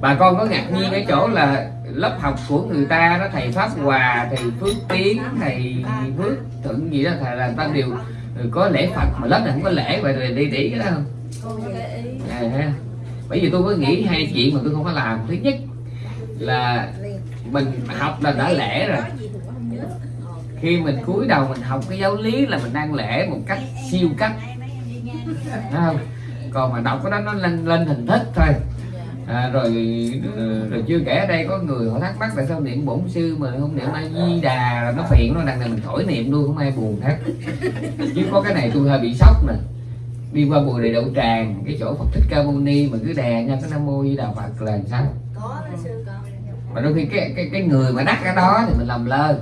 bà con có ngạc nhiên cái chỗ là lớp học của người ta đó thầy pháp hòa thầy phước tiến thầy phước thuận gì đó thầy là ta đều có lễ phật mà lớp này không có lễ vậy rồi đi cái đó không? À, bởi vì tôi có nghĩ hai chuyện mà tôi không có làm. Thứ nhất là mình học là đã lễ rồi. Khi mình cúi đầu mình học cái giáo lý là mình đang lễ một cách siêu cấp không? Còn mà đọc cái đó nó lên lên hình thức thôi à, rồi rồi chưa kể ở đây có người họ thắc mắc tại sao niệm bổn sư mà không niệm a di đà là nó phiền nó đằng này mình khỏi niệm luôn không ai buồn hết. Chứ có cái này tôi hơi bị sốc nè. Đi qua bùi đề đậu tràng cái chỗ phật thích ca mâu ni mà cứ đè nha cái nam mô di đà phật là sao? Mà đôi khi cái cái cái người mà đắc cái đó thì mình làm lơ.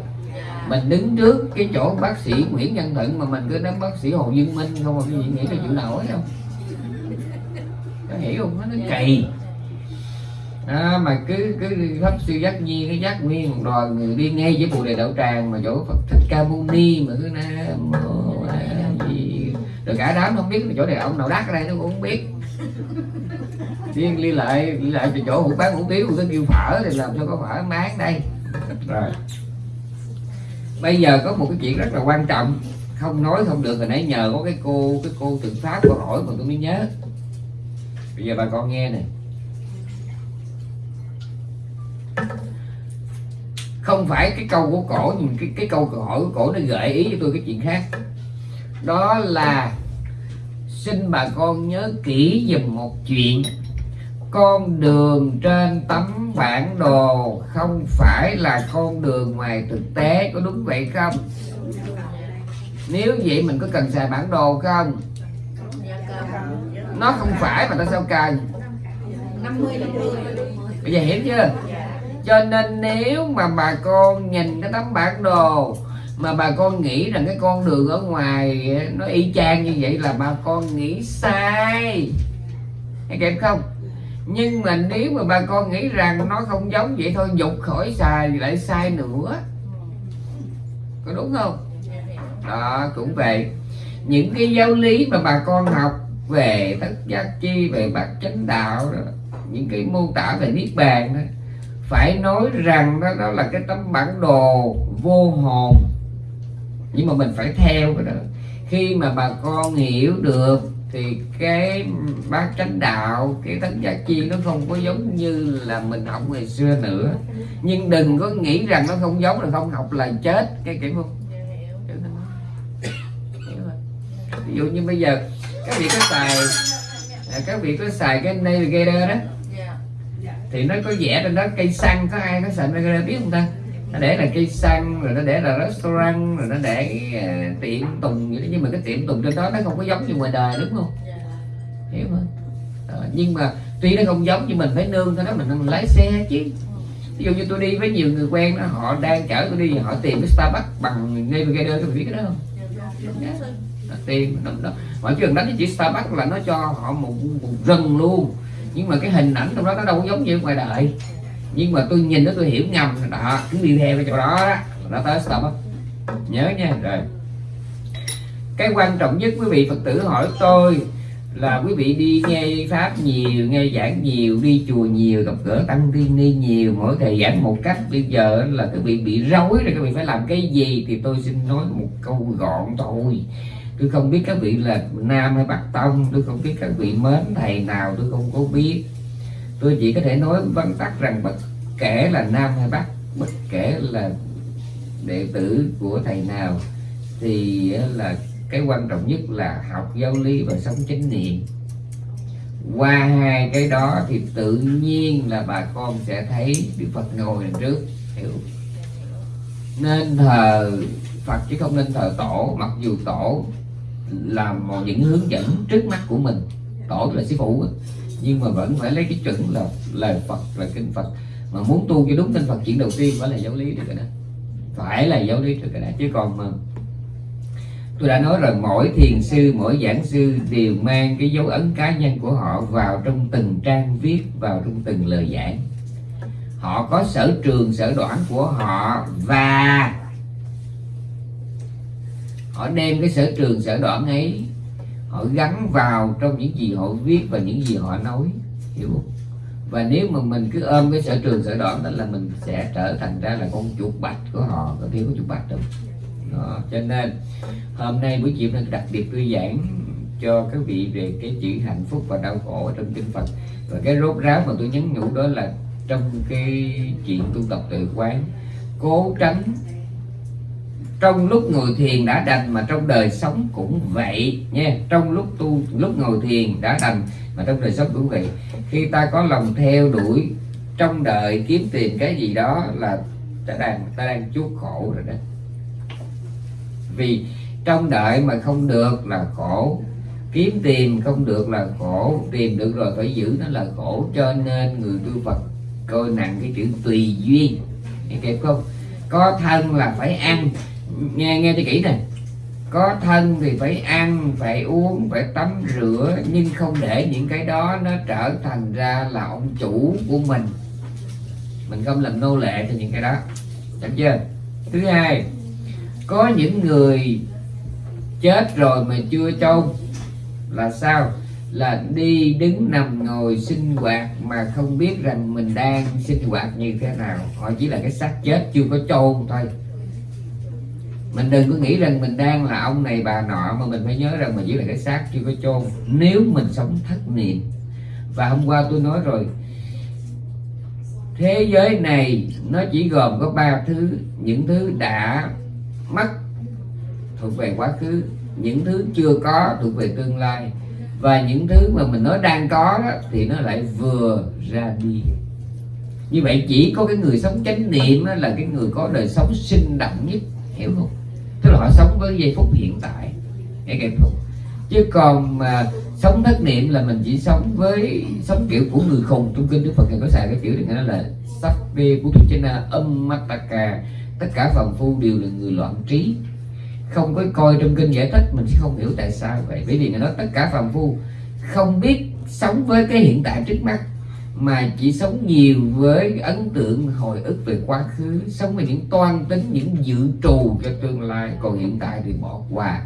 Mình đứng trước cái chỗ bác sĩ Nguyễn Văn Thận mà mình cứ đến bác sĩ Hồ Dương Minh không mà cái gì nghĩ là chịu nổi không có hiểu không? Nó kỳ à, mà cứ cứ pháp sư giác nhi cái giác nguyên người đi ngay với bồ đề đạo tràng mà chỗ Phật thích ca mâu ni mà cứ nam mô a di rồi cả đám không biết là chỗ này ông nào đắc ở đây nó cũng không biết. Riêng liên lại liên lại từ chỗ hủ bán hủ tiếu tôi kêu phở thì làm sao có phở máng đây. Rồi. Bây giờ có một cái chuyện rất là quan trọng. Không nói không được hồi nãy nhờ có cái cô cái cô tự pháp cô hỏi mà tôi mới nhớ. Bây giờ bà con nghe nè không phải cái câu của cổ nhưng cái cái câu hỏi của cổ nó gợi ý cho tôi cái chuyện khác. Đó là xin bà con nhớ kỹ dùm một chuyện. Con đường trên tấm bản đồ không phải là con đường ngoài thực tế có đúng vậy không? Nếu vậy mình có cần xài bản đồ không? Nó không phải mà ta sao cần? Bây giờ hiểu chưa cho nên nếu mà bà con nhìn cái tấm bản đồ mà bà con nghĩ rằng cái con đường ở ngoài nó y chang như vậy là bà con nghĩ sai. Hay kịp không? Nhưng mà nếu mà bà con nghĩ rằng nó không giống vậy thôi, dục khỏi xài lại sai nữa. Có đúng không? Đó, cũng vậy. Những cái giáo lý mà bà con học về tất giác chi, về bát chánh đạo đó, những cái mô tả về niết bàn đó phải nói rằng đó, đó là cái tấm bản đồ vô hồn. Nhưng mà mình phải theo cái đó. Khi mà bà con hiểu được thì cái bát chánh đạo cái tất giác chi nó không có giống như là mình học ngày xưa nữa. Nhưng đừng có nghĩ rằng nó không giống là không học là chết. Cái kiểu không? Ví dụ như bây giờ các vị có xài à, các vị có xài cái navigator đó thì nó có vẽ trên đó cây xăng có ai có xài navigator biết không ta? Nó để là cây xăng rồi nó để là restaurant rồi nó để uh, tiệm tùng vậy đó. Nhưng mà cái tiệm tùng trên đó nó không có giống như ngoài đời đúng không? Hiểu không? À, nhưng mà tuy nó không giống nhưng mình phải nương thôi đó mình, mình lái xe chứ. Ví dụ như tôi đi với nhiều người quen đó họ đang chở tôi đi họ tìm cái Starbucks bằng navigator tôi biết cái đó không? Tìm đó, đó. mọi chuyện đánh chỉ Starbucks là nó cho họ một, một rừng luôn nhưng mà cái hình ảnh trong đó nó đâu có giống như ngoài đời. Nhưng mà tôi nhìn nó, tôi hiểu ngầm. Đó, cứ đi theo cái chỗ đó đó. Nó tới Starbucks nhớ nha, rồi. Cái quan trọng nhất, quý vị phật tử hỏi tôi là quý vị đi nghe pháp nhiều, nghe giảng nhiều, đi chùa nhiều, gặp gỡ tăng tiên ni nhiều, mỗi thầy giảng một cách. Bây giờ là các vị bị rối rồi, các vị phải làm cái gì thì tôi xin nói một câu gọn thôi tôi không biết các vị là nam hay bắc tông, tôi không biết các vị mến thầy nào, tôi không có biết. Tôi chỉ có thể nói vắn tắt rằng bất kể là nam hay bắc, bất kể là đệ tử của thầy nào, thì là cái quan trọng nhất là học giáo lý và sống chánh niệm. Qua hai cái đó thì tự nhiên là bà con sẽ thấy Đức Phật ngồi đằng trước, hiểu. Nên thờ Phật chứ không nên thờ tổ, mặc dù tổ là một những hướng dẫn trước mắt của mình. Tổ là sư phụ nhưng mà vẫn phải lấy cái chuẩn là lời Phật, là kinh Phật. Mà muốn tu cho đúng kinh Phật, chuyện đầu tiên phải là giáo lý được rồi đó. Phải là giáo lý được cái đó. Chứ còn mà tôi đã nói rồi, mỗi thiền sư, mỗi giảng sư đều mang cái dấu ấn cá nhân của họ vào trong từng trang viết, vào trong từng lời giảng. Họ có sở trường, sở đoản của họ và họ đem cái sở trường, sở đoản ấy, họ gắn vào trong những gì họ viết và những gì họ nói, hiểu không và nếu mà mình cứ ôm cái sở trường, sở đoản đó là mình sẽ trở thành ra là con chuột bạch của họ, có thiếu có chuột bạch đâu đó. cho nên hôm nay buổi chiều nên đặc biệt tôi giảng cho các vị về cái chữ hạnh phúc và đau khổ ở trong kinh Phật và cái rốt ráo mà tôi nhấn nhủ đó là trong cái chuyện tu tập tự quán, cố tránh trong lúc ngồi thiền đã đành mà trong đời sống cũng vậy nha. Trong lúc tu, lúc ngồi thiền đã đành mà trong đời sống cũng vậy. Khi ta có lòng theo đuổi trong đời kiếm tiền cái gì đó là ta đang ta đang chuốc khổ rồi đó. Vì trong đợi mà không được là khổ, kiếm tiền không được là khổ, tìm được rồi phải giữ nó là khổ. Cho nên người tu Phật coi nặng cái chữ tùy duyên. Nghe kịp không? Có thân là phải ăn nghe nghe cho kỹ này có thân thì phải ăn, phải uống, phải tắm rửa, nhưng không để những cái đó nó trở thành ra là ông chủ của mình. Mình không làm nô lệ cho những cái đó. Đúng chưa? Thứ hai, có những người chết rồi mà chưa chôn là sao? Là đi đứng nằm ngồi sinh hoạt mà không biết rằng mình đang sinh hoạt như thế nào. Họ chỉ là cái xác chết chưa có chôn thôi mình đừng có nghĩ rằng mình đang là ông này bà nọ mà mình phải nhớ rằng mình chỉ là cái xác chưa có chôn. Nếu mình sống thất niệm và hôm qua tôi nói rồi thế giới này nó chỉ gồm có ba thứ những thứ đã mất thuộc về quá khứ những thứ chưa có thuộc về tương lai và những thứ mà mình nói đang có đó, thì nó lại vừa ra đi. Như vậy chỉ có cái người sống chánh niệm là cái người có đời sống sinh động nhất hiểu không? Tức là họ sống với giây phút hiện tại. Nghe kịp không chứ còn mà sống thất niệm là mình chỉ sống với, sống kiểu của người khùng. Trong kinh đức phật ngài có xài cái kiểu này nó là sắc bê của chena âm mataka tất cả phàm phu đều là người loạn trí. Không có coi trong kinh giải thích, mình sẽ không hiểu tại sao vậy. Bởi vì người nói tất cả phàm phu không biết sống với cái hiện tại trước mắt mà chỉ sống nhiều với ấn tượng hồi ức về quá khứ, sống với những toan tính, những dự trù cho tương lai, còn hiện tại thì bỏ qua.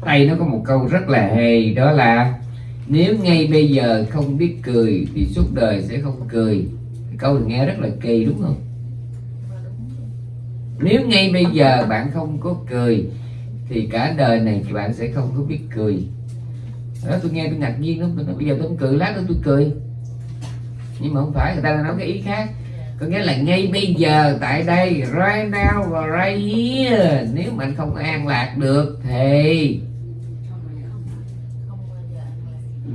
Tay nó có một câu rất là hay đó là, nếu ngay bây giờ không biết cười thì suốt đời sẽ không cười. Câu này nghe rất là kỳ, đúng không? Nếu ngay bây giờ bạn không có cười thì cả đời này bạn sẽ không có biết cười đó, tôi nghe tôi ngạc nhiên lắm. Bây giờ tôi không cười, lát nữa tôi cười. Nhưng mà không phải, người ta nói cái ý khác. Có nghĩa là ngay bây giờ, tại đây, right now và right here, nếu mình không an lạc được thì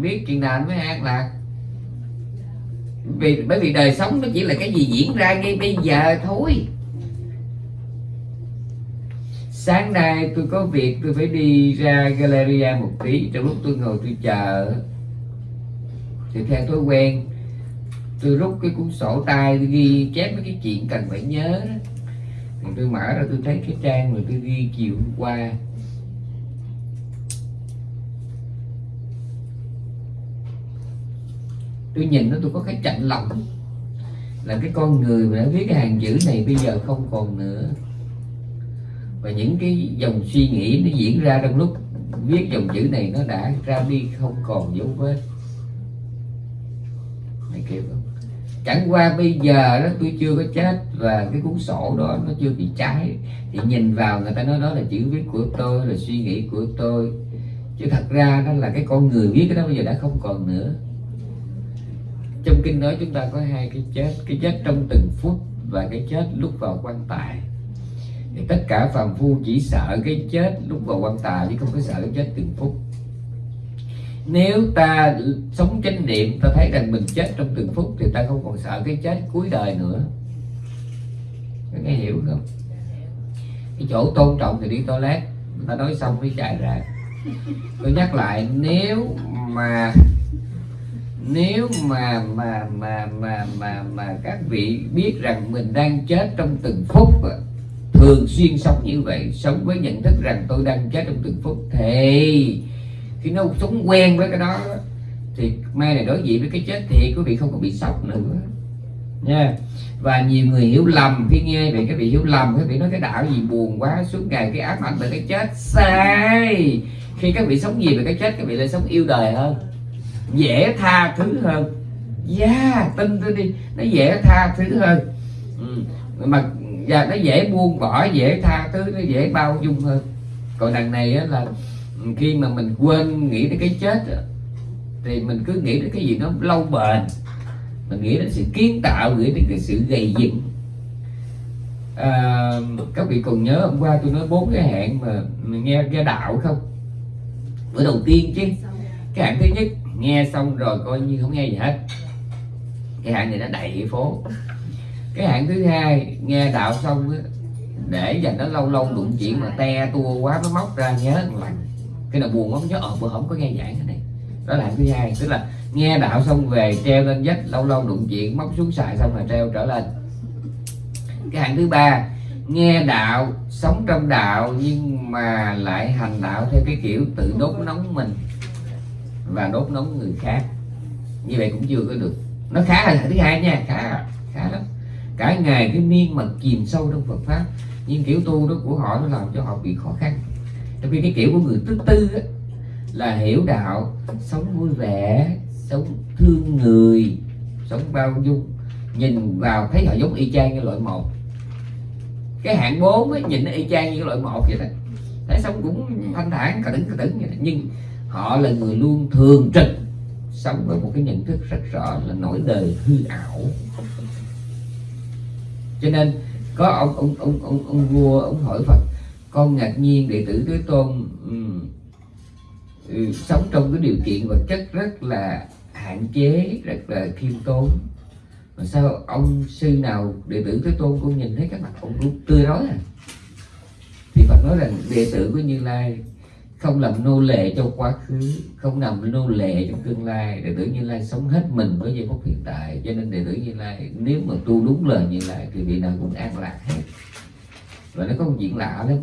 biết chuyện nào mới an lạc. Vì, bởi vì đời sống nó chỉ là cái gì diễn ra ngay bây giờ thôi sáng nay tôi có việc, tôi phải đi ra galleria một tí, trong lúc tôi ngồi tôi chờ. Thì theo thói quen, tôi rút cái cuốn sổ tay, tôi ghi chép mấy cái chuyện cần phải nhớ đó. thì tôi mở ra tôi thấy cái trang mà tôi ghi chiều hôm qua. Tôi nhìn nó, tôi có cái chạnh lòng là cái con người mà đã viết cái hàng chữ này bây giờ không còn nữa và những cái dòng suy nghĩ nó diễn ra trong lúc viết dòng chữ này nó đã ra đi không còn dấu vết. Mày kêu không? Chẳng qua bây giờ đó, tôi chưa có chết và cái cuốn sổ đó nó chưa bị cháy. Thì nhìn vào người ta nói đó là chữ viết của tôi, là suy nghĩ của tôi. Chứ thật ra đó là cái con người viết cái đó bây giờ đã không còn nữa. Trong kinh nói chúng ta có hai cái chết cái chết trong từng phút và cái chết lúc vào quan tài thì tất cả phàm phu chỉ sợ cái chết lúc vào quan tài chứ không có sợ cái chết từng phút. Nếu ta sống chánh niệm, ta thấy rằng mình chết trong từng phút thì ta không còn sợ cái chết cuối đời nữa. Có nghe hiểu không? Cái chỗ tôn trọng thì đi toilet ta nói xong mới chạy ra. Tôi nhắc lại, nếu mà nếu mà mà mà mà mà mà các vị biết rằng mình đang chết trong từng phút thường xuyên sống như vậy sống với nhận thức rằng tôi đang chết trong từng phút. Thì khi nó sống quen với cái đó thì mai này đối diện với cái chết thì quý vị không có bị sốc nữa. Nha. Và nhiều người hiểu lầm khi nghe về cái vị hiểu lầm cái vị nói cái đạo gì buồn quá suốt ngày cái ám ảnh về cái chết. Sai! Khi các vị sống gì về cái chết các vị lại sống yêu đời hơn dễ tha thứ hơn. Dạ yeah, tin tôi đi nó dễ tha thứ hơn. Ừ. mà và nó dễ buông bỏ dễ tha thứ nó dễ bao dung hơn. Còn đằng này á, là khi mà mình quên nghĩ đến cái chết thì mình cứ nghĩ đến cái gì nó lâu bền. Mình nghĩ đến sự kiến tạo nghĩ đến cái sự gầy dựng à, các vị còn nhớ hôm qua tôi nói bốn cái hạn mà mình nghe nghe đạo không? Bữa đầu tiên chứ. Cái hạn thứ nhất nghe xong rồi coi như không nghe gì hết. Cái hạn này nó đầy phố cái hạn thứ hai, nghe đạo xong để dành nó lâu lâu đụng chuyện mà te tua quá, nó móc ra nhớ cái nào buồn lắm, nhớ ờ bữa không có nghe giảng cái này. Đó là thứ hai, tức là nghe đạo xong về treo lên vách, lâu lâu đụng chuyện, móc xuống xài xong rồi treo trở lên. Cái hạng thứ ba, nghe đạo sống trong đạo nhưng mà lại hành đạo theo cái kiểu tự đốt nóng mình và đốt nóng người khác. Như vậy cũng chưa có được. Nó khá là thứ hai nha, khá khá lắm cả ngày cái miên mật chìm sâu trong Phật pháp. Nhưng kiểu tu đó của họ nó làm cho họ bị khó khăn. Trong khi cái kiểu của người thứ tư á, là hiểu đạo sống vui vẻ sống thương người sống bao dung. Nhìn vào thấy họ giống y chang như loại một. Cái hạng bốn ấy, nhìn nó y chang như loại một vậy đó. Thấy sống cũng thanh thản cả đứng cả đứng vậy đó. nhưng họ là người luôn thường trực sống với một cái nhận thức rất rõ là nỗi đời hư ảo cho nên có ông ông ông ông, ông vua ông hỏi phật con ngạc nhiên đệ tử thế tôn um, ừ, sống trong cái điều kiện vật chất rất là hạn chế rất là khiêm tốn. Mà sao ông sư nào đệ tử thế tôn con nhìn thấy các mặt ông luôn tươi rói à? Thì phật nói rằng đệ tử của như lai không làm nô lệ cho quá khứ, không làm nô lệ trong tương lai. Đệ tử như lai sống hết mình với giây phút hiện tại. Cho nên đệ tử như lai, nếu mà tu đúng lời như lai thì vị nào cũng an lạc hết. Và nó có một chuyện lạ lắm.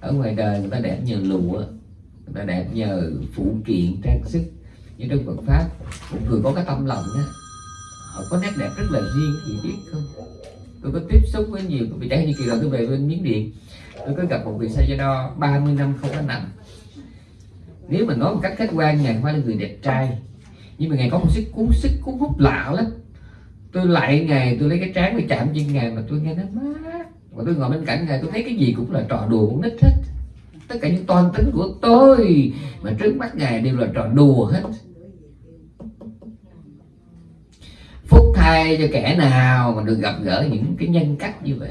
Ở ngoài đời người ta đẹp nhờ lụa, người ta đẹp nhờ phụ kiện trang sức. Như trong Phật pháp, một người có cái tâm lòng đó họ có nét đẹp rất là riêng thì biết không? Tôi có tiếp xúc với nhiều vị chẳng như kỳ rồi tôi về bên miếng điện tôi có gặp một vị sa đo 30 năm không có nặng. Nếu mà nói một cách khách quan ngài hoa là người đẹp trai, nhưng mà ngài có một sức cuốn sức cuốn hút lạ lắm. Tôi lại ngài tôi lấy cái trán tôi chạm trên ngài mà tôi nghe nó mát. Và tôi ngồi bên cạnh ngài tôi thấy cái gì cũng là trò đùa cũng nít hết. Tất cả những toàn tính của tôi mà trước mắt ngài đều là trò đùa hết. Phúc thay cho kẻ nào mà được gặp gỡ những cái nhân cách như vậy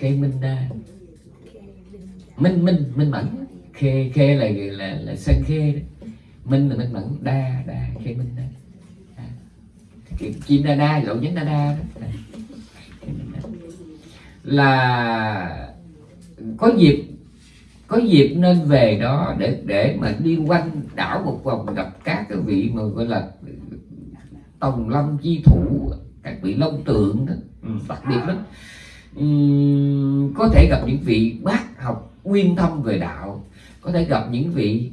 khê minh đa. Minh minh minh mẫn. Khê khê là là là sân khê đó minh là minh mẫn. Đa đa khê minh đa. À. chim đa đa gậu nhánh đa đa đó. Là có dịp có dịp nên về đó để để mà đi quanh đảo một vòng gặp các cái vị mà gọi là tòng lâm chi thủ các vị long tượng đó. Ừ, đặc biệt lắm có thể gặp những vị bác học uyên thâm về đạo, có thể gặp những vị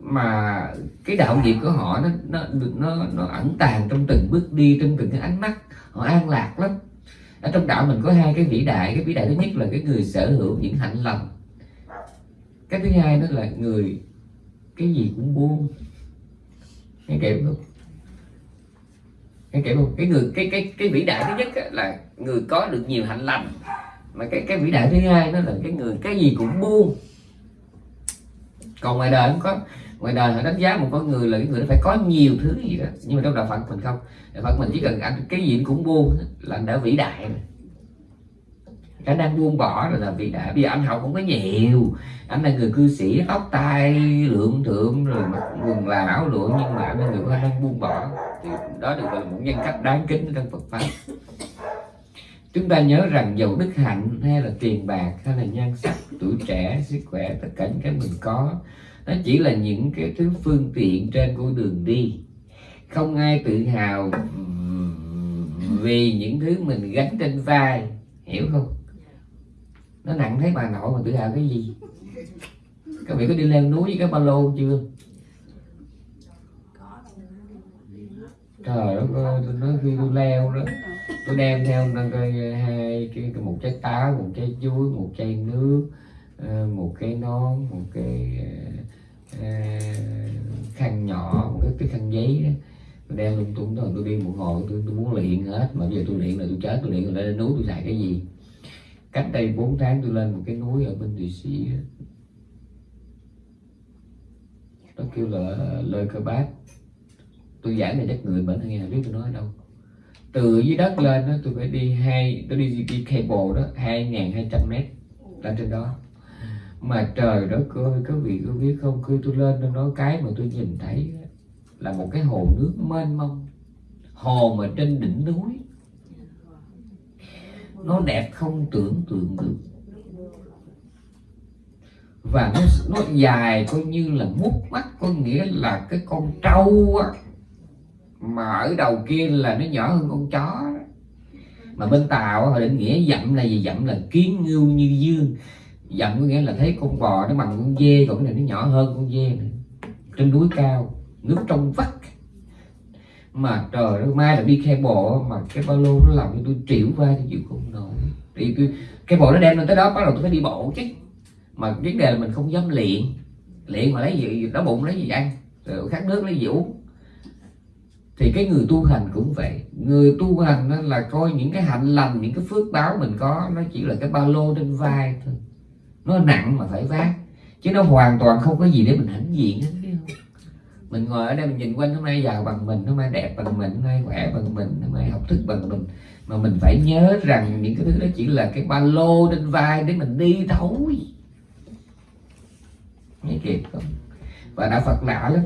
mà cái đạo nghiệp của họ nó nó nó nó ẩn tàng trong từng bước đi, trong từng cái ánh mắt, họ an lạc lắm. Ở trong đạo mình có hai cái vĩ đại, cái vĩ đại thứ nhất là cái người sở hữu những hạnh lành, cái thứ hai đó là người, cái gì cũng buông. Nghe kịp không? Cái kiểu không cái người, cái cái cái vĩ đại thứ nhất là người có được nhiều hạnh lành. Mà cái cái vĩ đại thứ hai đó là cái người, cái gì cũng buông. Còn ngoài đời không có, ngoài đời họ đánh giá một con người là cái người nó phải có nhiều thứ gì đó. Nhưng mà trong đạo phật mình không. Đạo phật mình chỉ cần anh cái gì cũng buông, là anh đã vĩ đại rồi khả năng buông bỏ rồi là vì đã bây giờ anh học không có nhiều. Anh là người cư sĩ, tóc tai lượng thượng rồi mặc quần là áo lụa nhưng mà anh là người có khả năng buông bỏ. Thì đó được gọi là một nhân cách đáng kính trong Phật pháp. Chúng ta nhớ rằng dầu đức hạnh hay là tiền bạc hay là nhan sắc, tuổi trẻ, sức khỏe, tất cả những cái mình có, nó chỉ là những cái thứ phương tiện trên con đường đi. Không ai tự hào vì những thứ mình gánh trên vai, hiểu không? Nó nặng thấy bà nội mà tự hào cái gì? Các vị có đi leo núi với cái ba lô chưa? Trời đất ơi tôi nói khi tôi leo đó tôi đem theo hai cái, cái một trái táo một trái chuối một chai nước ờ, một cái nón một cái ờ, ờ, khăn nhỏ một cái, cái khăn giấy đó. Tôi đem lung tung rồi tôi đi một hồi tôi, tôi muốn luyện hết. Mà bây giờ tôi luyện là tôi chết tôi luyện rồi lên núi tôi xài cái gì? Cách đây 4 tháng tôi lên một cái núi ở bên thụy sĩ nó kêu là lời cơ bác tôi giảng về đất người bệnh nghe biết tôi nói đâu. Từ dưới đất lên đó tôi phải đi hai, tôi đi đi cable đó, hai ngàn hai trăm mét lên trên đó. Mà trời đó cơ các vị có biết không? Khi tôi lên tôi nói cái mà tôi nhìn thấy là một cái hồ nước mênh mông, hồ mà trên đỉnh núi nó đẹp không tưởng tượng được. Và nó nó dài coi như là mút mắt, có nghĩa là cái con trâu á, mà ở đầu kia là nó nhỏ hơn con chó đó. mà bên tàu họ định nghĩa dặm là gì? Dặm là kiến ngưu như dương. Dặm có nghĩa là thấy con bò nó bằng con dê, còn cái này nó nhỏ hơn con dê nữa. Trên núi cao, nước trong vắt mà trời ơi mai là đi khe bộ mà cái ba lô nó làm cho tôi triệu vai, tôi chịu không nổi. Thì tôi cái bộ nó đem lên tới đó, bắt đầu tôi phải đi bộ chứ. Mà vấn đề là mình không dám luyện. Luyện mà lấy gì, đói bụng lấy gì ăn, rồi khát nước lấy gì uống. Thì cái người tu hành cũng vậy. Người tu hành đó là coi những cái hạnh lành, những cái phước báo mình có, nó chỉ là cái ba lô trên vai thôi. Nó nặng mà phải vác, chứ nó hoàn toàn không có gì để mình hãnh diện hết mình ngồi ở đây mình nhìn quanh, hôm nay giàu bằng mình, hôm nay đẹp bằng mình, hôm nay khỏe bằng mình, hôm nay học thức bằng mình. Mà mình phải nhớ rằng những cái thứ đó chỉ là cái ba lô trên vai để mình đi thôi. Nghe kịp không? Và đạo Phật lạ lắm.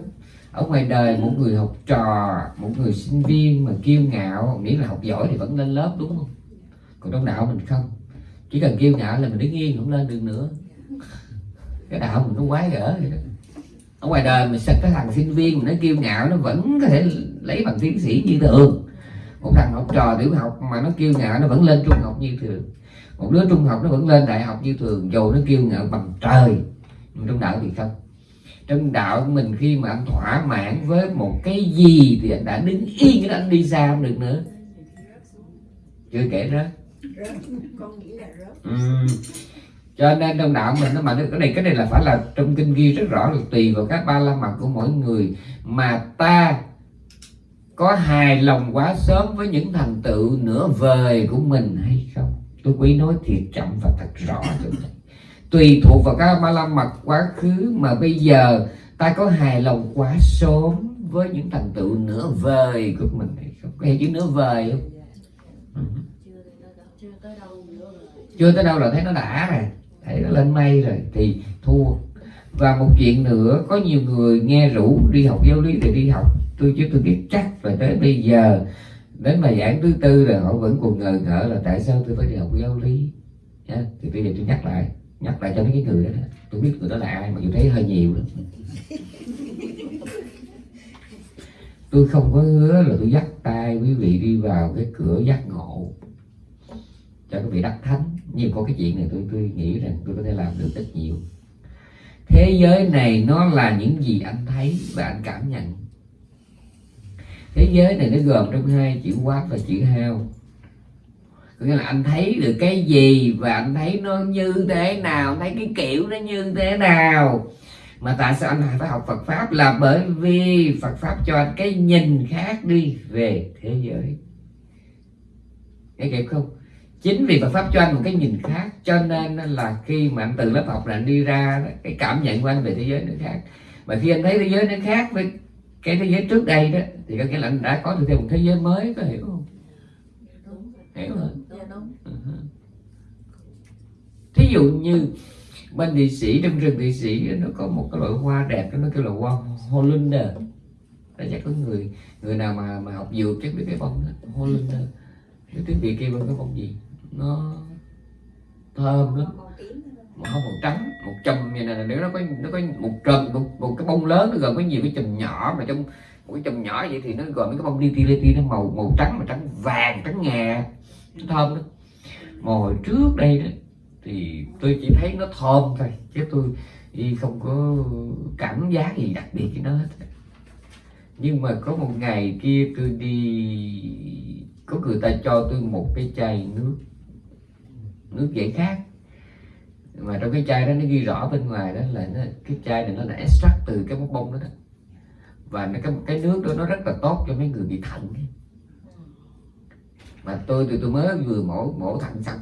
Ở ngoài đời một người học trò, một người sinh viên mà kiêu ngạo, nghĩ là học giỏi thì vẫn lên lớp, đúng không? Còn trong đạo mình không. Chỉ cần kiêu ngạo là mình đứng yên, không lên được nữa. Cái đạo mình nó quái gở vậy đó ở ngoài đời mình sạch cái thằng sinh viên mà nó kiêu ngạo nó vẫn có thể lấy bằng tiến sĩ như thường. Một thằng học trò tiểu học mà nó kiêu ngạo nó vẫn lên trung học như thường. Một đứa trung học nó vẫn lên đại học như thường dù nó kiêu ngạo bằng trời. Nhưng trong đạo thì không. Trong đạo của mình khi mà anh thỏa mãn với một cái gì thì anh đã đứng yên cái anh đi xa không được nữa. Chưa kể rớt. Ừ. cho nên trong đạo mình nó mà cái này cái này là phải là trong kinh ghi rất rõ là tùy vào các ba la mật của mỗi người. Mà ta có hài lòng quá sớm với những thành tựu nửa vời của mình hay không? Tôi quý nói thiệt chậm và thật rõ cho mình tùy thuộc vào các ba la mật quá khứ mà bây giờ ta có hài lòng quá sớm với những thành tựu nửa vời của mình hay không? Có hiểu chữ nửa vời không? Chưa tới đâu là thấy nó đã rồi thấy nó lên mây rồi thì thua. Và một chuyện nữa có nhiều người nghe rủ đi học giáo lý thì đi học. Tôi chứ tôi biết chắc và tới bây giờ đến bài giảng thứ tư rồi họ vẫn còn ngờ ngỡ là tại sao tôi phải đi học giáo lý. Yeah. thì bây giờ tôi nhắc lại nhắc lại cho mấy cái người đó, đó. Tôi biết người đó là ai mà tôi thấy hơi nhiều lắm tôi không có hứa là tôi dắt tay quý vị đi vào cái cửa giác ngộ cho quý vị đắc thánh. Nhưng có cái chuyện này tôi tôi nghĩ rằng tôi có thể làm được rất nhiều. Thế giới này nó là những gì anh thấy và anh cảm nhận. Thế giới này nó gồm trong hai chữ quát và chữ hao. Có nghĩa là anh thấy được cái gì và anh thấy nó như thế nào thấy cái kiểu nó như thế nào. Mà tại sao anh phải học Phật pháp? Là bởi vì Phật pháp cho anh cái nhìn khác đi về thế giới. Nghe kịp không? Chính vì Phật pháp cho anh một cái nhìn khác, cho nên là khi mà anh từ lớp học là anh đi ra cái cảm nhận của anh về thế giới nó khác. Mà khi anh thấy thế giới nó khác với cái thế giới trước đây đó, thì có nghĩa là anh đã có được thêm một thế giới mới, có hiểu không? Hiểu không thí dụ như bên địa sĩ, trong rừng địa sĩ nó có một cái loại hoa đẹp, nó kêu là hoa Hollander là chắc có người người nào mà mà học dược chắc biết cái bông đó Hollander cái tiếng việt kia bằng cái bông gì? Nó thơm lắm. Mà không màu trắng một chùm như này nếu nó có nó có một trùm một, một cái bông lớn nó gồm có nhiều cái chùm nhỏ mà trong một cái chùm nhỏ vậy thì nó gồm mấy cái bông li ti li ti nó màu màu trắng mà trắng vàng trắng ngà. Nó thơm đó mà hồi trước đây đó thì tôi chỉ thấy nó thơm thôi chứ tôi đi không có cảm giác gì đặc biệt với nó hết. Nhưng mà có một ngày kia tôi đi có người ta cho tôi một cái chai nước nước giải khát mà trong cái chai đó nó ghi rõ bên ngoài đó là nó, cái chai này nó là extract từ cái bông bông đó, đó. Và nó cái cái nước đó nó rất là tốt cho mấy người bị thận. Mà tôi từ tôi mới vừa mổ mổ thận xong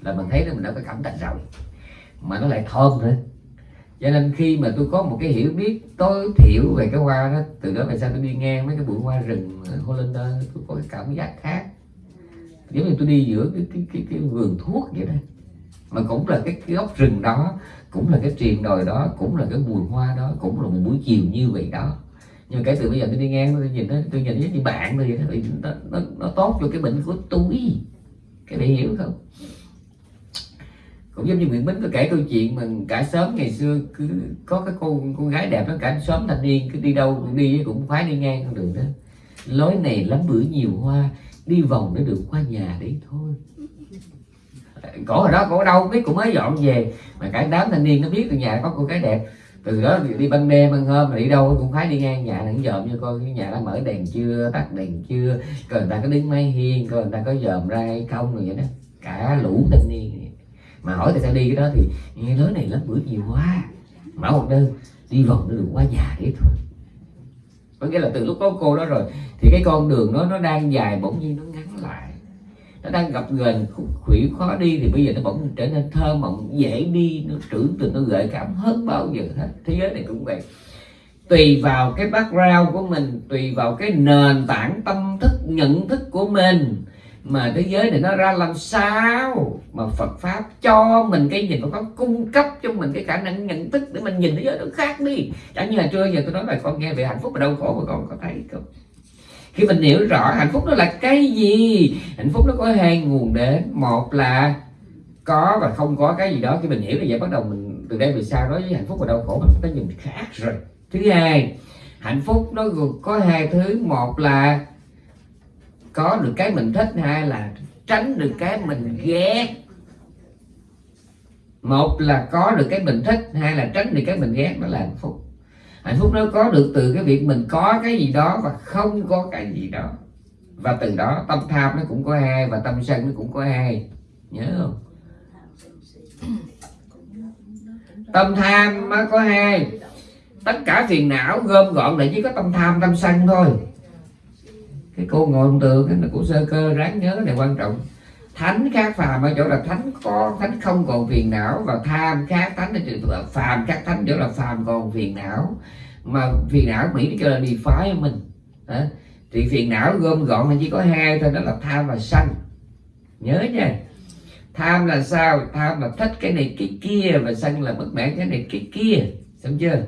là mình thấy là mình đã có cảm tình rồi. Mà nó lại thơm nữa. Cho nên khi mà tôi có một cái hiểu biết tối thiểu về cái hoa đó từ đó về sau tôi đi ngang mấy cái bụi hoa rừng Hollander tôi có cái cảm giác khác giống như tôi đi giữa cái cái cái, cái vườn thuốc vậy đó. Mà cũng là cái, cái gốc rừng đó cũng là cái triền đồi đó cũng là cái bùi hoa đó cũng là một buổi chiều như vậy đó. Nhưng kể từ bây giờ tôi đi ngang tôi nhìn nó tôi nhìn với bạn tôi vậy đó nó, nó, nó tốt cho cái bệnh của tôi. Cái này hiểu không? Cũng giống như Nguyễn Bính có kể câu chuyện mà cả sớm ngày xưa cứ có cái cô con gái đẹp đó cả sớm thanh niên cứ đi đâu cũng đi cũng phải đi ngang con đường đó. Lối này lắm bữa nhiều hoa đi vòng để được qua nhà đấy thôi. Cổ hồi đó cổ đâu biết cũng mới dọn về. Mà cả đám thanh niên nó biết từ nhà có cô gái đẹp. Từ đó thì đi ban đêm ban hôm mà đi đâu cũng phải đi ngang nhà nó dòm cho coi cái nhà đã mở đèn chưa, tắt đèn chưa. Coi người ta có đứng máy hiên, coi người ta có dòm ra hay không rồi vậy đó. Cả lũ thanh niên mà hỏi tại sao đi cái đó thì, nghe nói này lớp bữa nhiều quá. Mở một đơn đi vòng nó được qua nhà đấy thôi có nghĩa là từ lúc có cô đó rồi, thì cái con đường nó nó đang dài bỗng nhiên nó ngắn lại. Nó đang gặp gần khủy khó đi thì bây giờ nó bỗng trở nên thơ mộng, dễ đi, nó trưởng từ nó gợi cảm hơn bao giờ hết. Thế giới này cũng vậy. Tùy vào cái background của mình, tùy vào cái nền tảng tâm thức, nhận thức của mình mà thế giới này nó ra làm sao mà Phật pháp cho mình cái nhìn nó cung cấp cho mình cái khả năng nhận thức để mình nhìn thế giới nó khác đi. Chẳng như là trưa giờ tôi nói bài con nghe về hạnh phúc và đau khổ mà con có thấy không? Khi mình hiểu rõ hạnh phúc nó là cái gì, hạnh phúc nó có hai nguồn đến. Một là có và không có cái gì đó. Khi mình hiểu thì vậy bắt đầu mình từ đây về sau đối với hạnh phúc và đau khổ, mình có nhìn khác rồi. Thứ hai, hạnh phúc nó có hai thứ. Một là có được cái mình thích hai là tránh được cái mình ghét. Một là có được cái mình thích, hai là tránh được cái mình ghét, đó là hạnh phúc. Hạnh phúc nó có được từ cái việc mình có cái gì đó và không có cái gì đó. Và từ đó tâm tham nó cũng có hai và tâm sân nó cũng có hai. Nhớ không? Tâm tham nó có hai. Tất cả phiền não gom gọn lại, chỉ có tâm tham, tâm sân thôi cái cô ngồi một tường cái của sơ cơ ráng nhớ cái này quan trọng. Thánh khác phàm ở chỗ là thánh có, thánh không còn phiền não, và tham khác thánh là phàm khác thánh chỗ là phàm còn phiền não. Mà phiền não mỹ nó kêu là defy mình. Hả? thì phiền não gom gọn là chỉ có hai thôi, đó là tham và sân nhớ nha. Tham là sao? Tham là thích cái này cái kia, và sân là bất mãn cái này cái kia. Xong chưa?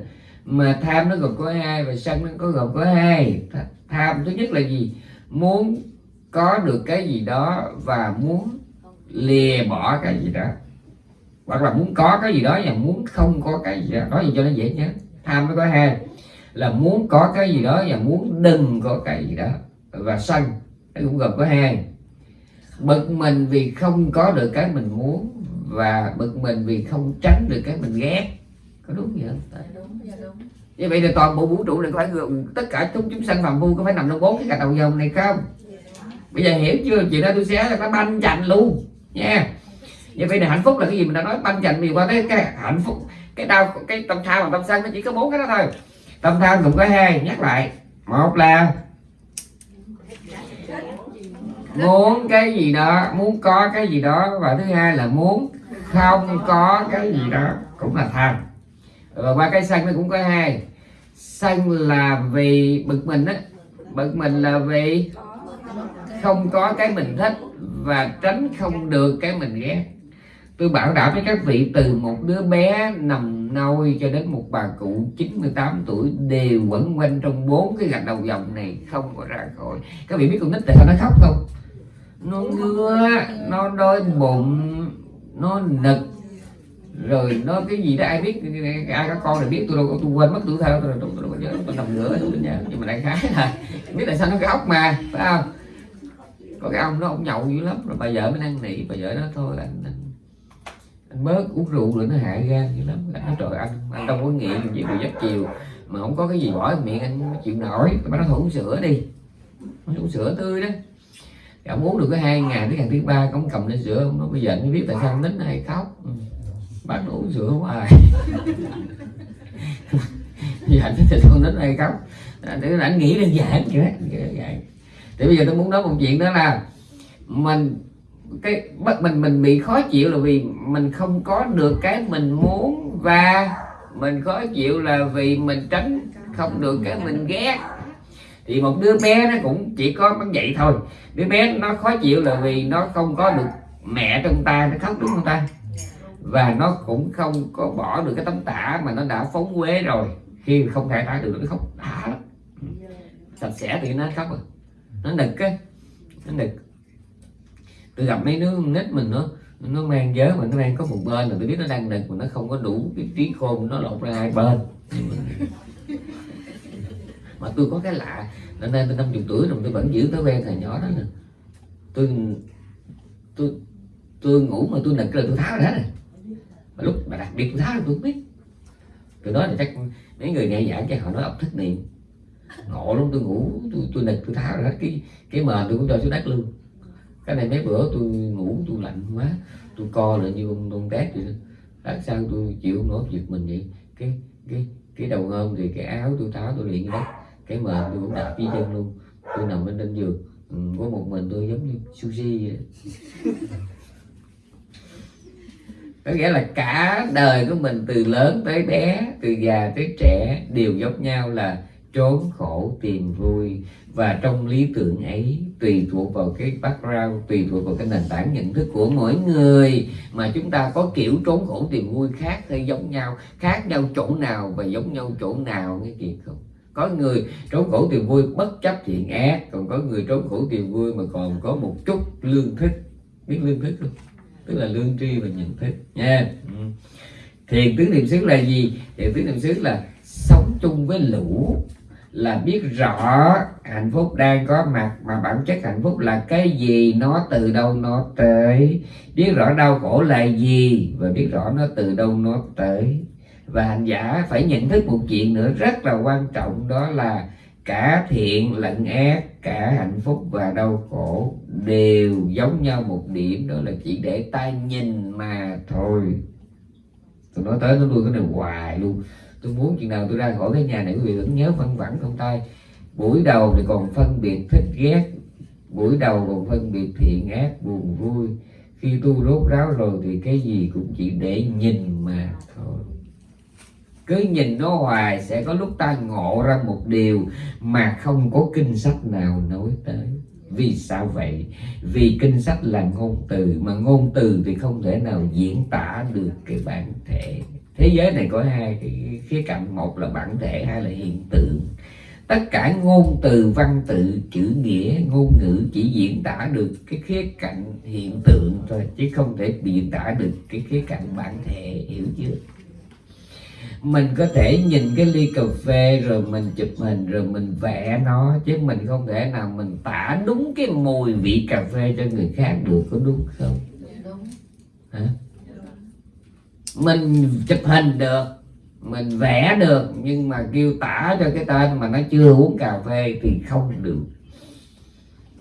Mà tham nó gồm có hai và sân nó có gồm có hai tham thứ nhất là gì? Muốn có được cái gì đó và muốn lìa bỏ cái gì đó. Hoặc là muốn có cái gì đó và muốn không có cái gì đó. Nói gì cho nó dễ nhớ. Tham nó có hai. Là muốn có cái gì đó và muốn đừng có cái gì đó. Và sân. Nó cũng gồm có hai. Bực mình vì không có được cái mình muốn và bực mình vì không tránh được cái mình ghét. Có đúng vậy không? Dạ đúng, dạ đúng như vậy thì toàn bộ vũ trụ này có phải tất cả chúng chúng sanh phàm phu có phải nằm trong bốn cái cạch đầu dòng này không? Bây giờ hiểu chưa? Chuyện đó tôi sẽ là nó banh chành luôn, nha. Như vậy là hạnh phúc là cái gì mình đã nói, banh chành nhiều qua tới cái hạnh phúc, cái đau, cái tâm tham và tâm sân nó chỉ có bốn cái đó thôi. Tâm tham cũng có hai, nhắc lại. Một là muốn cái gì đó, muốn có cái gì đó, và thứ hai là muốn không có cái gì đó cũng là tham và qua cái sân nó cũng có hai. Sân là vì bực mình á. Bực mình là vì không có cái mình thích và tránh không được cái mình ghét. Tôi bảo đảm với các vị, từ một đứa bé nằm nôi cho đến một bà cụ 98 tuổi đều quẩn quanh trong bốn cái gạch đầu dòng này không có ra khỏi. Các vị biết con nít tại sao nó khóc không? Nó ngứa, nó đói bụng, nó nực rồi nó cái gì đó ai biết ai có con thì biết tôi đâu tôi quên mất tuổi thơ tôi tôi, đâu có nhớ tôi nằm nữa tôi nhà. Nhưng mà đại khái là biết tại sao nó khóc mà phải không? Có cái ông nó ông nhậu dữ lắm. Rồi bà vợ mới năn nỉ bà vợ nó thôi anh, anh anh bớt uống rượu rồi nó hại gan dữ lắm. Anh nói trời anh anh đâu có nghiện gì bị giấc chiều. Mà không có cái gì bỏ miệng anh chịu nổi. Bà nó thôi uống sữa đi. Uống sữa tươi đó. Thì ông uống được cái hai ngày tới ngày thứ ba ông cầm lên sữa ông nói bây giờ anh mới biết tại sao anh nín hay khóc. Ừ bác đổ rửa hoài dạ thì con đến đây khóc à, để anh nghĩ đơn giản vậy thì bây giờ tôi muốn nói một chuyện đó là mình, cái bất mình mình bị khó chịu là vì mình không có được cái mình muốn và mình khó chịu là vì mình tránh không được cái mình ghét. Thì một đứa bé nó cũng chỉ có vậy thôi. Đứa bé nó khó chịu là vì nó không có được mẹ trong tay, nó khóc đúng không ta? Và nó cũng không có bỏ được cái tấm tả mà nó đã phóng quế rồi. Khi không thể thác được nó khóc đã lắm. Sạch sẽ thì nó khóc rồi. Nó nực á. Nó nực. Tôi gặp mấy đứa nít mình nó nó mang giới mà nó mang có một bên là tôi biết nó đang nực mà nó không có đủ cái trí khôn nó lột ra hai bên. Mà tôi có cái lạ nên nay tôi năm chục tuổi rồi tôi vẫn giữ thói quen thời nhỏ đó nè. Tôi tôi tôi ngủ mà tôi nực là tôi tháo ra này mà lúc mà đặc biệt tôi tháo là tôi không biết. Tôi nói là chắc mấy người nghe giảng cho họ nói ốc thất niệm. Ngộ lắm tôi ngủ tôi tôi nịch tôi tháo ra cái cái mền tôi cũng cho xuống đất luôn. Cái này mấy bữa tôi ngủ tôi lạnh quá. Tôi co lại như ông con tét vậy đó. Tại sao tôi chịu không nổi việc mình vậy. Cái cái cái đầu hôm thì cái áo tôi tháo tôi liền đất cái mền tôi cũng đạp dưới chân luôn. Tôi nằm bên trên giường. Ừ, có một mình tôi giống như sushi vậy có nghĩa là cả đời của mình từ lớn tới bé, từ già tới trẻ đều giống nhau là trốn khổ tìm vui. Và trong lý tưởng ấy, tùy thuộc vào cái background, tùy thuộc vào cái nền tảng nhận thức của mỗi người mà chúng ta có kiểu trốn khổ tìm vui khác hay giống nhau, khác nhau chỗ nào và giống nhau chỗ nào nghe gì không? Có người trốn khổ tìm vui bất chấp thiện ác, còn có người trốn khổ tìm vui mà còn có một chút lương thích. Biết lương thích không? Tức là lương tri và nhận thức, nha. Ừ. thiền tứ niệm xứ là gì? Thiền tứ niệm xứ là sống chung với lũ, là biết rõ hạnh phúc đang có mặt, mà bản chất hạnh phúc là cái gì, nó từ đâu nó tới. Biết rõ đau khổ là gì, và biết rõ nó từ đâu nó tới. Và hành giả phải nhận thức một chuyện nữa rất là quan trọng, đó là cả thiện lẫn ác cả hạnh phúc và đau khổ đều giống nhau một điểm, đó là chỉ để ta nhìn mà thôi. Tôi nói tới nó đuôi cái này hoài luôn. Tôi muốn chuyện nào tôi ra khỏi cái nhà này, quý vị vẫn nhớ phân vẳng trong tay. Buổi đầu thì còn phân biệt thích ghét, buổi đầu còn phân biệt thiện ác buồn vui. Khi tu rốt ráo rồi thì cái gì cũng chỉ để nhìn mà thôi cứ nhìn nó hoài sẽ có lúc ta ngộ ra một điều mà không có kinh sách nào nói tới. Vì sao vậy? Vì kinh sách là ngôn từ, mà ngôn từ thì không thể nào diễn tả được cái bản thể. Thế giới này có hai cái khía cạnh, một là bản thể, hai là hiện tượng. Tất cả ngôn từ, văn tự, chữ nghĩa, ngôn ngữ chỉ diễn tả được cái khía cạnh hiện tượng thôi, chứ không thể diễn tả được cái khía cạnh bản thể, hiểu chưa? Mình có thể nhìn cái ly cà phê rồi mình chụp hình rồi mình vẽ nó, chứ mình không thể nào mình tả đúng cái mùi vị cà phê cho người khác được, có đúng không? Đúng hả? Mình chụp hình được, mình vẽ được, nhưng mà kêu tả cho cái tên mà nó chưa uống cà phê thì không được.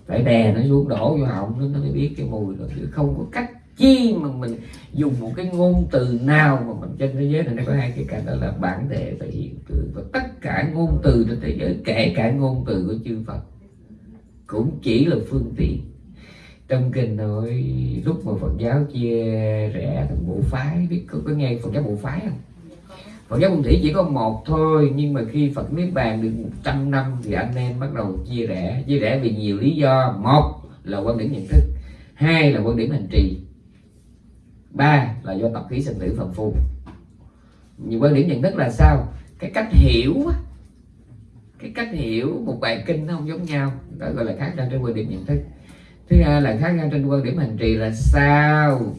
Phải đè nó xuống đổ vô họng, nó mới biết cái mùi rồi, chứ không có cách chi mà mình dùng một cái ngôn từ nào mà mình trên thế giới này nó có hai cái cạnh đó là bản thể và hiện tượng và tất cả ngôn từ trên thế giới kể cả ngôn từ của chư Phật cũng chỉ là phương tiện. Trong kinh nói lúc mà Phật giáo chia rẽ thành bộ phái biết có, có nghe Phật giáo bộ phái không? Phật giáo Nguyên Thủy chỉ có một thôi nhưng mà khi Phật Niết Bàn được 100 năm thì anh em bắt đầu chia rẽ. Chia rẽ vì nhiều lý do. Một là quan điểm nhận thức hai là quan điểm hành trì ba là do tập khí sinh tử phần phu nhiều quan điểm nhận thức là sao? Cái cách hiểu cái cách hiểu một bài kinh nó không giống nhau. Đó gọi là khác nhau trên quan điểm nhận thức. Thứ hai là khác nhau trên quan điểm hành trì là sao?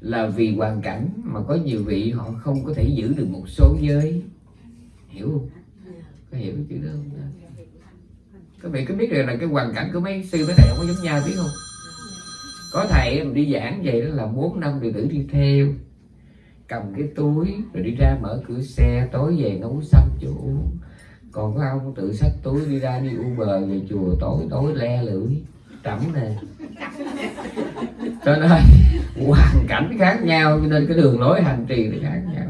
Là vì hoàn cảnh mà có nhiều vị họ không có thể giữ được một số giới. Hiểu không? Có hiểu cái chữ đó không các vị có biết được là cái hoàn cảnh của mấy sư mấy thầy không có giống nhau, biết không? Có thầy em đi giảng vậy đó là bốn năm đệ tử đi theo. Cầm cái túi rồi đi ra mở cửa xe, tối về nấu sắm chỗ. Còn có ông tự xách túi đi ra đi uber về chùa, tối tối le lưỡi. Trẫm nè. Cho nên hoàn cảnh khác nhau, cho nên cái đường lối hành trì nó khác nhau.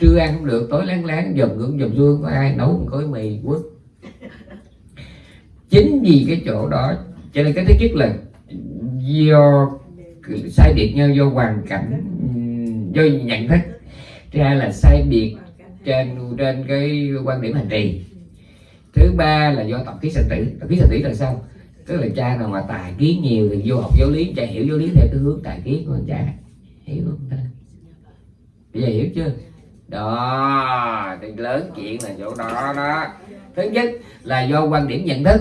Trưa ăn không được, tối lén lén dầm cũng dầm xuông có ai nấu một gói mì quất. Chính vì cái chỗ đó, cho nên cái thứ nhất là do sai biệt nhau do hoàn cảnh do nhận thức. Thứ hai là sai biệt trên trên cái quan điểm hành trì. Thứ ba là do tập khí sinh tử. Tập khí sinh tử là sao? Tức là cha nào mà tài kiến nhiều thì vô học giáo lý, cha hiểu giáo lý theo cái hướng tài kiến của cha hiểu không ta? Bây giờ hiểu chưa? Đó, thì lớn chuyện là chỗ đó đó. Thứ nhất là do quan điểm nhận thức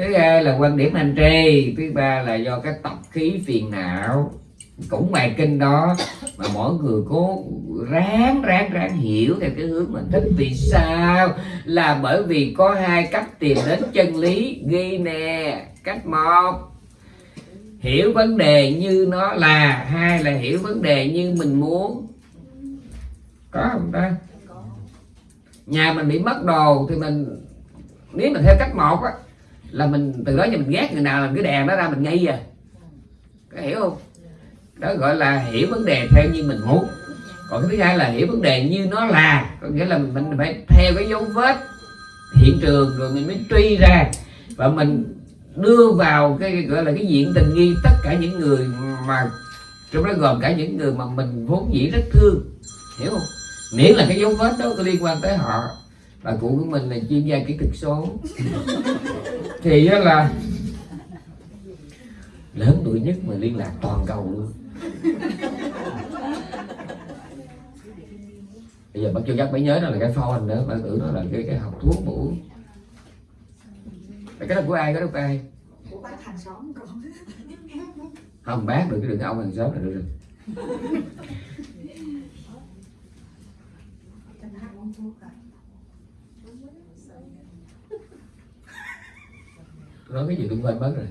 thứ hai là quan điểm hành trì thứ ba là do cái tập khí phiền não. Cũng bài kinh đó, mà mỗi người cố ráng ráng ráng hiểu theo cái hướng mình thích. Vì sao? Là bởi vì có hai cách tìm đến chân lý ghi nè, cách một. Hiểu vấn đề như nó là, hai là hiểu vấn đề như mình muốn. Có không ta? Nhà mình bị mất đồ thì mình, nếu mình theo cách một á là mình, từ đó giờ mình ghét người nào làm cái đèn nó ra mình ngay à. Có hiểu không? Đó gọi là hiểu vấn đề theo như mình muốn. Còn cái thứ hai là hiểu vấn đề như nó là. Có nghĩa là mình phải theo cái dấu vết, hiện trường rồi mình mới truy ra. Và mình đưa vào cái gọi là cái diện tình nghi tất cả những người mà, trong đó gồm cả những người mà mình vốn dĩ rất thương. Hiểu không? Miễn là cái dấu vết đó có liên quan tới họ và cụ của mình là chuyên gia kỹ thuật số. Thì đó là lớn tuổi nhất mà liên lạc toàn cầu luôn. Bây giờ bác chưa chắc mới nhớ nó là cái phone nữa bạn tưởng nó là cái cái học thuốc bổ cái đó của ai cái đó của ai? Của bác hàng xóm không bác được cái đừng ông hàng xóm là được rồi nói cái gì tôi quên mất rồi.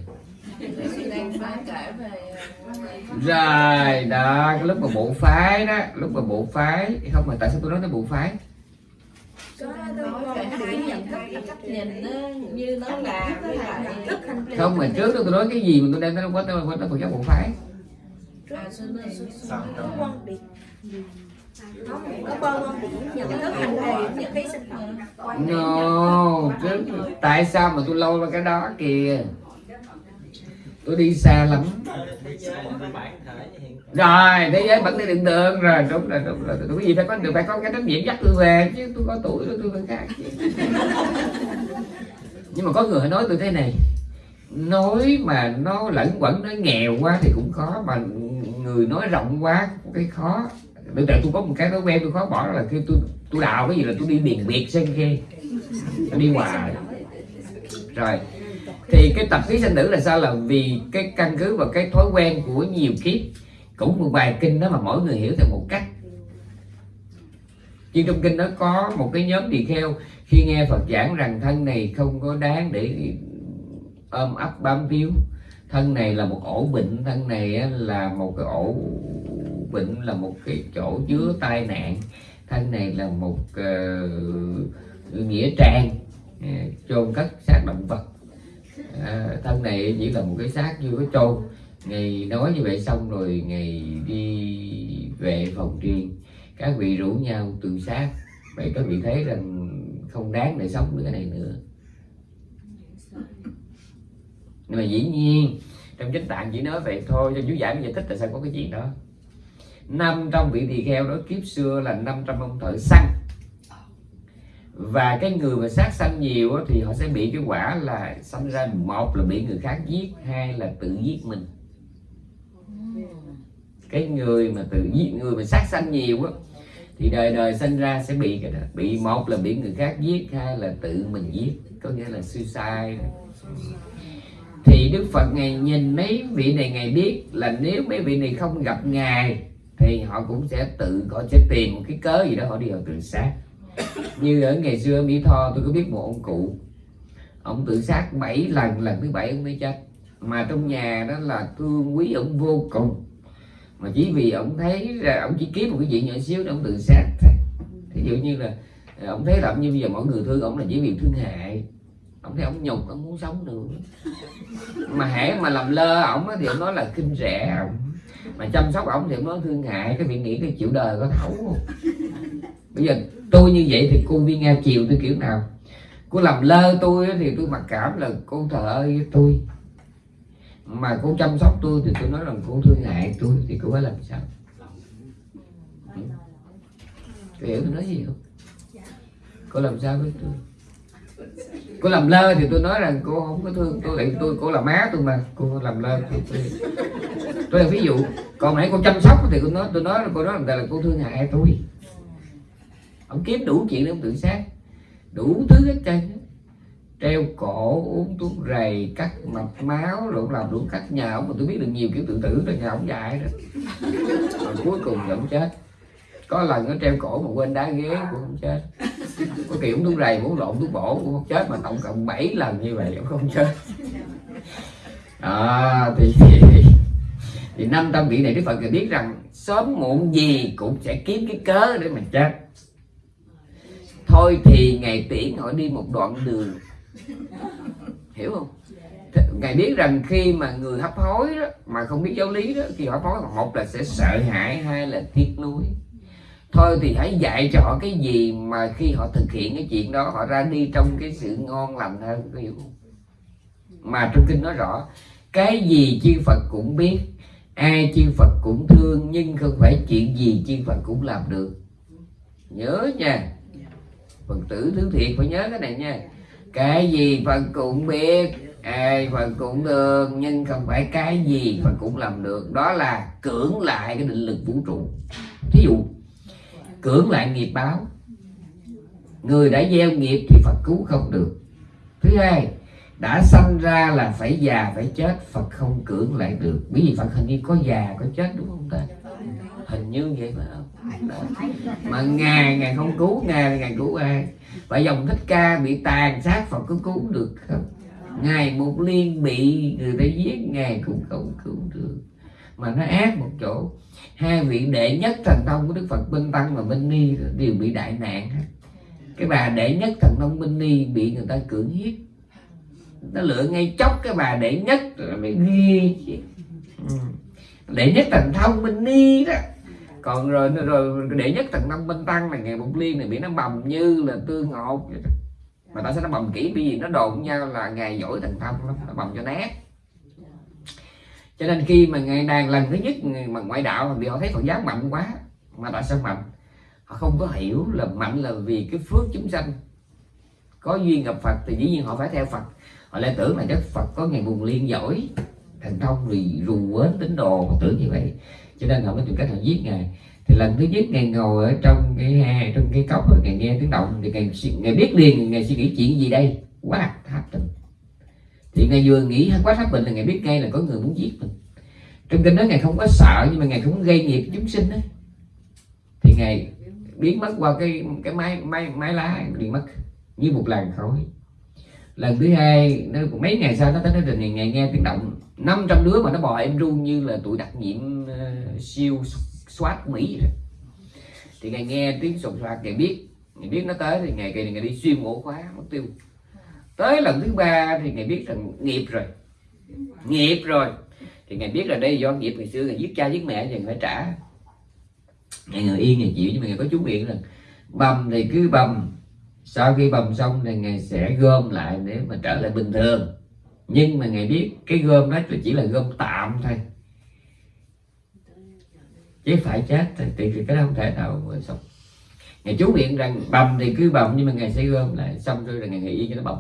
Rồi đó cái lúc mà bộ phái đó lúc mà bộ phái không mà tại sao tôi nói tới bộ phái? Không mà trước đó tôi nói cái gì mà tôi đem tới quên tới quên tới Phật giáo bộ phái no chứ tại sao mà tôi lâu ra cái đó kìa? Tôi đi xa lắm. Rồi thế giới vẫn đi đường đường. Rồi đúng rồi đúng rồi. Tôi cái gì phải có được phải có cái trách nhiệm dắt tôi về chứ. Tôi có tuổi rồi tôi phải khác nhưng mà có người nói tôi thế này. Nói mà nó lẫn quẩn nó nghèo quá thì cũng khó mà người nói rộng quá cũng cái khó bây giờ tôi có một cái thói quen tôi khó bỏ là khi tôi tôi đào cái gì là tôi đi biển biệt xem kia tôi đi ngoài rồi. Thì cái tập khí sinh tử là sao? Là vì cái căn cứ và cái thói quen của nhiều kiếp. Cũng một bài kinh đó mà mỗi người hiểu theo một cách. Nhưng trong kinh đó có một cái nhóm tỳ kheo khi nghe Phật giảng rằng thân này không có đáng để ôm ấp bám víu. Thân này là một ổ bệnh, thân này là một cái ổ bệnh là một cái chỗ chứa tai nạn. Thân này là một uh, nghĩa trang uh, chôn cất xác động vật. Uh, thân này chỉ là một cái xác chưa có chôn. Ngày nói như vậy xong rồi ngày đi về phòng riêng. Các vị rủ nhau tự sát. Vậy các vị thấy rằng không đáng để sống nữa cái này nữa. Nhưng mà dĩ nhiên trong chính tạng chỉ nói vậy thôi. Cho chú giải giải thích tại sao có cái chuyện đó năm trong vị tỳ kheo đó kiếp xưa là 500 ông thợ săn. Và cái người mà sát sanh nhiều thì họ sẽ bị cái quả là sanh ra một là bị người khác giết, hai là tự giết mình. Cái người mà tự giết, người mà sát sanh nhiều á thì đời đời sinh ra sẽ bị cái đó. Bị một là bị người khác giết, hai là tự mình giết. Có nghĩa là suicide thì đức phật ngày nhìn mấy vị này ngày biết là nếu mấy vị này không gặp ngài thì họ cũng sẽ tự họ sẽ tìm một cái cớ gì đó, họ đi vào tự sát. Như ở ngày xưa mỹ tho, tôi có biết một ông cụ. Ông tự sát 7 lần lần thứ bảy ông mới chết. Mà trong nhà đó là thương quý ông vô cùng. Mà chỉ vì ông thấy là ông chỉ kiếm một cái chuyện nhỏ xíu để ông tự sát thí dụ như là ờ, ông thấy là như bây giờ mọi người thương ông là chỉ vì thương hại. Ông thấy ông nhục, ông muốn sống nữa mà hãy mà làm lơ ổng thì ông nói là kinh rẻ ổng mà chăm sóc ổng thì nó thương hại, cái miệng nghĩ cái chịu đời có thấu. Không bây giờ tôi như vậy thì cô viên nga chiều tôi kiểu nào? Cô làm lơ tôi thì tôi mặc cảm là cô thờ ơi với tôi. Mà cô chăm sóc tôi thì tôi nói rằng cô thương hại tôi thì cô phải làm sao? Cô hiểu tôi nói gì không? Cô làm sao với tôi? Cô làm lơ thì tôi nói rằng cô không có thương tôi lại tôi cô là má tôi mà, cô làm lơ thì tôi tôi là ví dụ, còn nãy cô chăm sóc thì cô nói tôi nói cô nói là cô thương hại tôi? Ông kiếm đủ chuyện để ông tự sát, đủ thứ hết trơn treo cổ, uống thuốc rầy, cắt mạch máu, rồi làm đủ cách nhà ông, mà tôi biết được nhiều kiểu tự tử rồi, nhà ông dài rồi. Rồi cuối cùng thì ông chết. Có lần nó treo cổ mà quên đá ghế, cũng không chết có kiểu uống thuốc rầy uống lộn thuốc bổ cũng không chết mà tổng cộng 7 lần như vậy cũng không chết. À, thì, thì thì năm tâm vị này đức phật biết rằng sớm muộn gì cũng sẽ kiếm cái cớ để mà chết. Thôi thì ngày tiễn họ đi một đoạn đường. Hiểu không? Ngài biết rằng khi mà người hấp hối đó, mà không biết giáo lý đó khi họ hấp hối một là sẽ sợ hãi hai là tiếc nuối thôi thì hãy dạy cho họ cái gì mà khi họ thực hiện cái chuyện đó, họ ra đi trong cái sự ngon lành hơn, có hiểu không? Mà trong kinh nói rõ, cái gì chư Phật cũng biết, ai chư Phật cũng thương, nhưng không phải chuyện gì chư Phật cũng làm được. Nhớ nha. Phật tử thứ thiệt, phải nhớ cái này nha. Cái gì Phật cũng biết, ai Phật cũng thương, nhưng không phải cái gì Phật cũng làm được. Đó là cưỡng lại cái định lực vũ trụ. Thí dụ cưỡng lại nghiệp báo. Người đã gieo nghiệp thì Phật cứu không được. Thứ hai, đã sanh ra là phải già, phải chết, Phật không cưỡng lại được. Bởi vì Phật hình như có già, có chết đúng không ta? Hình như vậy mà không. Mà ngài ngài không cứu, ngài ngài cứu ai? Và dòng thích ca bị tàn sát, Phật có cứu được không? Ngài một liên bị, người ta giết, ngài cũng không cứu được. Mà nó ác một chỗ hai vị đệ nhất thần thông của đức phật minh tăng và minh ni đều bị đại nạn cái bà đệ nhất thần thông minh ni bị người ta cưỡng hiếp. Nó lựa ngay chốc cái bà đệ nhất là mới ghi ừ. đệ nhất thần thông minh ni đó. Còn rồi rồi đệ nhất thần thông minh tăng là ngày bụng liên này bị nó bầm như là tương ngột mà tại sao nó bầm kỹ, bởi vì nó đồn nhau là ngày giỏi thần thông lắm, nó bầm cho nát cho nên khi mà ngày đàn lần thứ nhất mà ngoại đạo thì họ thấy phật giáo mạnh quá mà tại sao mạnh họ không có hiểu là mạnh là vì cái phước chúng sanh. Có duyên gặp phật thì dĩ nhiên họ phải theo phật. Họ lại tưởng là đức phật có ngày buồn liên giỏi thành công vì rù quến tín đồ họ tưởng như vậy. Cho nên họ mới tìm cách họ giết ngài. Thì lần thứ nhất ngài ngồi ở trong cái hè trong cái cốc rồi ngài nghe tiếng động thì ngài, ngài biết liền ngài suy nghĩ chuyện gì đây? Quá tháp tình thì ngài vừa nghĩ quá tháp bệnh là ngài biết ngay là có người muốn giết mình. Trong kinh đó ngài không có sợ nhưng mà ngài không gây nghiệp chúng sinh đấy thì ngài biến mất qua cái cái máy máy máy lá đi mất. Như một làn khói. Lần thứ hai nó mấy ngày sau nó tới nó trình ngày nghe tiếng động. 500 đứa mà nó bò em ru như là tụi đặc nhiệm uh, siêu soát mỹ rồi. Thì ngày nghe tiếng sột soạt ngày biết. Ngày biết nó tới thì ngày kỳ ngày đi xuyên ổ khóa mất tiêu tới lần thứ ba thì ngài biết rằng nghiệp rồi. Nghiệp rồi. Thì ngài biết là đây do nghiệp ngày xưa ngài giết cha giết mẹ thì phải trả. Ngày người yên ngày chịu nhưng mà ngài có chú miệng là bầm thì cứ bầm. Sau khi bầm xong thì ngài sẽ gom lại để mà trở lại bình thường. Nhưng mà ngài biết cái gom đó chỉ là gom tạm thôi. Chứ phải chết thì, thì cái đó không thể nào mà xong ngày chú miệng rằng bầm thì cứ bầm nhưng mà ngài sẽ gom lại. Xong rồi là ngài nghỉ yên cho nó bầm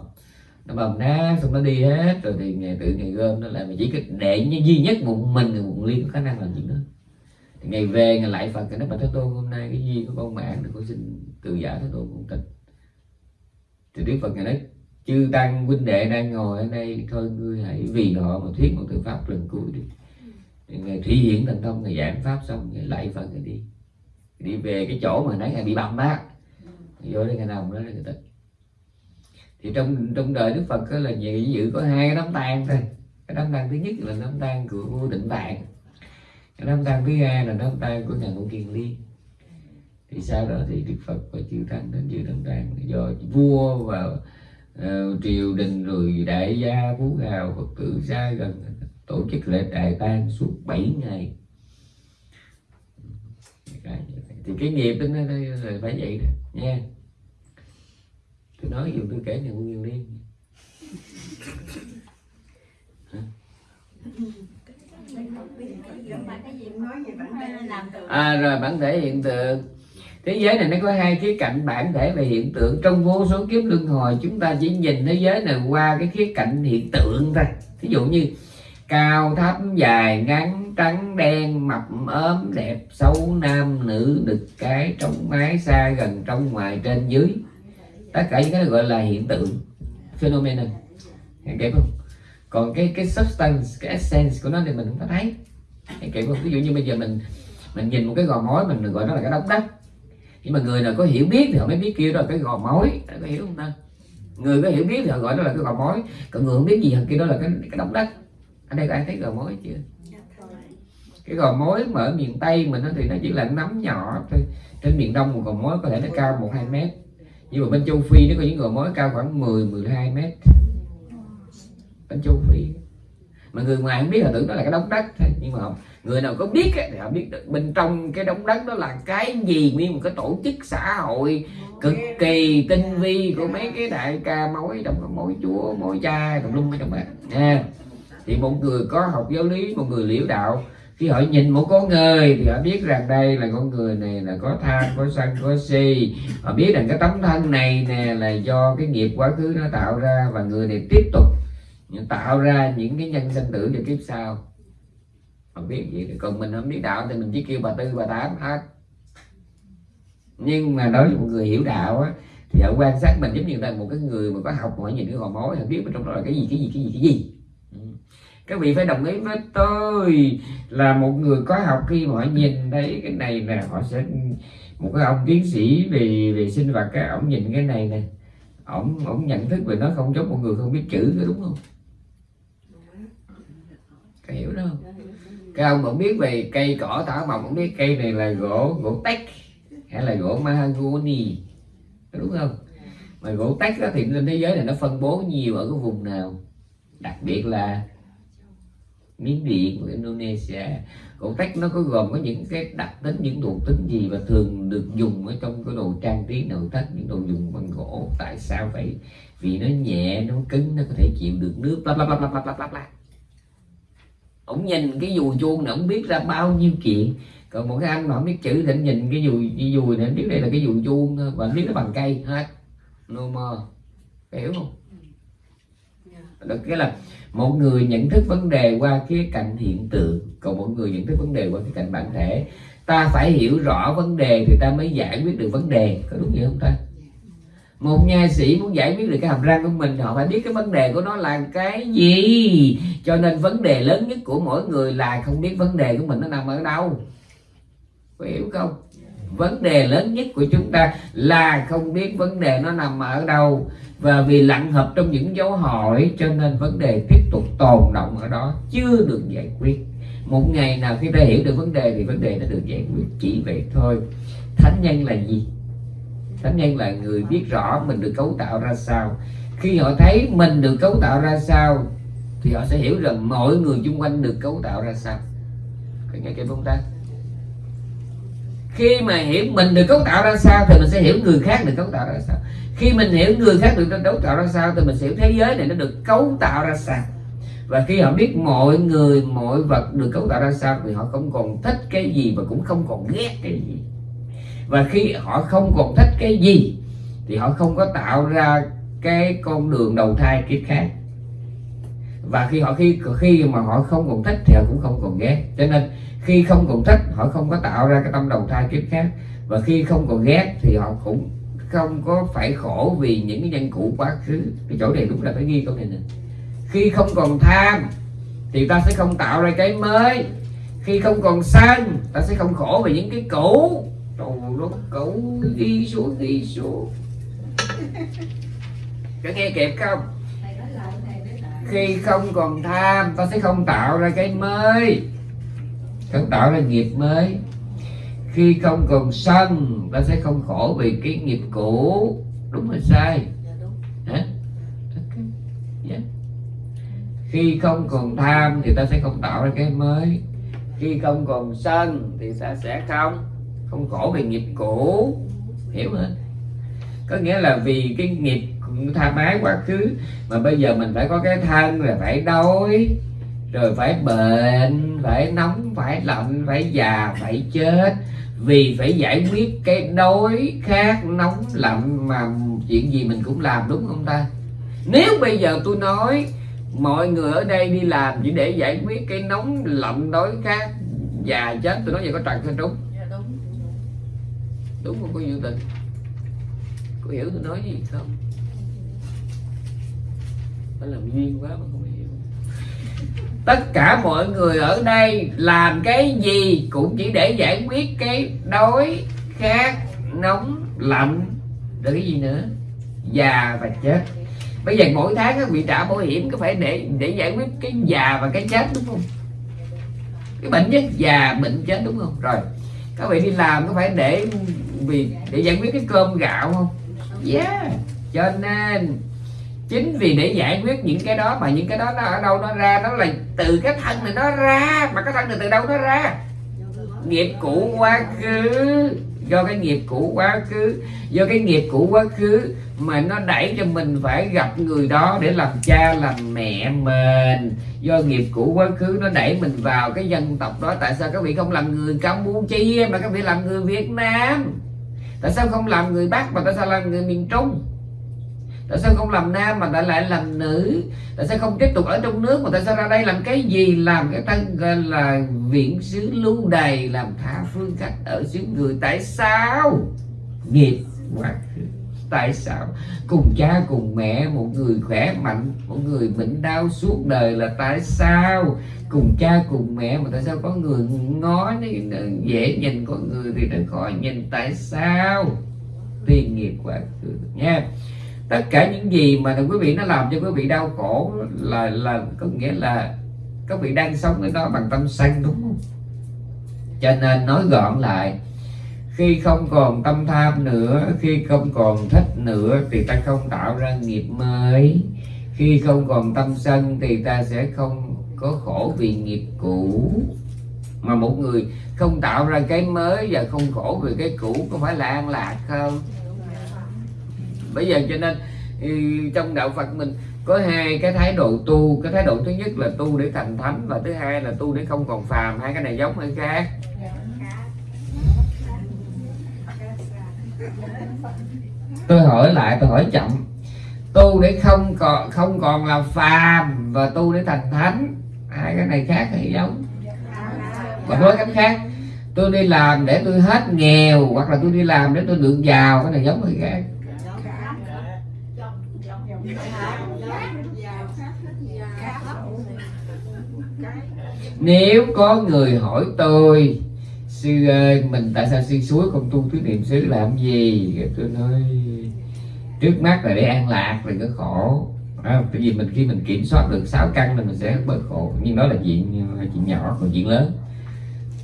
nó bầm đá xong nó đi hết. Rồi thì ngày tự ngày gom, nó lại mà chỉ cái để như duy nhất một mình một liên có khả năng làm chuyện đó. Thì ngày về, ngày lại phật cái nó bà thế tôn hôm nay cái gì của con mạng thì con xin từ giả thế tôn cũng tịch. Thì đức phật ngày nói, chư tăng huynh đệ đang ngồi ở đây, thôi ngươi hãy vì họ mà thuyết một từ pháp lần cuối đi. Thì ngày thủy hiển thành thông, ngày giảng pháp xong, ngày lại phật, ngày đi. Đi về cái chỗ mà nãy ngày bị bầm á. Vô đây ngày nào đó là người tịch thì trong trong đời đức phật là dự dự có hai cái đám tang thôi. Cái đám tang thứ nhất là đám tang của định tạng. Cái đám tang thứ hai là đám tang của nhà ngũ kiền liên thì sau đó thì đức phật và chư tăng đến dự đám tang do vua và uh, triều đình rồi đại gia phú hào phật tử xa gần tổ chức lễ đại tang suốt 7 ngày. Thì cái nghiệp đó nó, nó, phải vậy đó nha tôi nói dù tôi kể này cũng nhiều đi à rồi, bản thể hiện tượng. Thế giới này nó có hai khía cạnh bản thể và hiện tượng. Trong vô số kiếp luân hồi, chúng ta chỉ nhìn thế giới này qua cái khía cạnh hiện tượng thôi. Ví dụ như cao, thấp, dài, ngắn, trắng, đen, mập, ốm, đẹp, xấu, nam, nữ, đực, cái trong mái, xa, gần, trong, ngoài, trên, dưới tất cả những cái gọi là hiện tượng phenomenon. Kịp không? Còn cái cái substance cái essence của nó thì mình không có thấy. Kịp không? Ví dụ như bây giờ mình mình nhìn một cái gò mối mình gọi nó là cái đống đất nhưng mà người nào có hiểu biết thì họ mới biết kêu đó là cái gò mối. Có hiểu không ta? Người có hiểu biết thì họ gọi đó là cái gò mối. Còn người không biết gì họ kêu đó là cái cái đống đất ở đây có ai thấy gò mối chưa? Cái gò mối mà ở miền tây mình thì nó chỉ là nắm nhỏ thôi. Trên miền đông một gò mối có thể nó cao một hai mét nhưng mà bên châu phi nó có những gò mối cao khoảng 10 12 mét. Bên châu phi. Mà người ngoài không biết là tưởng đó là cái đống đất thôi. Nhưng mà không người nào có biết thì họ biết được bên trong cái đống đất đó là cái gì. Nguyên một cái tổ chức xã hội cực kỳ tinh vi của mấy cái đại ca mối trong có mối chúa, mối cha, tùm lum ở trong đó nha. Thì một người có học giáo lý, một người liễu đạo khi họ nhìn một con người thì họ biết rằng đây là con người này là có tham có sân có si họ biết rằng cái tấm thân này nè là do cái nghiệp quá khứ nó tạo ra và người này tiếp tục tạo ra những cái nhân sinh tử cho kiếp sau. Họ biết vậy còn mình không biết đạo thì mình chỉ kêu bà tư, bà tám hết. Nhưng mà đối với một người hiểu đạo á, thì họ quan sát mình giống như là một cái người mà có học hỏi nhìn cái gò mối họ biết bên trong đó là cái gì cái gì cái gì cái gì các vị phải đồng ý với tôi là một người có học khi mà họ nhìn thấy cái này là họ sẽ, một cái ông tiến sĩ về về sinh vật cái ông nhìn cái này nè, ông ông nhận thức về nó không giống một người không biết chữ có đúng không? Cái hiểu đó không? Cái ông cũng biết về cây cỏ thảo mộc cũng biết cây này là gỗ gỗ tách hay là gỗ mahogany, đúng không? Mà gỗ tách đó thì trên thế giới này nó phân bố nhiều ở cái vùng nào? Đặc biệt là miến điện của Indonesia. Gỗ tách nó có gồm có những cái đặc tính những thuộc tính gì và thường được dùng ở trong cái đồ trang trí nội thất những đồ dùng bằng gỗ? Tại sao vậy? Vì nó nhẹ nó cứng nó có thể chịu được nước bla bla bla bla bla bla bla ông nhìn cái dùi chuông này ông biết ra bao nhiêu chuyện. Còn một cái anh mà không biết chữ thì nhìn cái dùi cái dùi này biết đây là cái dùi chuông và biết nó bằng cây hết. No more hiểu không? Được cái là một người nhận thức vấn đề qua khía cạnh hiện tượng, còn một người nhận thức vấn đề qua khía cạnh bản thể. Ta phải hiểu rõ vấn đề thì ta mới giải quyết được vấn đề. Có đúng vậy không ta? Một nha sĩ muốn giải quyết được cái hàm răng của mình họ phải biết cái vấn đề của nó là cái gì. Cho nên vấn đề lớn nhất của mỗi người là không biết vấn đề của mình nó nằm ở đâu. Có hiểu không? Vấn đề lớn nhất của chúng ta là không biết vấn đề nó nằm ở đâu và vì lặng hợp trong những dấu hỏi, cho nên vấn đề tiếp tục tồn động ở đó chưa được giải quyết. Một ngày nào khi ta hiểu được vấn đề thì vấn đề nó được giải quyết. Chỉ vậy thôi. Thánh nhân là gì? Thánh nhân là người biết rõ mình được cấu tạo ra sao. Khi họ thấy mình được cấu tạo ra sao, thì họ sẽ hiểu rằng mọi người xung quanh được cấu tạo ra sao. Có nghe cái không ta? Khi mà hiểu mình được cấu tạo ra sao thì mình sẽ hiểu người khác được cấu tạo ra sao. Khi mình hiểu người khác được cấu tạo ra sao thì mình sẽ hiểu thế giới này nó được cấu tạo ra sao. Và khi họ biết mọi người, mọi vật được cấu tạo ra sao thì họ không còn thích cái gì và cũng không còn ghét cái gì. Và khi họ không còn thích cái gì thì họ không có tạo ra cái con đường đầu thai kiếp khác. Và khi họ khi khi mà họ không còn thích thì họ cũng không còn ghét. Cho nên khi không còn thích họ không có tạo ra cái tâm đầu thai kiếp khác. Và khi không còn ghét thì họ cũng không có phải khổ vì những cái nhân cụ quá khứ. Cái chỗ này đúng là phải ghi câu này nè. Khi không còn tham thì ta sẽ không tạo ra cái mới. Khi không còn sân ta sẽ không khổ vì những cái cũ. Trời nó cũ ghi xuống ghi xuống. Có nghe kịp không? Khi không còn tham ta sẽ không tạo ra cái mới không tạo ra nghiệp mới. Khi không còn sân ta sẽ không khổ vì cái nghiệp cũ. Đúng hay sai? Hả? Okay. yeah. khi không còn tham thì ta sẽ không tạo ra cái mới. Khi không còn sân thì ta sẽ không không khổ vì nghiệp cũ. Hiểu không có nghĩa là vì cái nghiệp tha mái quá khứ mà bây giờ mình phải có cái thân là phải đói rồi phải bệnh phải nóng phải lạnh phải già phải chết. Vì phải giải quyết cái đói khát nóng lạnh mà chuyện gì mình cũng làm đúng không ta? Nếu bây giờ tôi nói mọi người ở đây đi làm chỉ để giải quyết cái nóng lạnh đói khát già chết tôi nói vậy có trật hay đúng. Đúng không có dự tình? Có hiểu tôi nói gì không? Phải làm duyên quá mà không hiểu tất cả mọi người ở đây làm cái gì cũng chỉ để giải quyết cái đói khát nóng lạnh, rồi cái gì nữa? Già và chết. Bây giờ mỗi tháng các vị trả bảo hiểm có phải để để giải quyết cái già và cái chết đúng không? Cái bệnh chết già, bệnh chết đúng không? Rồi, các vị đi làm có phải để vì để giải quyết cái cơm gạo không? Yeah, cho nên chính vì để giải quyết những cái đó mà những cái đó nó ở đâu nó ra, nó là từ cái thân này nó ra, mà cái thân này từ đâu nó ra? Nghiệp cũ quá khứ. Do cái nghiệp cũ quá khứ, do cái nghiệp cũ quá khứ mà nó đẩy cho mình phải gặp người đó để làm cha, làm mẹ mình. Do nghiệp cũ quá khứ nó đẩy mình vào cái dân tộc đó. Tại sao các vị không làm người campuchia mà các vị làm người việt nam? Tại sao không làm người bắc mà tại sao làm người miền trung? Tại sao không làm nam mà tại lại làm nữ? Tại sao không tiếp tục ở trong nước mà tại sao ra đây làm cái gì? Làm cái thân là, viện xứ lưu đầy làm tha phương khách ở xứ người. Tại sao? Nghiệp quá tại sao? Cùng cha, cùng mẹ, một người khỏe mạnh, một người bệnh đau suốt đời là tại sao? Cùng cha, cùng mẹ mà tại sao có người ngó dễ nhìn có người thì nó khó nhìn? Tại sao? Tiền nghiệp quá nha tất cả những gì mà quý vị nó làm cho quý vị đau khổ là là có nghĩa là các vị đang sống với nó bằng tâm sân đúng không? Cho nên nói gọn lại khi không còn tâm tham nữa khi không còn thích nữa thì ta không tạo ra nghiệp mới. Khi không còn tâm sân thì ta sẽ không có khổ vì nghiệp cũ. Mà một người không tạo ra cái mới và không khổ vì cái cũ có phải là an lạc không bây giờ cho nên ừ, trong đạo Phật mình có hai cái thái độ tu. Cái thái độ thứ nhất là tu để thành thánh và thứ hai là tu để không còn phàm. Hai cái này giống hay khác? Tôi hỏi lại, tôi hỏi chậm. Tu để không còn không còn là phàm và tu để thành thánh. Hai cái này khác hay giống? Và nói cách khác. Tôi đi làm để tôi hết nghèo, hoặc là tôi đi làm để tôi được giàu. Cái này giống hay khác? Nếu có người hỏi tôi sư ơi mình tại sao sư suối không tu tứ niệm xứ làm gì? Tôi nói trước mắt là để an lạc rồi có khổ. À, tại vì mình khi mình kiểm soát được sáu căn là mình sẽ bớt khổ. Nhưng đó là chuyện ờ, chuyện nhỏ còn chuyện lớn.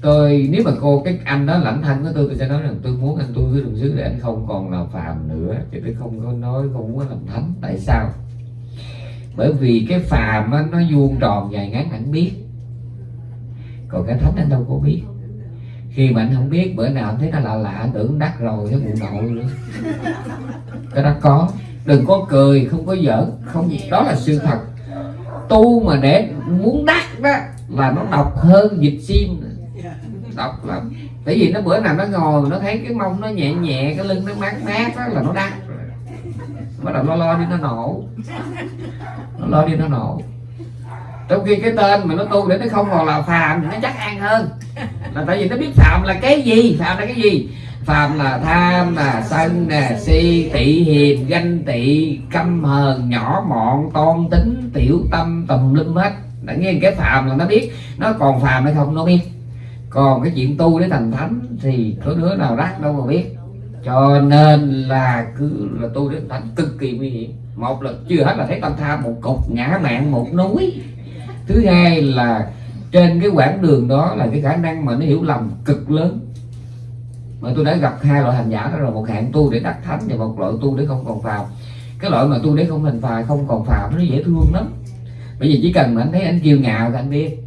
Tôi nếu mà cô cái anh đó lãnh thân của tôi tôi sẽ nói rằng tôi muốn anh tu thứ đường xứ để anh không còn là phàm nữa. Chứ tôi không có nói không muốn làm thánh. Tại sao? Bởi vì cái phàm á, nó vuông tròn dài ngắn hẳn biết còn cái thánh anh đâu có biết. Khi mà anh không biết, bữa nào anh thấy nó lạ lạ, anh tưởng đắt rồi cái bụng nội nữa cái đó có. Đừng có cười, không có giỡn, không đó là sự thật. Tu mà để muốn đắt đó, là nó độc hơn dịch sim. Độc lắm. Tại vì nó bữa nào nó ngồi, nó thấy cái mông nó nhẹ nhẹ, cái lưng nó mát mát đó là nó đắt bắt đầu lo lo đi, nó nổ. Nó lo đi, nó nổ trong khi cái tên mà nó tu để nó không còn là phàm thì nó chắc ăn hơn. Là tại vì nó biết phạm là cái gì, phạm là cái gì? Phạm là tham, là sân nè si, tị, hiềm, ganh tị, căm hờn nhỏ mọn, toan tính, tiểu tâm, tùm lum hết. Đã nghe cái phạm là nó biết. Nó còn phàm hay không nó biết. Còn cái chuyện tu để thành thánh thì có đứa nào rác đâu mà biết. Cho nên là cứ là tu đến thánh cực kỳ nguy hiểm. Một là chưa hết là thấy tâm tham, một cục ngã mạng, một núi thứ hai là trên cái quãng đường đó là cái khả năng mà nó hiểu lầm cực lớn. Mà tôi đã gặp hai loại hành giả đó rồi một hạng tu để đắc thánh và một loại tu để không còn phàm. Cái loại mà tu để không thành phàm không còn phàm nó dễ thương lắm. Bởi vì chỉ cần mà anh thấy anh kiêu ngạo thì anh biết.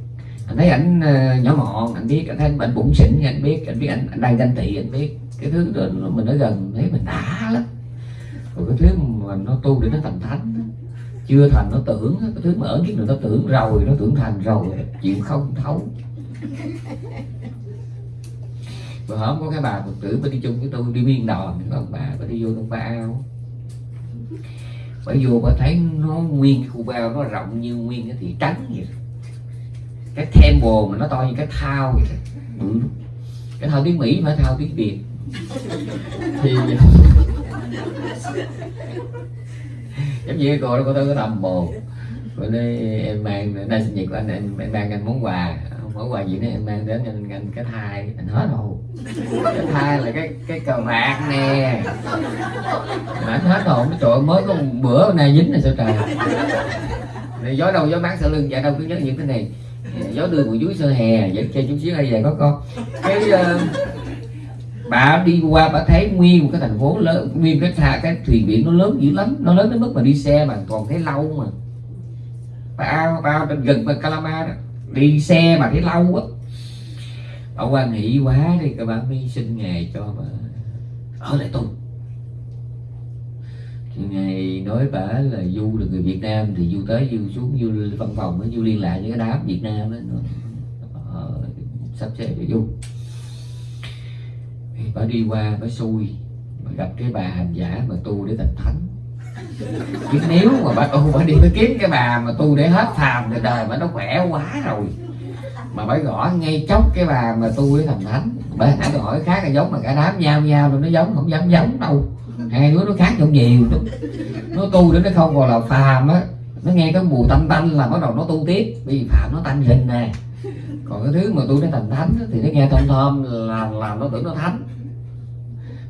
Anh thấy ảnh ờ, nhỏ mọn anh biết. Anh thấy anh bệnh bụng xỉn anh biết. Anh biết anh, anh đang ganh tị anh biết. Cái thứ đó mình ở gần thấy mình đã lắm. Rồi cái thứ mà nó tu để nó thành thánh chưa thành nó tưởng cái thứ mà ở kiếp này nó tưởng rồi nó tưởng thành rồi. Chịu không thấu. Bữa hôm có cái bà phật tử bà đi chung với tôi đi miên đòn ông bà bà đi vô trong ba ao bà vô bà thấy nó nguyên cái khu bao nó rộng như nguyên cái thị trắng vậy. Cái temple mà nó to như cái thao vậy ừ. cái thao tiếng mỹ phải thao tiếng việt. Thì giống như cô đó cô tới cái tầm bồ bữa nay em mang nay sinh nhật của anh em, em mang anh món quà. Món quà gì nữa em mang đến anh, anh cái thai. Anh hết hồn cái thai là cái cái cờ bạc nè. Mà anh hết hồn trời ơi, mới có một bữa nay dính này sao trời. Này gió đâu gió mát sau lưng dạ đâu cứ nhớ những cái này. Gió đưa một dưới sơ hè dẫn chơi chút xíu đây về có con. Cái uh, bà đi qua bà thấy nguyên một cái thành phố lớn nguyên cái thà cái thuyền biển nó lớn dữ lắm nó lớn đến mức mà đi xe mà còn thấy lâu mà bà bà gần bên Calama đó đi xe mà thấy lâu á bà quan nghỉ quá đi các bạn mới xin nghề cho bà ở lại tu ngày nói bà là du là người Việt Nam thì du tới du xuống du văn phòng du liên lạc với cái đám Việt Nam đó ờ, sắp xếp để du bà đi qua bà xui, bà gặp cái bà hành giả mà tu để thành thánh. Chứ nếu mà bà tu, bà đi bà kiếm cái bà mà tu để hết phàm thì đời bà nó khỏe quá rồi. Mà bà gõ ngay chốc cái bà mà tu để thành thánh. Bà hãy hỏi khác là giống mà cả đám nhau nhau rồi nó giống, không dám giống đâu. Hai đứa nó khác nhau nhiều lắm. Nó tu để nó không còn là phàm á, nó nghe cái mùi tanh tanh là bắt đầu nó tu tiếp. Vì phàm nó tanh hình nè còn cái thứ mà tôi nói thành thánh thì nó nghe thơm thơm, là là nó tưởng nó thánh.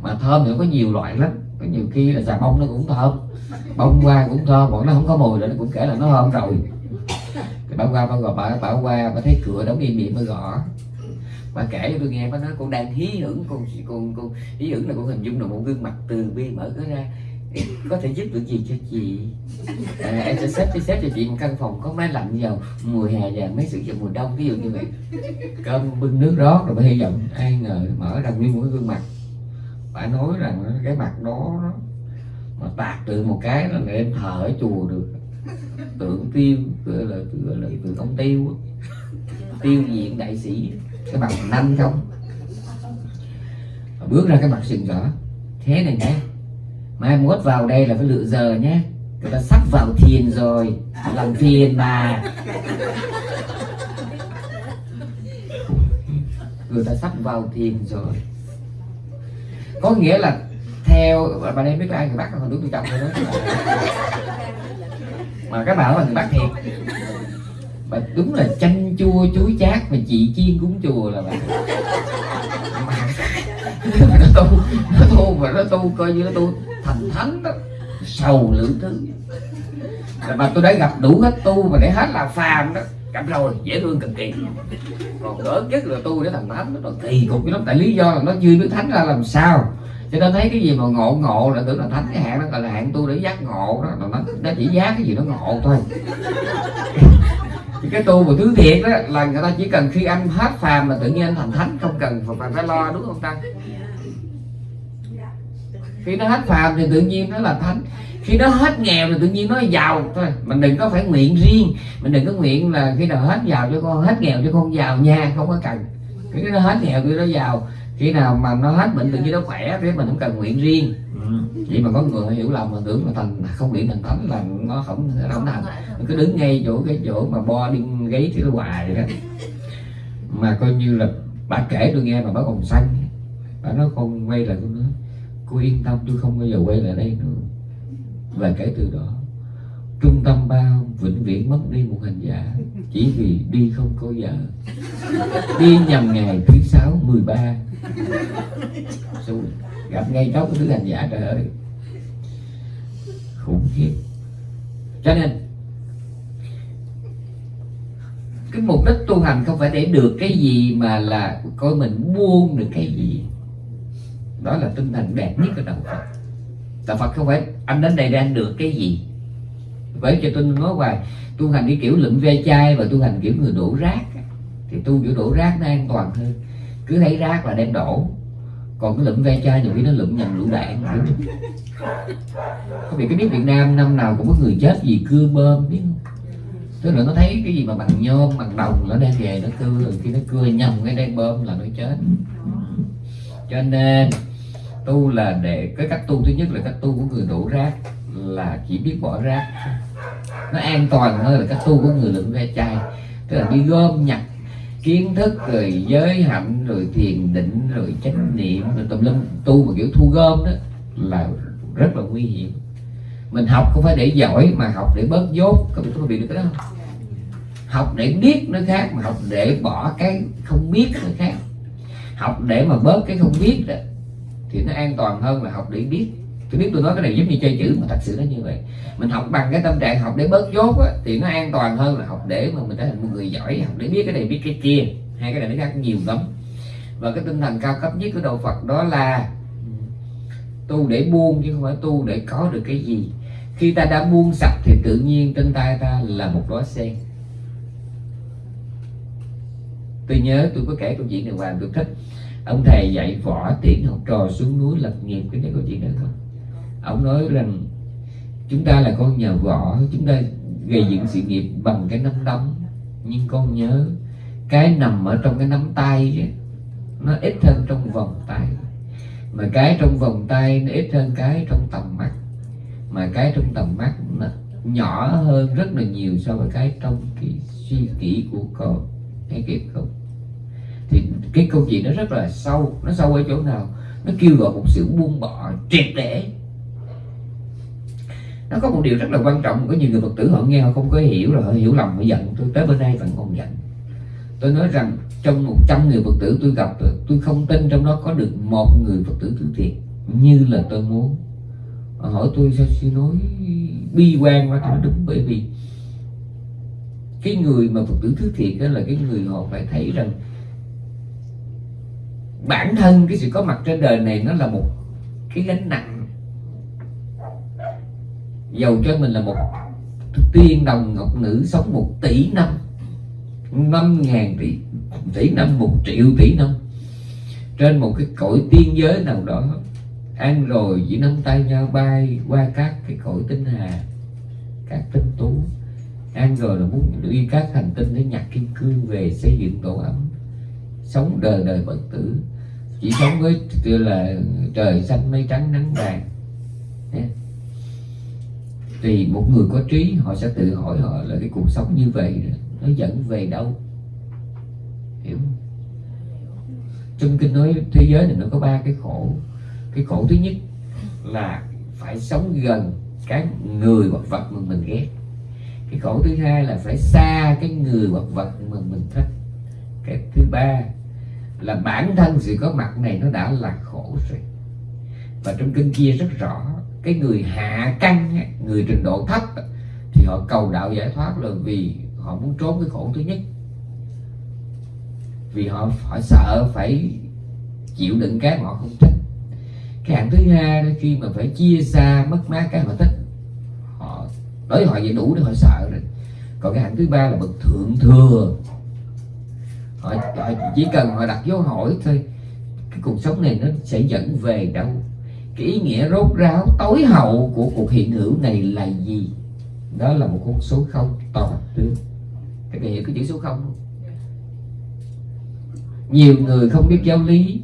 Mà thơm thì có nhiều loại lắm. Có nhiều khi là xà bông nó cũng thơm, bông hoa cũng thơm bọn nó không có mùi là nó cũng kể là nó thơm rồi. Cái bà qua bà gọi bà bà qua bà thấy cửa đóng im miệng mới gõ. Bà kể cho tôi nghe bà nói, con đang hí hưởng con con con, hí hưởng là con hình dung là một gương mặt từ bi mở cửa ra có thể giúp được gì cho chị? À, em sẽ xếp cho xếp cho chị một căn phòng có máy lạnh vào mùa hè và mấy sự vào mùa đông ví dụ như vậy. Cơm bưng nước rót rồi mới hy vọng ai ngờ mở ra nguyên một cái gương mặt. Phải nói rằng cái mặt đó mà tạc từ một cái là em thở ở chùa được. Tượng tiêu gọi là gọi là tượng ông tiêu tiêu diện đại sĩ cái mặt nanh không bước ra cái mặt sừng rõ thế này nhé mai mốt vào đây là phải lựa giờ nhé. Người ta sắp vào thiền rồi, làm thiền mà. Người ta sắp vào thiền rồi. Có nghĩa là theo, bạn em biết ai người bắc còn đúng tôi trọng rồi đó. Mà các bảo là người bắt thiệt. Mà đúng là chanh chua, chuối chát mà chị chiên cúng chùa là bạn nó tu nó tu và nó tu coi như nó tu thành thánh đó. Sầu lượng thứ. Mà tôi đã gặp đủ hết tu và để hết là phàm đó. Gặp rồi dễ thương cực kỳ. Còn gỡ nhất là tu để thành thánh nó kỳ cục lắm. Tại lý do là nó chưa biết thánh ra làm sao. Cho nên thấy cái gì mà ngộ ngộ là tưởng là thánh. Cái hạng đó gọi là hạng tu để giác ngộ đó. Nó, nó chỉ giác cái gì nó ngộ thôi cái tu mà thứ thiện đó, là người ta chỉ cần khi anh hết phàm là tự nhiên anh thành thánh, không cần phải phải lo, đúng không ta? Khi nó hết phàm thì tự nhiên nó là thánh. Khi nó hết nghèo thì tự nhiên nó giàu. Thôi, mình đừng có phải nguyện riêng. Mình đừng có nguyện là khi nào hết giàu cho con, hết nghèo cho con giàu nha, không có cần. Khi nó hết nghèo thì nó giàu khi nào mà nó hết bệnh tự nhiên nó khỏe thì mình không cần nguyện riêng. Ừ. vậy mà có người hiểu lầm mà tưởng là thành không điện thành thánh là nó không không thành. mình cứ đứng ngay chỗ cái chỗ mà bo đi gáy thì nó hoài đó. Mà coi như là bà kể tôi nghe mà bà còn xanh bà nói con quay lại con nói cô yên tâm tôi không bao giờ quay lại đây nữa. Và kể từ đó trung tâm bao vĩnh viễn mất đi một hành giả chỉ vì đi không có vợ. Đi nhầm ngày thứ sáu, mười ba. Gặp ngay đó cái thứ hành giả trời ơi. Khủng khiếp. Cho nên, cái mục đích tu hành không phải để được cái gì mà là coi mình buông được cái gì. Đó là tinh thần đẹp nhất của đạo Phật. Đạo Phật không phải, anh đến đây đang được cái gì. Vậy cho tôi nói hoài tu hành cái kiểu lượm ve chai và tu hành kiểu người đổ rác thì tu kiểu đổ rác nó an toàn hơn. Cứ thấy rác là đem đổ, còn cái lụm ve chai nhiều khi nó lụm nhầm lũ đạn có vì cái biết Việt Nam năm nào cũng có người chết vì cưa bơm, biết không? Tức là nó thấy cái gì mà bằng nhôm, bằng đồng nó đem về nó cưa, rồi khi nó cưa nhầm cái đem bơm là nó chết. Cho nên, tu là để, cái cách tu thứ nhất là cách tu của người đổ rác là chỉ biết bỏ rác nó an toàn hơn là cách tu của người lượng ve chai. Tức là đi gom nhặt kiến thức, rồi giới hạnh, rồi thiền định, rồi chánh niệm, rồi tùm lum. Tu mà kiểu thu gom đó là rất là nguy hiểm. Mình học không phải để giỏi mà học để bớt dốt. Có bị có bị được cái đó không? Học để biết nó khác mà học để bỏ cái không biết nó khác. Học để mà bớt cái không biết đó, thì nó an toàn hơn là học để biết tôi biết tôi nói cái này giống như chơi chữ mà thật sự nó như vậy. Mình học bằng cái tâm trạng học để bớt dốt á, thì nó an toàn hơn là học để mà mình trở thành một người giỏi học để biết cái này biết cái kia. Hai cái này nó khác nhiều lắm. Và cái tinh thần cao cấp nhất của đạo Phật đó là tu để buông chứ không phải tu để có được cái gì. Khi ta đã buông sạch thì tự nhiên trên tay ta là một đóa sen. Tôi nhớ tôi có kể câu chuyện này hoàng tôi thích. Ông thầy dạy võ tiễn học trò xuống núi lập nghiệp cái này câu chuyện đó thôi ông nói rằng, chúng ta là con nhà võ, chúng ta gây dựng sự nghiệp bằng cái nắm đấm. Nhưng con nhớ, cái nằm ở trong cái nắm tay nó ít hơn trong vòng tay. Mà cái trong vòng tay nó ít hơn cái trong tầm mắt. Mà cái trong tầm mắt nó nhỏ hơn rất là nhiều so với cái trong cái suy nghĩ của con. Nghe kịp không? Thì cái câu chuyện nó rất là sâu. Nó sâu ở chỗ nào? Nó kêu gọi một sự buông bỏ triệt để nó có một điều rất là quan trọng, có nhiều người phật tử họ nghe họ không có hiểu rồi họ hiểu lầm, họ giận. Tôi tới bên đây vẫn còn giận. Tôi nói rằng trong 100 người phật tử tôi gặp, tôi không tin trong đó có được một người phật tử thứ thiệt, như là tôi muốn. Họ hỏi tôi sao suy nói bi quan quá thì nó đúng, bởi vì cái người mà phật tử thứ thiệt đó là cái người họ phải thấy rằng bản thân cái sự có mặt trên đời này nó là một cái gánh nặng dầu cho mình là một tiên đồng ngọc nữ sống một tỷ năm năm ngàn tỷ tỷ năm, một triệu tỷ năm. Trên một cái cõi tiên giới nào đó, ăn rồi chỉ nắm tay nhau bay qua các cái cõi tinh hà, các tinh tú. Ăn rồi là muốn đi các hành tinh để nhặt kim cương về xây dựng tổ ấm, sống đời đời bất tử. Chỉ sống với, tức là trời xanh mây trắng nắng vàng thì một người có trí, họ sẽ tự hỏi họ là cái cuộc sống như vậy nó dẫn về đâu? Hiểu không? trong kinh nói thế giới này nó có ba cái khổ. Cái khổ thứ nhất là phải sống gần cái người hoặc vật mà mình ghét. Cái khổ thứ hai là phải xa cái người hoặc vật mà mình thích. Cái thứ ba là bản thân sự có mặt này nó đã là khổ rồi. Và trong kinh kia rất rõ cái người hạ căn người trình độ thấp thì họ cầu đạo giải thoát là vì họ muốn trốn cái khổ thứ nhất. Vì họ họ sợ phải chịu đựng cái họ không thích. Cái hạng thứ hai khi mà phải chia xa mất mát cái họ thích họ đối với họ vậy đủ để họ sợ rồi. Còn cái hạng thứ ba là bậc thượng thừa. Họ, họ chỉ cần họ đặt dấu hỏi thôi cái cuộc sống này nó sẽ dẫn về đâu? Cái ý nghĩa rốt ráo, tối hậu của cuộc hiện hữu này là gì? Đó là một con số không toàn tướng các bạn hiểu cái chữ số không không? Nhiều người không biết giáo lý.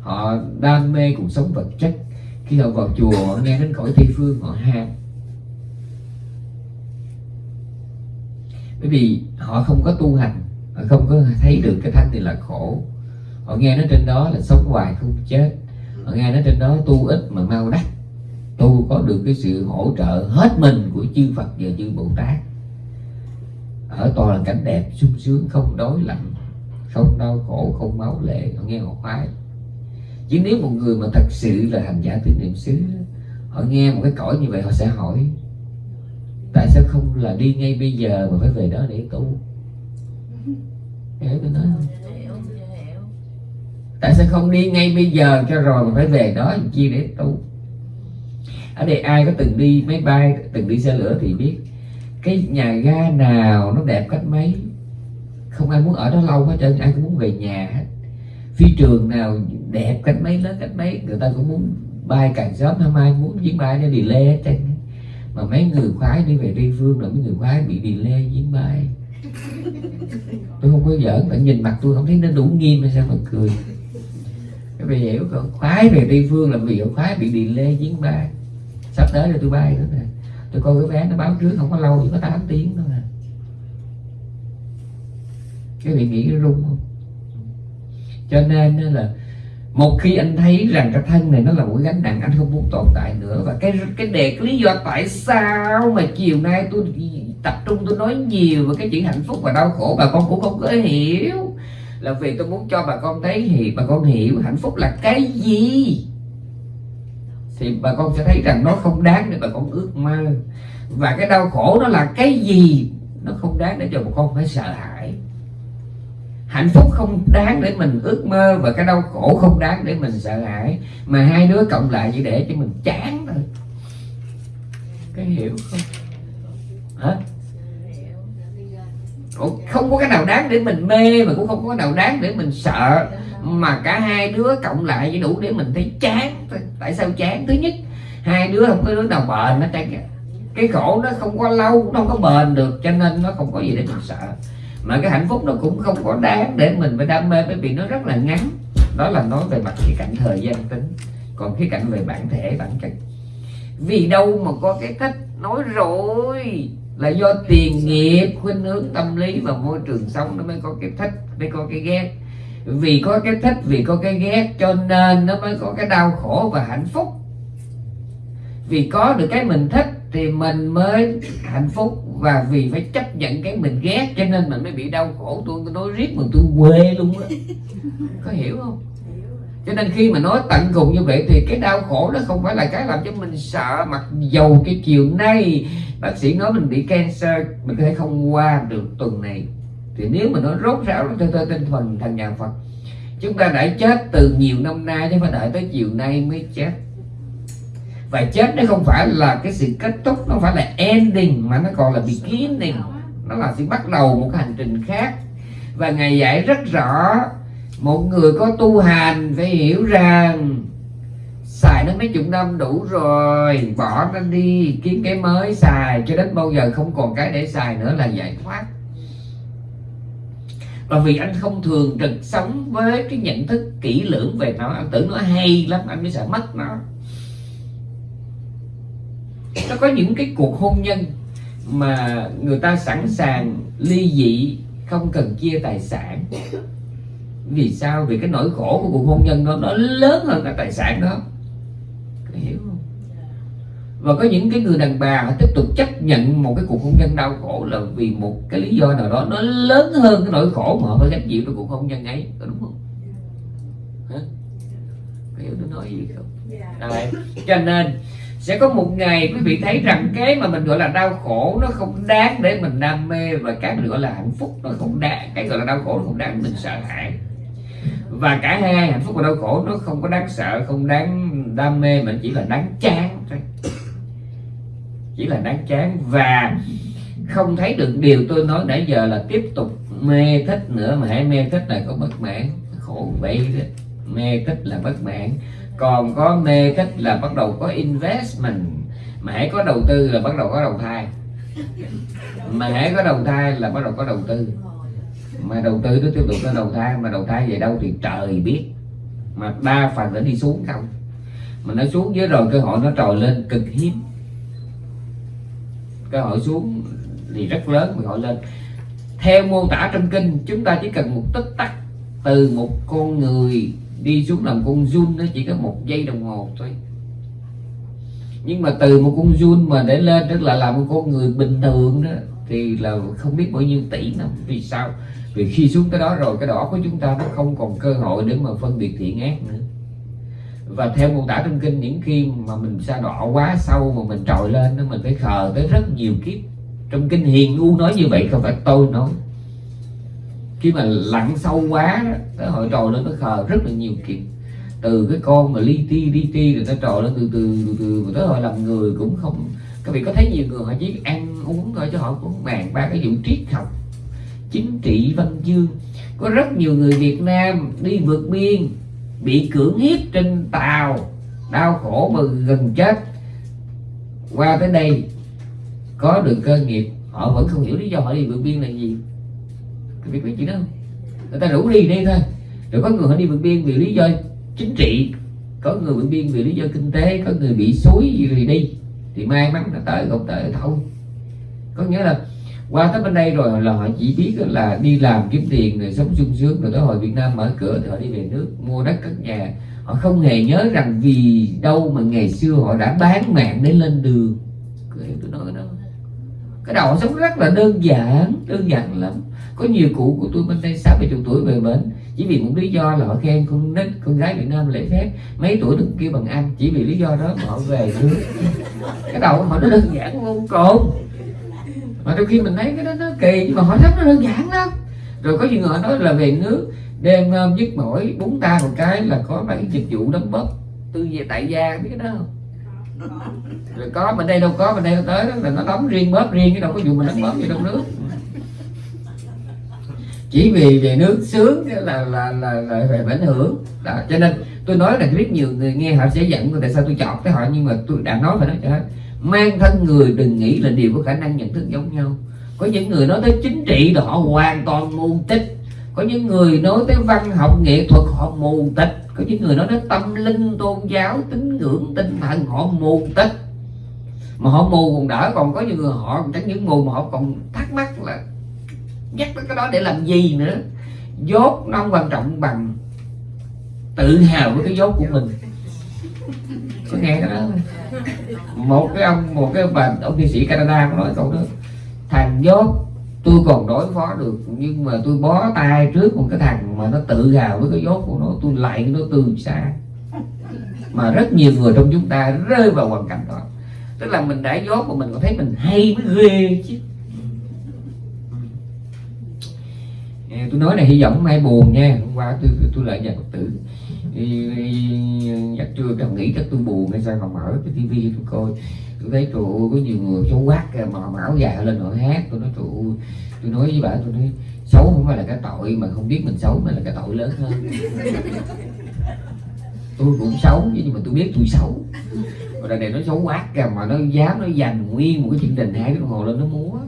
Họ đam mê cuộc sống vật chất. Khi họ vào chùa, họ nghe đến cõi tây phương, họ ham. Bởi vì họ không có tu hành, họ không có thấy được cái thanh thì là khổ. Họ nghe nó trên đó là sống hoài không chết mà nghe nói trên đó tu ít mà mau đắc. Tu có được cái sự hỗ trợ hết mình của chư Phật và chư Bồ Tát. Ở toàn là cảnh đẹp, sung sướng, không đói lạnh, không đau khổ, không máu lệ họ nghe họ khoái chứ nếu một người mà thật sự là hành giả tứ niệm xứ, họ nghe một cái cõi như vậy họ sẽ hỏi, tại sao không là đi ngay bây giờ mà phải về đó để tu? Hiểu tôi nói không? Tại sao không đi ngay bây giờ cho rồi mà phải về đó chi để tu. Ở đây ai có từng đi máy bay, từng đi xe lửa thì biết. Cái nhà ga nào nó đẹp cách mấy? Không ai muốn ở đó lâu hết trơn ai cũng muốn về nhà hết. Phi trường nào đẹp cách mấy, lớn cách mấy? Người ta cũng muốn bay càng sớm hôm ai muốn, chuyến bay nó delay hết trơn. Mà mấy người khoái đi về tây phương là mấy người khoái bị delay chuyến bay. Tôi không có giỡn bạn nhìn mặt tôi không thấy nó đủ nghiêm hay sao mà cười các bạn hiểu không khoái về tây phương là vì khoái bị delay chuyến bay sắp tới rồi tôi bay nữa nè. Tôi coi cái vé nó báo trước, không có lâu, chỉ có 8 tiếng thôi nè cái vị nghĩ nó rung không? Cho nên là, một khi anh thấy rằng cái thân này nó là một gánh nặng, anh không muốn tồn tại nữa. Và cái cái đề cái lý do tại sao mà chiều nay tôi tập trung, tôi nói nhiều về cái chuyện hạnh phúc và đau khổ, bà con cũng không có hiểu là vì tôi muốn cho bà con thấy thì bà con hiểu hạnh phúc là cái gì. Thì bà con sẽ thấy rằng nó không đáng để bà con ước mơ. Và cái đau khổ nó là cái gì? Nó không đáng để cho bà con phải sợ hãi. Hạnh phúc không đáng để mình ước mơ và cái đau khổ không đáng để mình sợ hãi. Mà hai đứa cộng lại chỉ để cho mình chán thôi. Cái hiểu không? Hả? Không có cái nào đáng để mình mê mà cũng không có cái nào đáng để mình sợ. Mà cả hai đứa cộng lại chỉ đủ để mình thấy chán. Tại sao chán? Thứ nhất, hai đứa không có đứa nào bền hết trơn cái khổ nó không có lâu, nó không có bền được, cho nên nó không có gì để mình sợ. Mà cái hạnh phúc nó cũng không có đáng để mình phải đam mê, bởi vì nó rất là ngắn. Đó là nói về mặt khía cạnh thời gian tính, còn cái cạnh về bản thể, bản chất. Vì đâu mà có cái cách nói rồi? Là do tiền nghiệp, khuynh hướng tâm lý và môi trường sống nó mới có cái thích, mới có cái ghét. Vì có cái thích, vì có cái ghét, cho nên nó mới có cái đau khổ và hạnh phúc. Vì có được cái mình thích thì mình mới hạnh phúc và vì phải chấp nhận cái mình ghét, cho nên mình mới bị đau khổ. Tôi nói riết mà tôi quê luôn á. Có hiểu không? Cho nên khi mà nói tận cùng như vậy thì cái đau khổ đó không phải là cái làm cho mình sợ mặc dầu cái chiều nay bác sĩ nói mình bị cancer, mình có thể không qua được tuần này. Thì nếu mà nó rốt ráo cho tôi tinh thần, thành nhà Phật. Chúng ta đã chết từ nhiều năm nay, chứ phải đợi tới chiều nay mới chết. Và chết nó không phải là cái sự kết thúc, nó phải là ending, mà nó còn là beginning. Nó là sự bắt đầu một cái hành trình khác. Và ngày dạy rất rõ một người có tu hành phải hiểu rằng xài nó mấy chục năm đủ rồi, bỏ nó đi, kiếm cái mới xài, cho đến bao giờ không còn cái để xài nữa là giải thoát. Và vì anh không thường trực sống với cái nhận thức kỹ lưỡng về nó, anh tưởng nó hay lắm, anh mới sợ mất nó. Nó có những cái cuộc hôn nhân mà người ta sẵn sàng ly dị, không cần chia tài sản vì sao? Vì cái nỗi khổ của cuộc hôn nhân đó nó lớn hơn cả tài sản đó. Có hiểu không? Và có những cái người đàn bà họ tiếp tục chấp nhận một cái cuộc hôn nhân đau khổ là vì một cái lý do nào đó nó lớn hơn cái nỗi khổ mà họ phải gánh chịu trong cuộc hôn nhân ấy. Có đúng không? Hả? Có hiểu tôi nói gì không? À, cho nên sẽ có một ngày quý vị thấy rằng cái mà mình gọi là đau khổ nó không đáng để mình đam mê và cái mình gọi là hạnh phúc nó không đáng. Cái gọi là đau khổ nó không đáng mình sợ hãi và cả hai hạnh phúc và đau khổ, nó không có đáng sợ, không đáng đam mê, mà chỉ là đáng chán thôi. Chỉ là đáng chán và không thấy được điều tôi nói nãy giờ là tiếp tục mê thích nữa mà hãy mê thích là có bất mãn. Khổ vậy đó. Mê thích là bất mãn. Còn có mê thích là bắt đầu có investment. Mà hãy có đầu tư là bắt đầu có đầu thai. Mà hãy có đầu thai là bắt đầu có đầu tư mà đầu tư nó tiếp tục nó đầu thai mà đầu thai về đâu thì trời biết. Mà đa phần nó đi xuống không. Mà nó xuống dưới rồi cơ hội nó trồi lên cực hiếm. Cơ hội xuống thì rất lớn cơ hội lên. Theo mô tả trong kinh, chúng ta chỉ cần một tích tắc từ một con người đi xuống làm con run nó chỉ có một giây đồng hồ thôi. Nhưng mà từ một con run mà để lên, tức là làm một con người bình thường đó, thì là không biết bao nhiêu tỷ năm, vì sao? Vì khi xuống cái đó rồi, cái đó của chúng ta nó không còn cơ hội để mà phân biệt thiện ác nữa. Và theo mô tả trong kinh, những khi mà mình xa đỏ quá sâu mà mình trồi lên nó mình phải khờ tới rất nhiều kiếp. Trong kinh hiền u nói như vậy, không phải tôi nói. Khi mà lặn sâu quá tới hội trồi lên, nó khờ rất là nhiều kiếp. Từ cái con mà li ti li ti, rồi nó trồi lên từ từ từ từ tới hồi làm người cũng không. Các vị có thấy nhiều người họ chỉ ăn uống thôi, chứ họ cũng bàn ba cái vụ triết học chính trị văn chương. Có rất nhiều người Việt Nam đi vượt biên, bị cưỡng hiếp trên tàu, đau khổ mà gần chết. Qua tới đây, có được cơ nghiệp, họ vẫn không hiểu lý do họ đi vượt biên là gì. Cái biết biết chuyện đó không? Người ta rủ đi đi thôi. Rồi có người họ đi vượt biên vì lý do chính trị, có người vượt biên vì lý do kinh tế, có người bị suối gì rồi đi. Thì may mắn là tới không tới thôi. Có nghĩa là qua tới bên đây rồi là họ chỉ biết là đi làm kiếm tiền rồi sống sung sướng rồi tới hồi Việt Nam mở cửa thì họ đi về nước, mua đất cất nhà. Họ không hề nhớ rằng vì đâu mà ngày xưa họ đã bán mạng để lên đường. Tôi nói đó. Cái đầu họ sống rất là đơn giản đơn giản lắm. Có nhiều cụ của tôi bên đây sáu bảy chục tuổi về bến, chỉ vì một lý do là họ khen con nít, con gái Việt Nam lễ phép. Mấy tuổi đừng kêu bằng anh, chỉ vì lý do đó mà họ về nước. Cái đầu họ nó đơn giản vô cùng mà đôi khi mình thấy cái đó nó kỳ nhưng mà họ rất nó đơn giản lắm. Rồi có nhiều người nói là về nước đêm um, nhức mỏi búng ta một cái là có mấy dịch vụ đấm bóp tôi về tại gia biết cái đó không? Rồi có bên đây đâu có bên đây đâu tới đó là nó đóng riêng bóp riêng chứ đâu có vụ mình đóng bóp gì trong nước. Chỉ vì về nước sướng là là là, là về ảnh hưởng. Đó. cho nên tôi nói là rất nhiều người nghe họ sẽ giận tại sao tôi chọn cái họ nhưng mà tôi đã nói phải nói cho hết mang thân người đừng nghĩ là đều có khả năng nhận thức giống nhau. Có những người nói tới chính trị là họ hoàn toàn mù tích có những người nói tới văn học nghệ thuật họ mù tịch có những người nói tới tâm linh, tôn giáo, tín ngưỡng, tinh thần họ mù tịch mà họ mù còn đỡ, còn có những người họ, chẳng những mù mà họ còn thắc mắc là nhắc tới cái đó để làm gì nữa. Dốt nó không quan trọng bằng tự hào với cái dốt của mình có nghe cái đó. Một cái ông một cái bà ông thi sĩ Canada có nói câu đó. Thằng dốt tôi còn đối phó được nhưng mà tôi bó tay trước một cái thằng mà nó tự hào với cái dốt của nó tôi lại nó từ xa. Mà rất nhiều người trong chúng ta rơi vào hoàn cảnh đó. Tức là mình đã dốt mà mình còn thấy mình hay mới ghê chứ. Tôi nói này hy vọng mai buồn nha. Hôm qua tôi tôi, tôi lại nhà phật tử chắc chưa đồng nghĩ chắc tôi buồn hay sao mà mở cái tivi tôi coi. Tôi thấy trụ có nhiều người xấu quát mà mão già lên họ hát. Tôi nói trụ tôi nói với bà, tôi nói xấu không phải là cái tội mà không biết mình xấu mà là cái tội lớn hơn. Tôi cũng xấu, nhưng mà tôi biết tôi xấu. Mà đợt này nó xấu quát kìa, mà nó dám nó dành nguyên một cái chương trình hai cái đồng hồ lên nó múa.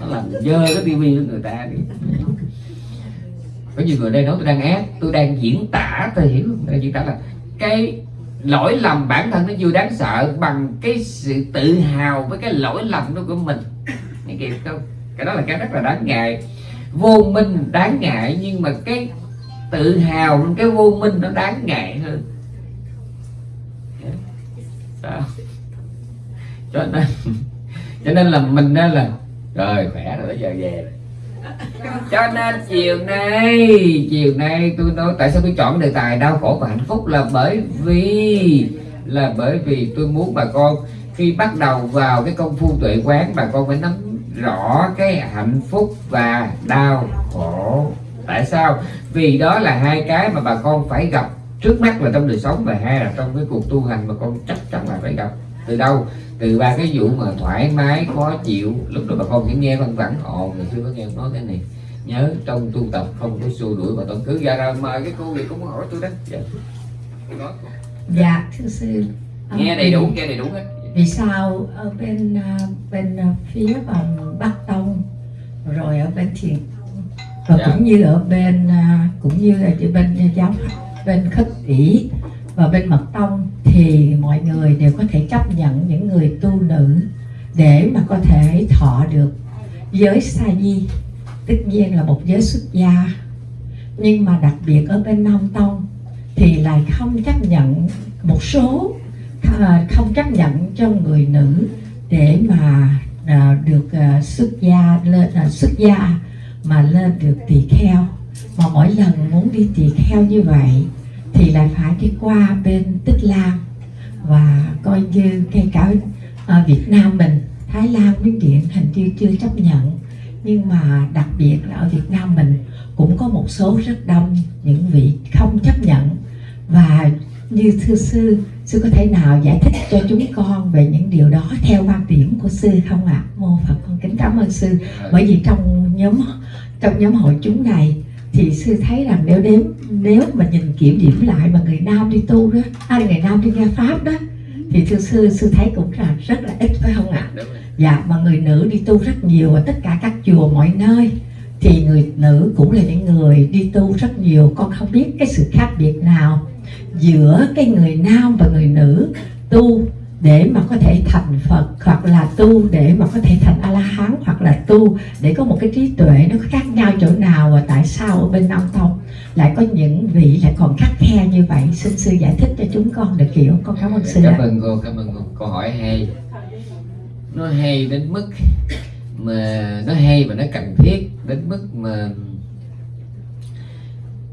Nó làm dơ cái tivi của người ta đi có nhiều người đây nói tôi đang ác, tôi đang diễn tả tôi hiểu không? Đang diễn tả là cái lỗi lầm bản thân nó vừa đáng sợ bằng cái sự tự hào với cái lỗi lầm đó của mình. Nghe kịp không cái đó là cái rất là đáng ngại. Vô minh đáng ngại, nhưng mà cái tự hào cái vô minh nó đáng ngại hơn. Sao? Cho nên cho nên là mình đó là rồi khỏe rồi bây giờ về rồi. cho nên chiều nay chiều nay tôi nói tại sao tôi chọn đề tài đau khổ và hạnh phúc là bởi vì, là bởi vì tôi muốn bà con khi bắt đầu vào cái công phu tuệ quán, bà con phải nắm rõ cái hạnh phúc và đau khổ. Tại sao? Vì đó là hai cái mà bà con phải gặp trước mắt là trong đời sống và hai là trong cái cuộc tu hành mà con chắc chắn là phải gặp. Từ đâu? Từ ba cái vụ mà thoải mái khó chịu lúc đó bà con chỉ nghe văn vẳng ồ ngày xưa có nghe nói cái này. Nhớ trong tu tập không có xua đuổi và tận cứ ra ra mời cái cô gì cũng hỏi tôi đó. Dạ. Dạ thưa sư. Nghe đầy đủ nghe đầy đủ hết. vì sao ở bên à, bên à, phía bằng bắc tông rồi ở bên thiền và dạ. cũng như ở bên cũng như là bên giáo bên khất ỷ và bên mật tông thì mọi người đều có thể chấp nhận những người tu nữ để mà có thể thọ được giới sa di. Tất nhiên là một giới xuất gia. Nhưng mà đặc biệt ở bên nam tông thì lại không chấp nhận một số à, không chấp nhận cho người nữ để mà à, được à, xuất gia lên xuất gia mà lên được tỳ kheo. Mà mỗi lần muốn đi tỳ kheo như vậy thì lại phải đi qua bên tích lan và coi như ngay cả ở Việt Nam mình, Thái Lan Miến Điện hình như chưa chấp nhận. Nhưng mà đặc biệt là ở Việt Nam mình cũng có một số rất đông những vị không chấp nhận. Và như thưa sư sư có thể nào giải thích cho chúng con về những điều đó theo quan điểm của sư không ạ? Mô phật, con kính cảm ơn sư. Bởi vì trong nhóm trong nhóm hội chúng này thì sư thấy rằng nếu đếm nếu mà nhìn kiểm điểm lại mà người nam đi tu đó ai người nam đi nghe pháp đó thì thưa sư sư thấy cũng là rất là ít phải không ạ? Dạ mà người nữ đi tu rất nhiều ở tất cả các chùa mọi nơi thì người nữ cũng là những người đi tu rất nhiều. Con không biết cái sự khác biệt nào giữa cái người nam và người nữ tu để mà có thể thành Phật hoặc là tu để mà có thể thành A La Hán hoặc là tu để có một cái trí tuệ nó khác nhau chỗ nào và tại sao ở bên Nam Tông lại có những vị lại còn khắc khe như vậy. Xin sư giải thích cho chúng con được hiểu. Con cảm ơn sư cảm ơn cô cảm ơn cô. Câu hỏi hay. Nó hay đến mức mà nó hay và nó cần thiết đến mức mà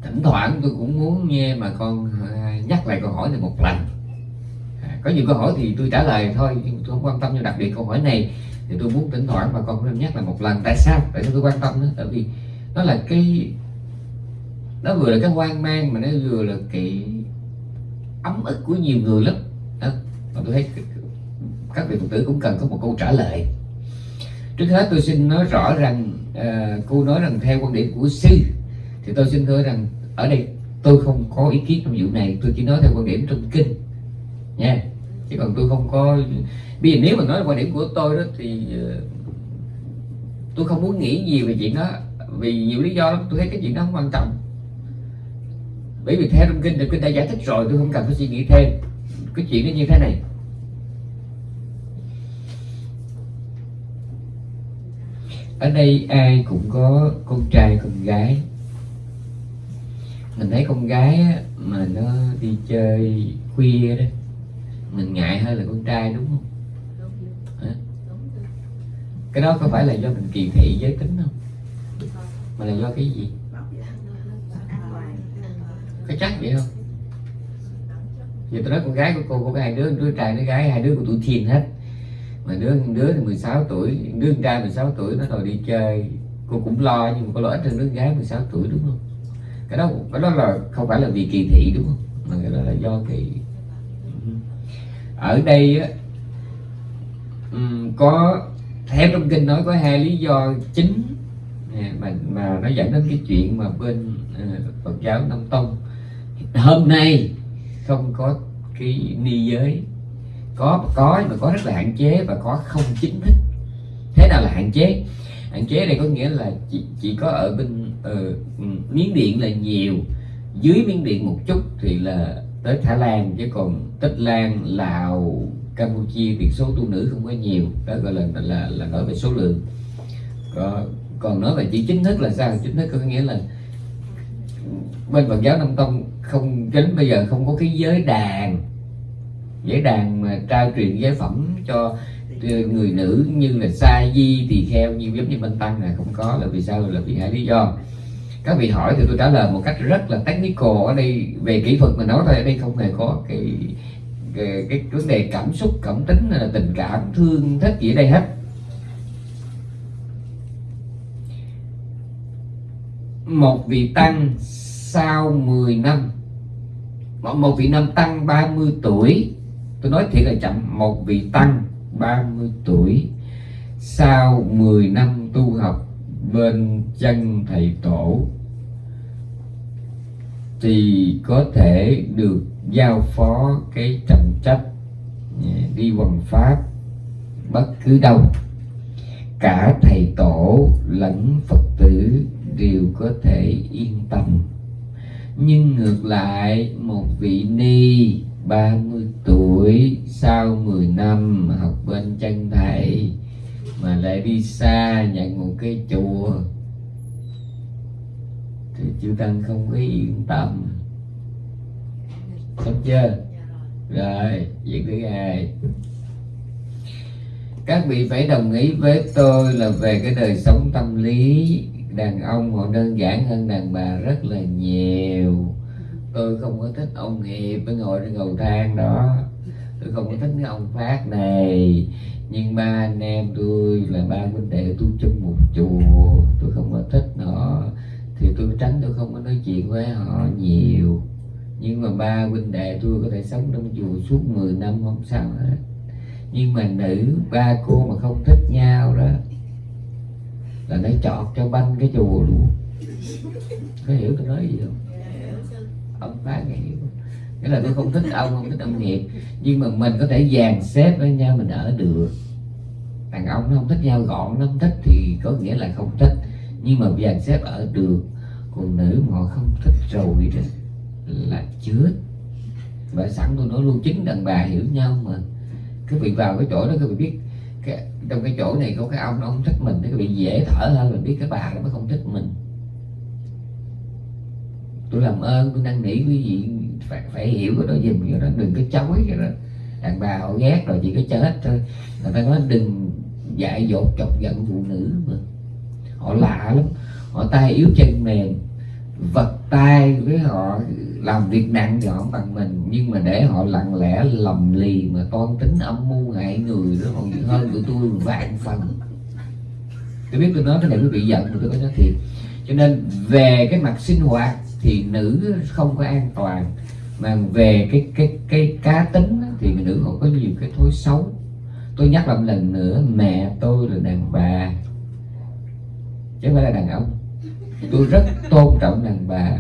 thỉnh thoảng tôi cũng muốn nghe mà con à, nhắc lại câu hỏi này một lần có nhiều câu hỏi thì tôi trả lời thôi nhưng tôi không quan tâm. Nhưng đặc biệt câu hỏi này thì tôi muốn thỉnh thoảng bà con nên nhắc là một lần. Tại sao? Tại sao tôi quan tâm đó tại vì nó là cái nó vừa là cái hoang mang mà nó vừa là cái ấm ức của nhiều người lắm. Đó. Và tôi thấy các vị phật tử cũng cần có một câu trả lời. Trước hết tôi xin nói rõ rằng uh, cô nói rằng theo quan điểm của sư thì tôi xin thưa rằng ở đây tôi không có ý kiến trong vụ này. Tôi chỉ nói theo quan điểm trong kinh. Nha chứ còn tôi không có bây giờ nếu mà nói quan điểm của tôi đó thì ờ, tôi không muốn nghĩ gì về chuyện đó. Vì nhiều lý do lắm, tôi thấy cái chuyện đó không quan trọng. Bởi vì theo trong kinh thì kinh đã giải thích rồi, tôi không cần phải suy nghĩ thêm cái chuyện nó như thế này. Ở đây ai cũng có con trai, con gái. Mình thấy con gái mà nó đi chơi khuya đó mình ngại hơn là con trai đúng không? Hả? cái đó có phải là do mình kỳ thị giới tính không? Mà là do cái gì? Có chắc vậy không? Giờ tôi nói con gái của cô có hai đứa đứa trai đứa gái hai đứa của tuổi teen hết. Mà đứa đứa thì 16 tuổi đứa con trai 16 tuổi nó rồi đi chơi. Cô cũng lo nhưng mà có lo ít hơn đứa gái 16 tuổi đúng không? Cái đó cái đó là không phải là vì kỳ thị đúng không? Mà cái đó là do cái ở đây á có theo trong kinh nói có hai lý do chính à, mà mà nó dẫn đến cái chuyện mà bên à, Phật giáo Nam Tông. Hôm nay không có cái ni giới. Có có nhưng mà có rất là hạn chế và có không chính thức. Thế nào là hạn chế? Hạn chế này có nghĩa là chỉ, chỉ có ở bên uh, miếng điện là nhiều dưới miếng điện một chút thì là tới thái lan chứ còn tích lan lào campuchia thì số tu nữ không có nhiều. Đó gọi là là là nói về số lượng. Còn, còn nói về chỉ chính thức là sao? Chính thức có nghĩa là bên Phật giáo Nam Tông không đến bây giờ không có cái giới đàn giới đàn mà trao truyền giới phẩm cho ờ, người nữ như là sa di tỳ kheo như giống như bên tăng là không có là vì sao? Là vì hai lý do các vị hỏi thì tôi trả lời một cách rất là technical ở đây. Về kỹ thuật mà nói thôi ở đây không hề có cái cái, cái vấn đề cảm xúc cảm tính hay là tình cảm thương thích gì ở đây hết. Một vị tăng sau 10 năm. Một, một vị nam tăng 30 tuổi. Tôi nói thiệt là chậm. Một vị tăng 30 tuổi. Sau 10 năm tu học bên chân thầy tổ, thì có thể được giao phó cái trọng trách à, đi hoằng pháp bất cứ đâu. Cả thầy tổ lẫn phật tử đều có thể yên tâm. Nhưng ngược lại, một vị ni 30 tuổi sau 10 năm học bên chân thầy mà lại đi xa nhận một cái chùa. Thì chư tăng không có yên tâm. Xong chưa? Rồi, vậy thứ hai các vị phải đồng ý với tôi là về cái đời sống tâm lý. Đàn ông họ đơn giản hơn đàn bà rất là nhiều. Tôi không có thích ông hiệp mới ngồi trên cầu thang đó. Tôi không có thích cái ông phát này nhưng ba anh em tôi là ba huynh đệ tu chung một chùa tôi không có thích họ thì tôi tránh tôi không có nói chuyện với họ nhiều. Nhưng mà ba huynh đệ tôi có thể sống trong chùa suốt 10 năm không sao hết. Nhưng mà nữ ba cô mà không thích nhau đó là nó chọt cho banh cái chùa luôn. Có hiểu tôi nói gì không? Ông bác nghe hiểu? Nghĩa là tôi không thích ông không thích ông nghiệp nhưng mà mình có thể dàn xếp với nhau mình ở được. Đàn ông nó không thích nhau gọn nó không thích thì có nghĩa là không thích. Nhưng mà dàn xếp ở được còn nữ mà họ không thích rồi đó là chết. Và sẵn tôi nói luôn chính đàn bà hiểu nhau mà. Cứ bị vào cái chỗ đó các bị biết cái, trong cái chỗ này có cái ông nó không thích mình thì bị dễ thở hơn mình biết cái bà nó mới không thích mình. Tôi làm ơn tôi năn nỉ quý vị phải, phải hiểu cái đó. Giùm cái đó đừng có chối cái đó. Đàn bà họ ghét rồi chỉ có chết thôi. Người ta nói đừng dại dột chọc giận phụ nữ mà. Họ lạ lắm. Họ tay yếu chân mềm. Vật tay với họ làm việc nặng thì họ không bằng mình. Nhưng mà để họ lặng lẽ lầm lì mà toan tính âm mưu hại người đó còn hơn của tôi vạn phần. Tôi biết tôi nói cái này quý vị giận mà tôi có nói thiệt. Cho nên về cái mặt sinh hoạt thì nữ không có an toàn mà về cái cái cái cá tính đó, thì người nữ họ có nhiều cái thói xấu. Tôi nhắc lại một lần nữa mẹ tôi là đàn bà. Chứ không phải là đàn ông. Tôi rất tôn trọng đàn bà.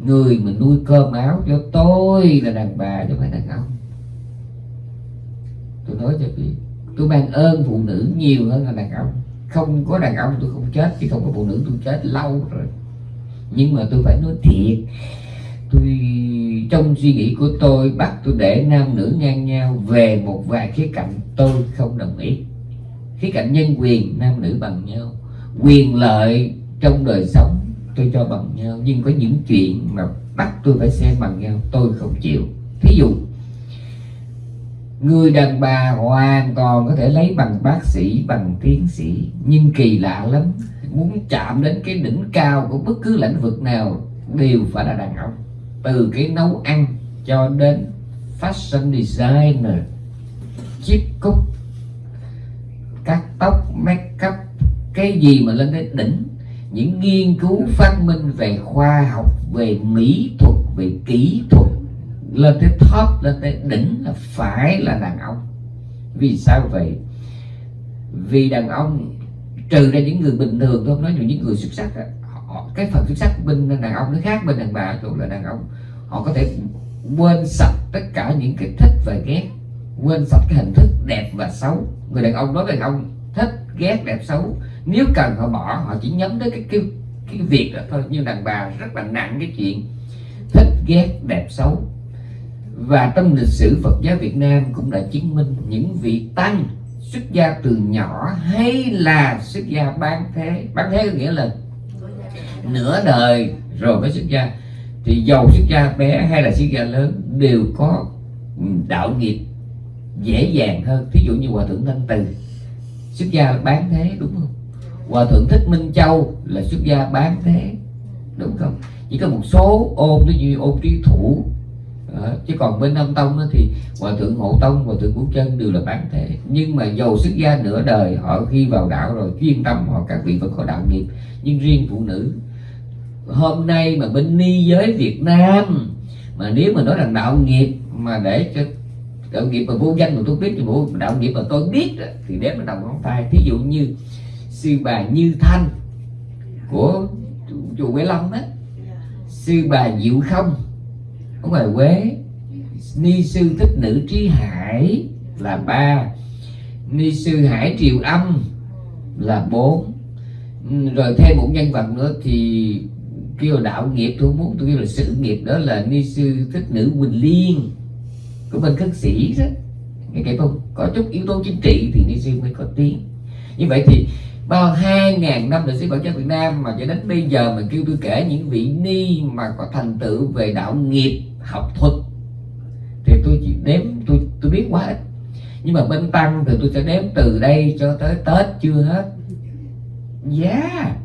Người mà nuôi cơm áo cho tôi là đàn bà chứ không phải đàn ông. Tôi nói cho biết tôi mang ơn phụ nữ nhiều hơn là đàn ông. Không có đàn ông tôi không chết chứ không có phụ nữ tôi chết lâu rồi. Nhưng mà tôi phải nói thiệt tôi, trong suy nghĩ của tôi, bắt tôi để nam nữ ngang nhau về một vài khía cạnh tôi không đồng ý. Khía cạnh nhân quyền, nam nữ bằng nhau. Quyền lợi trong đời sống tôi cho bằng nhau, nhưng có những chuyện mà bắt tôi phải xem bằng nhau, tôi không chịu. Thí dụ, người đàn bà hoàn toàn có thể lấy bằng bác sĩ, bằng tiến sĩ, nhưng kỳ lạ lắm, muốn chạm đến cái đỉnh cao của bất cứ lĩnh vực nào đều phải là đàn ông từ cái nấu ăn cho đến fashion designer chiếc cúc cắt tóc make up cái gì mà lên đến đỉnh. Những nghiên cứu phát minh về khoa học về mỹ thuật về kỹ thuật lên tới top lên tới đỉnh là phải là đàn ông. Vì sao vậy? Vì đàn ông trừ ra những người bình thường tôi không nói những người xuất sắc đó, họ, cái phần xuất sắc của bên đàn ông nó khác bên đàn bà chỗ là đàn ông. Họ có thể quên sạch tất cả những cái thích và ghét quên sạch cái hình thức đẹp và xấu. Người đàn ông nói đàn ông thích ghét đẹp xấu. Nếu cần họ bỏ họ chỉ nhắm tới cái cái cái việc đó thôi. Nhưng đàn bà rất là nặng cái chuyện thích ghét đẹp xấu. Và trong lịch sử Phật giáo Việt Nam cũng đã chứng minh những vị tăng xuất gia từ nhỏ hay là xuất gia bán thế. Bán thế có nghĩa là nửa đời rồi mới xuất gia. Thì giàu xuất gia bé hay là xuất gia lớn đều có ừ, đạo nghiệp dễ dàng hơn. Thí dụ như hòa thượng thanh từ xuất gia bán thế đúng không? Hòa thượng thích minh châu là xuất gia bán thế đúng không? Chỉ có một số ôn ví như ôn trí thủ. À, chứ còn bên Nam Tông thì hòa thượng Hộ Tông hòa thượng Vũ Chân đều là bán thế. Nhưng mà dầu xuất gia nửa đời họ khi vào đạo rồi chuyên tâm họ các vị vẫn có đạo nghiệp. Nhưng riêng phụ nữ hôm nay mà bên ni giới Việt Nam, mà nếu mà nói rằng đạo nghiệp mà để cho đạo nghiệp mà vô danh mà tôi biết thì vô đạo nghiệp mà tôi biết thì đếm ở đầu ngón tay. Thí dụ như sư bà Như Thanh của chùa Quế Long đó. Sư bà Diệu Không ở ngoài Quế. Ni sư thích nữ trí hải là ba. Ni sư hải triều âm là bốn. Rồi thêm một nhân vật nữa thì kêu là đạo nghiệp, tôi muốn tôi kêu là sự nghiệp, đó là ni sư thích nữ quỳnh liên của bên khất sĩ đó. Nghe kể không? Có chút yếu tố chính trị thì ni sư mới có tiếng. Như vậy thì bao hai ngàn năm lịch sử Phật giáo Việt Nam mà cho đến bây giờ mình kêu tôi kể những vị ni mà có thành tựu về đạo nghiệp, học thuật, thì tôi chỉ đếm tôi tôi biết quá ít. Nhưng mà bên tăng thì tôi sẽ đếm từ đây cho tới tết, chưa hết. Giá yeah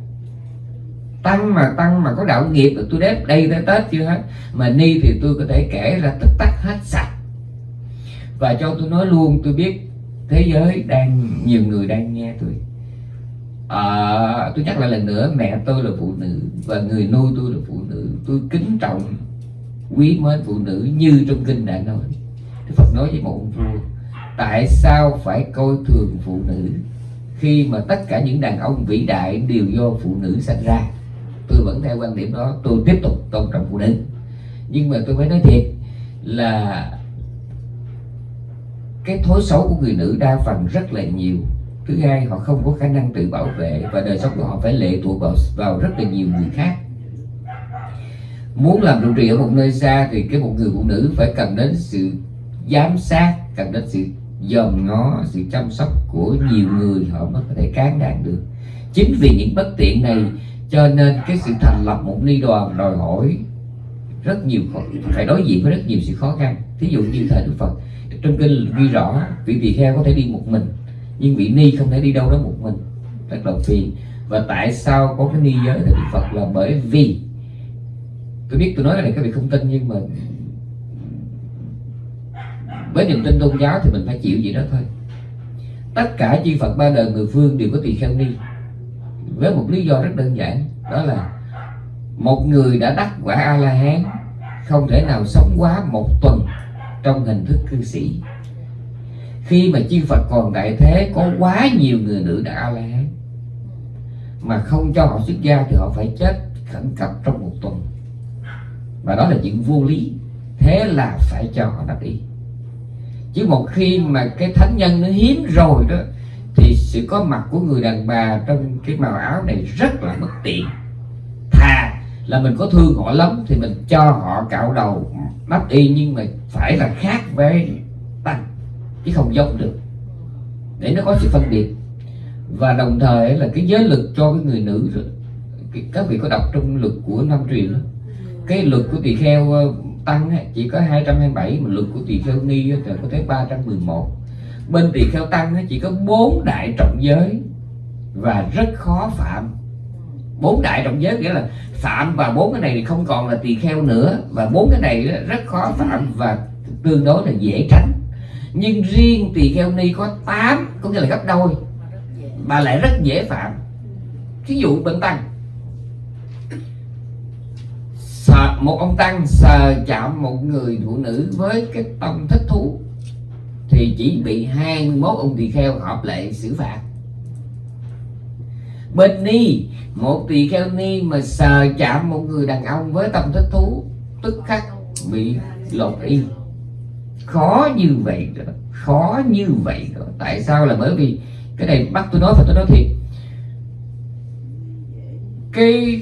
tăng mà tăng mà có đạo nghiệp tôi đếm đây tới tết chưa hết. Mà ni thì tôi có thể kể ra tất tắc hết sạch. Và cho tôi nói luôn tôi biết thế giới đang nhiều người đang nghe tôi. À, tôi nhắc lại lần nữa mẹ tôi là phụ nữ và người nuôi tôi là phụ nữ. Tôi kính trọng quý mến phụ nữ như trong kinh đã nói. Đức Phật nói với một ông vua tại sao phải coi thường phụ nữ khi mà tất cả những đàn ông vĩ đại đều do phụ nữ sinh ra tôi vẫn theo quan điểm đó, tôi tiếp tục tôn trọng phụ nữ. Nhưng mà tôi phải nói thiệt là cái thói xấu của người nữ đa phần rất là nhiều. Thứ hai, họ không có khả năng tự bảo vệ và đời sống của họ phải lệ thuộc vào vào rất là nhiều người khác. Muốn làm trụ trì ở một nơi xa thì cái một người phụ nữ phải cần đến sự giám sát, cần đến sự dòm ngó, sự chăm sóc của nhiều người họ mới có thể cán đạt được. Chính vì những bất tiện này cho nên cái sự thành lập một ni đoàn đòi hỏi rất nhiều phải đối diện với rất nhiều sự khó khăn. Thí dụ như thời đức phật, trong kinh ghi rõ, vị tỳ kheo có thể đi một mình, nhưng vị ni không thể đi đâu đó một mình. Rất là phiền. Và tại sao có cái ni giới thời đức phật là bởi vì, tôi biết tôi nói cái này các vị không tin, nhưng mà với niềm tin tôn giáo thì mình phải chịu gì đó thôi. Tất cả chư Phật ba đời người phương đều có tỳ kheo ni với một lý do rất đơn giản, đó là một người đã đắc quả a la hán không thể nào sống quá một tuần trong hình thức cư sĩ. Khi mà chư Phật còn đại thế, có quá nhiều người nữ đã a la hán mà không cho họ xuất gia thì họ phải chết khẩn cấp trong một tuần. Và đó là chuyện vô lý, thế là phải cho họ đắc ý. Chứ một khi mà cái thánh nhân nó hiếm rồi đó thì sự có mặt của người đàn bà trong cái màu áo này rất là bất tiện. Thà là mình có thương họ lắm thì mình cho họ cạo đầu đắp y nhưng mà phải là khác với tăng chứ không giống được. Để nó có sự phân biệt. Và đồng thời là cái giới lực cho cái người nữ rồi. Các vị có đọc trong luật của năm truyền đó. Cái luật của tỳ kheo ờ, tăng chỉ có 227 mà luật của tỳ kheo ni thì có tới 311 bên tỳ kheo tăng nó chỉ có bốn đại trọng giới và rất khó phạm. Bốn đại trọng giới nghĩa là phạm và bốn cái này thì không còn là tỳ kheo nữa và bốn cái này rất khó phạm và tương đối là dễ tránh. Nhưng riêng tỳ kheo ni có 8 có nghĩa là gấp đôi mà lại rất dễ phạm. Ví dụ bệnh tăng. Sờ, một ông tăng sờ chạm một người phụ nữ với cái tâm thích thú thì chỉ bị 21 ông tỳ kheo hợp lệ xử phạt. Bên ni, một tỳ kheo ni mà sờ chạm một người đàn ông với tâm thích thú, tức khắc bị lột y. Khó như vậy đó, khó như vậy đó. Tại sao là bởi vì cái này bắt tôi nói phải tôi nói thiệt. Cái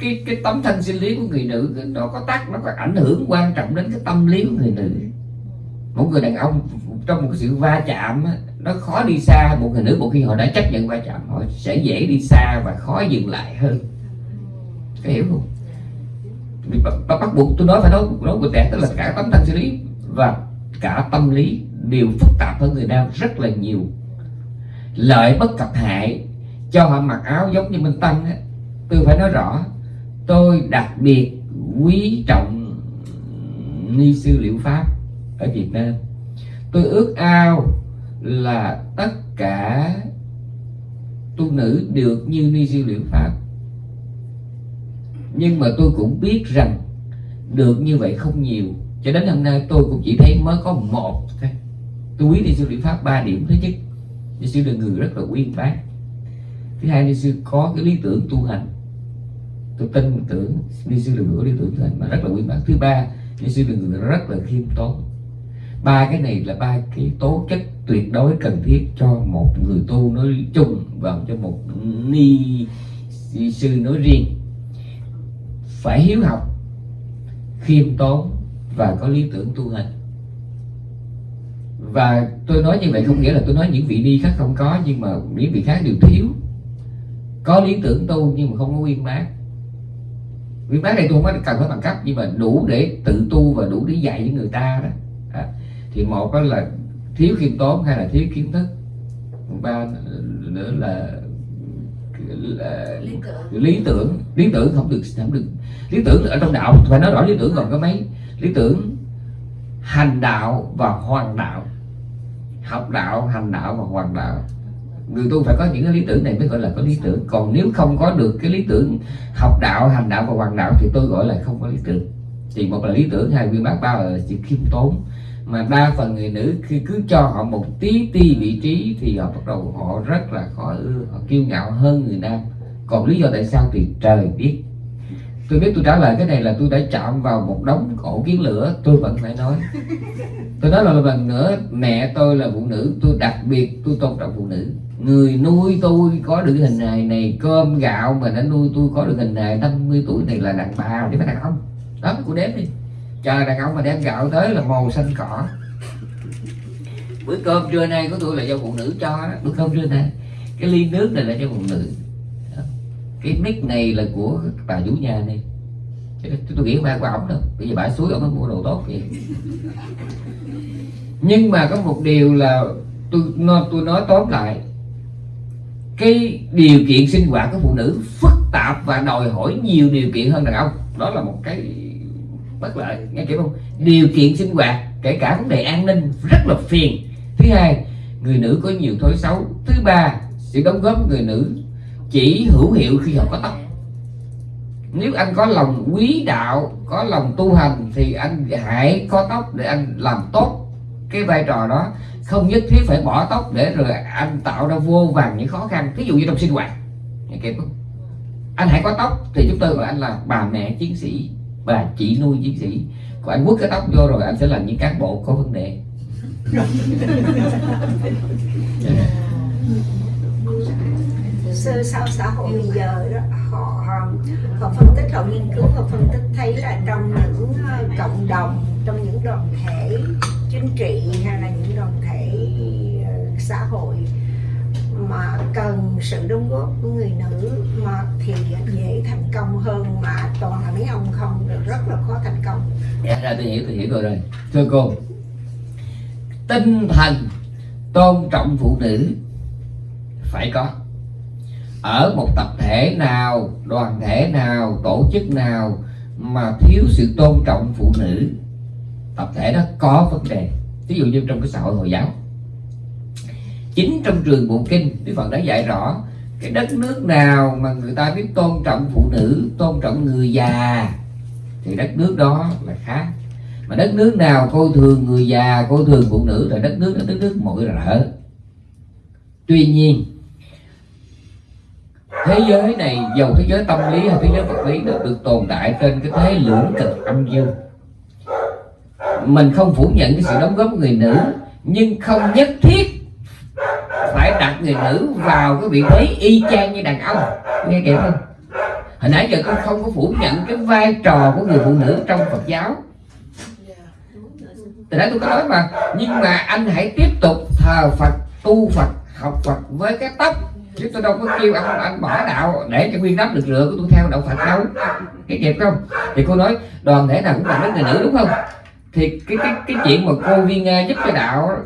cái cái tấm thân sinh lý của người nữ, nó có tác, nó có ảnh hưởng quan trọng đến cái tâm lý của người nữ. Một người đàn ông trong một cái sự va chạm nó khó đi xa một người nữ một khi họ đã chấp nhận va chạm họ sẽ dễ đi xa và khó dừng lại hơn. Có hiểu không? Bắt, bắt buộc tôi nói phải nói nói của trẻ tức là cả tấm thân sinh lý và cả tâm lý đều phức tạp hơn người nam rất là nhiều. Lợi bất cập hại cho họ mặc áo giống như minh tăng ấy. tôi phải nói rõ tôi đặc biệt quý trọng ni sư liệu pháp ở Việt Nam tôi ước ao là tất cả tu nữ được như ni sư liệu pháp. Nhưng mà tôi cũng biết rằng được như vậy không nhiều. Cho đến hôm nay tôi cũng chỉ thấy mới có một thôi. Tôi quý ni sư liệu pháp ba điểm thứ nhất. Ni sư là người rất là uyên bác. Thứ hai, ni sư có cái lý tưởng tu hành. Tôi tin tưởng ni sư là người có lý tưởng tu hành mà rất là uyên bác. Thứ ba, ni sư là người rất là khiêm tốn ba cái này là ba cái tố chất tuyệt đối cần thiết cho một người tu nói chung và cho một ni sư nói riêng. Phải hiếu học, khiêm tốn và có lý tưởng tu hành. Và tôi nói như vậy không nghĩa là tôi nói những vị ni khác không có, nhưng mà những vị khác đều thiếu. Có lý tưởng tu nhưng mà không có uyên bác. Uyên bác này tôi không có cần phải bằng cấp, nhưng mà đủ để tự tu và đủ để dạy những người ta đó thì một đó là thiếu khiêm tốn hay là thiếu kiến thức. Ba nữa là, là lý, tưởng. lý tưởng. Lý tưởng không được không được. Lý tưởng ở trong đạo phải nói rõ lý tưởng còn có mấy. Lý tưởng hành đạo và hoàn đạo. Học đạo hành đạo và hoàn đạo. Người tu phải có những cái lý tưởng này mới gọi là có lý tưởng. Còn nếu không có được cái lý tưởng học đạo hành đạo và hoàn đạo thì tôi gọi là không có lý tưởng. Thì một là lý tưởng hai viên bác ba là sự khiêm tốn mà đa phần người nữ khi cứ cho họ một tí ti vị trí thì họ bắt đầu họ rất là khó ưa, họ kiêu ngạo hơn người nam. Còn lý do tại sao thì trời biết. Tôi biết tôi trả lời cái này là tôi đã chạm vào một đống ổ kiến lửa, tôi vẫn phải nói. Tôi nói là lần nữa, mẹ tôi là phụ nữ, tôi đặc biệt tôi tôn trọng phụ nữ. Người nuôi tôi có được hình hài này, cơm gạo mà đã nuôi tôi có được hình hài 50 tuổi này là đàn bà chứ phải đàn ông. Đó, cô đếm đi chờ đàn ông mà đem gạo tới là màu xanh cỏ. Bữa cơm trưa nay của tôi là do phụ nữ cho bữa cơm trưa nay cái ly nước này là cho phụ nữ. Cái mic này là của bà chủ nhà này. Tôi nghĩ ba của ổng đâu. Bây giờ bà suối ổng mua đồ tốt vậy. Nhưng mà có một điều là tôi nói, tôi nói tóm lại. Cái điều kiện sinh hoạt của phụ nữ phức tạp và đòi hỏi nhiều điều kiện hơn đàn ông. Đó là một cái bất lợi, nghe kỹ không? Điều kiện sinh hoạt, kể cả vấn đề an ninh, rất là phiền. Thứ hai, người nữ có nhiều thói xấu. Thứ ba, sự đóng góp của người nữ chỉ hữu hiệu khi họ có tóc. Nếu anh có lòng quý đạo, có lòng tu hành, thì anh hãy có tóc để anh làm tốt cái vai trò đó. Không nhất thiết phải bỏ tóc để rồi anh tạo ra vô vàng những khó khăn. Ví dụ như trong sinh hoạt, nghe kịp không? Anh hãy có tóc thì chúng tôi gọi anh là bà mẹ chiến sĩ bà chỉ nuôi chiến sĩ. Còn anh quất cái tóc vô rồi anh sẽ là những cán bộ có vấn đề. Sơ sau xã hội bây giờ đó họ họ, phân tích họ nghiên cứu họ phân tích thấy là trong những ờ, cộng đồng trong những đoàn thể chính trị hay là những đoàn thể ờ, xã hội mà cần sự đóng góp của người nữ mà thì dễ thành công hơn mà toàn là mấy ông không được rất là khó thành công. Dạ ra tôi hiểu tôi hiểu rồi rồi. Thưa cô, tinh thần tôn trọng phụ nữ phải có. Ở một tập thể nào, đoàn thể nào, tổ chức nào mà thiếu sự tôn trọng phụ nữ, tập thể đó có vấn đề. Ví dụ như trong cái xã hội hồi giáo chính trong trường bộ kinh, đức phật đã dạy rõ, cái đất nước nào mà người ta biết tôn trọng phụ nữ, tôn trọng người già, thì đất nước đó là khác. Mà đất nước nào coi thường người già coi thường phụ nữ, là đất nước đó, đất nước mỗi rỡ tuy nhiên, thế giới này, dầu thế giới tâm lý hay thế giới vật lý nó được tồn tại trên cái thế lưỡng cực âm dương. Mình không phủ nhận cái sự đóng góp của người nữ, nhưng không nhất thiết phải đặt người nữ vào cái vị thế y chang như đàn ông. Nghe kịp không? Hồi nãy giờ con không có phủ nhận cái vai trò của người phụ nữ trong phật giáo. Từ đó tôi có nói mà, nhưng mà anh hãy tiếp tục thờ phật, tu phật, học phật với cái tóc. Chứ tôi đâu có kêu anh anh bỏ đạo để cho nguyên đắp được lựa của tôi theo đạo phật đâu. Cái kịp không? Thì cô nói, đoàn thể nào cũng cần đến người nữ, đúng không? Thì cái cái cái chuyện mà cô viên giúp cho đạo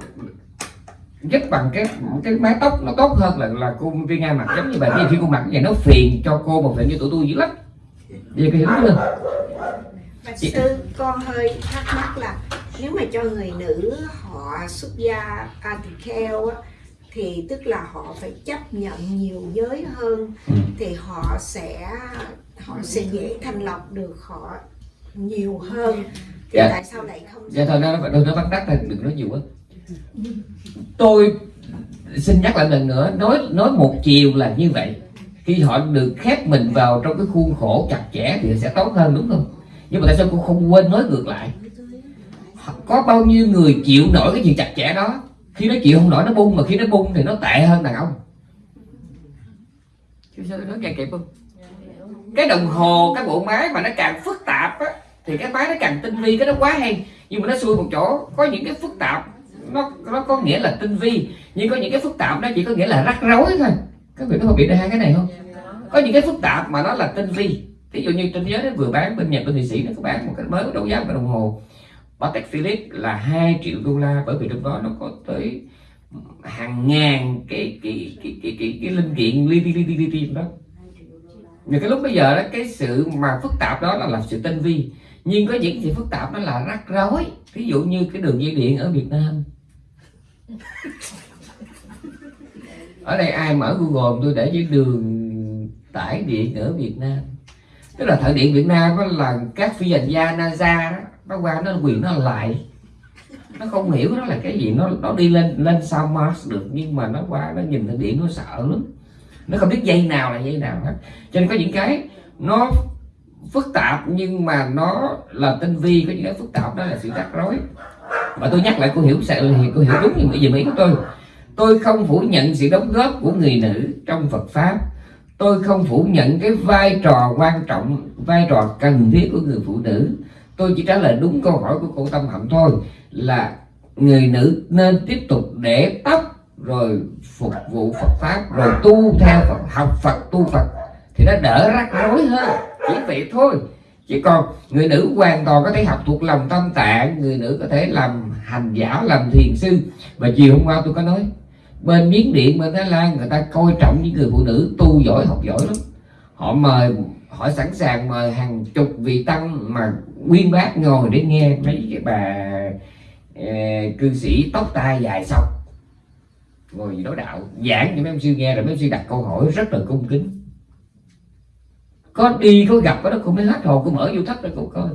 giúp bằng cái cái mái tóc nó tốt hơn là là cô viên Nga mặc giống như bà kia khi cô mặc. Vậy nó phiền cho cô mà phiền cho tụi tôi dữ lắm. Giờ cô hiểu chưa Bạch sư con hơi thắc mắc là nếu mà cho người nữ họ xuất gia à, tỳ kheo á, thì tức là họ phải chấp nhận nhiều giới hơn Ừ. thì họ sẽ họ sẽ dễ thành lọc được họ nhiều hơn. Thì Dạ. tại sao lại không dạ thôi nó nó nó bắt đắc là đừng nói nhiều quá tôi xin nhắc lại lần nữa, nói nói một chiều là như vậy. Khi họ được khép mình vào trong cái khuôn khổ chặt chẽ thì sẽ tốt hơn, đúng không? Nhưng mà tại sao cô không quên nói ngược lại? Có bao nhiêu người chịu nổi cái chuyện chặt chẽ đó? Khi nó chịu không nổi, nó bung, mà khi nó bung thì nó tệ hơn đàn ông. Chứ sao nói nghe kịp không? Cái đồng hồ, cái bộ máy mà nó càng phức tạp á, thì cái máy nó càng tinh vi, cái nó quá hay. Nhưng mà nó xui một chỗ, có những cái phức tạp nó nó có nghĩa là tinh vi nhưng có những cái phức tạp nó chỉ có nghĩa là rắc rối thôi. Các vị có phân biệt được hai cái này không? Có những cái phức tạp mà nó là tinh vi. Ví dụ như trên giới nó vừa bán bên nhật bên thụy sĩ nó có bán một cái mới đấu giá một cái đồng hồ. Patek Philippe là 2 triệu đô la bởi vì trong đó nó có tới hàng ngàn cái cái cái cái cái, cái linh kiện li li li li li đó. Nhưng cái lúc bây giờ đó cái sự mà phức tạp đó là, là sự tinh vi. Nhưng có những sự phức tạp nó là rắc rối. Ví dụ như cái đường dây điện ở Việt Nam ở đây ai mở Google, tôi để với đường tải điện ở Việt Nam. Tức là thợ điện Việt Nam đó là các phi hành gia NASA đó, nó qua nó quyền nó lại. Nó không hiểu nó là cái gì, nó nó đi lên lên sao Mars được, nhưng mà nó qua nó nhìn thợ điện nó sợ lắm. Nó không biết dây nào là dây nào hết. Cho nên có những cái nó phức tạp, nhưng mà nó là tinh vi, có những cái phức tạp đó là sự rắc rối và tôi nhắc lại cô hiểu sẽ ừ, thì cô hiểu đúng như vậy dùm ý của tôi. Tôi không phủ nhận sự đóng góp của người nữ trong Phật pháp. Tôi không phủ nhận cái vai trò quan trọng, vai trò cần thiết của người phụ nữ. Tôi chỉ trả lời đúng câu hỏi của cô tâm hạnh thôi là người nữ nên tiếp tục để tóc rồi phục vụ Phật pháp, rồi tu theo Phật, học Phật, tu Phật thì nó đỡ rắc rối hơn. Chỉ vậy thôi chỉ còn người nữ hoàn toàn có thể học thuộc lòng tâm tạng người nữ có thể làm hành giả làm thiền sư. Và chiều hôm qua tôi có nói bên miến điện bên thái lan người ta coi trọng những người phụ nữ tu giỏi học giỏi lắm. Họ mời họ sẵn sàng mời hàng chục vị tăng mà nguyên bác ngồi để nghe mấy cái bà uh, cư sĩ tóc tai dài xong. Ngồi đối đạo giảng cho mấy ông sư nghe rồi mấy ông sư đặt câu hỏi rất là cung kính có đi, có gặp, có đó, cũng mới hết hồn cũng mở vô thất ra cũng coi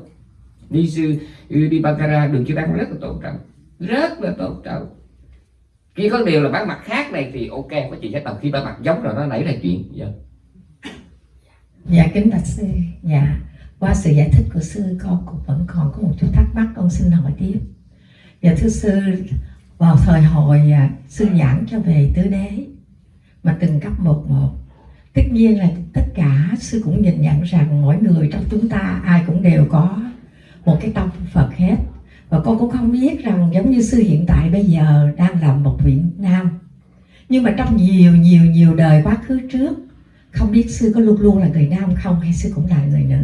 đi sư ừ, đi Bangkara, đường chưa đăng rất là tôn trọng. Rất là tôn trọng. Khi có điều là bán mặt khác này thì ok, có chị sẽ tầm khi bán mặt giống rồi, nó nảy ra chuyện dạ. Dạ kính bạch sư. Dạ qua sự giải thích của sư, con cũng vẫn còn có một chút thắc mắc, con xin hỏi tiếp. Dạ thưa sư, vào thời hồi à, sư giảng cho về tứ đế, mà từng cấp một một tất nhiên là tất cả sư cũng nhìn nhận rằng mỗi người trong chúng ta ai cũng đều có một cái tâm phật hết. Và con cũng không biết rằng giống như sư hiện tại bây giờ đang làm một vị nam. Nhưng mà trong nhiều nhiều nhiều đời quá khứ trước, không biết sư có luôn luôn là người nam không hay sư cũng là người nữ.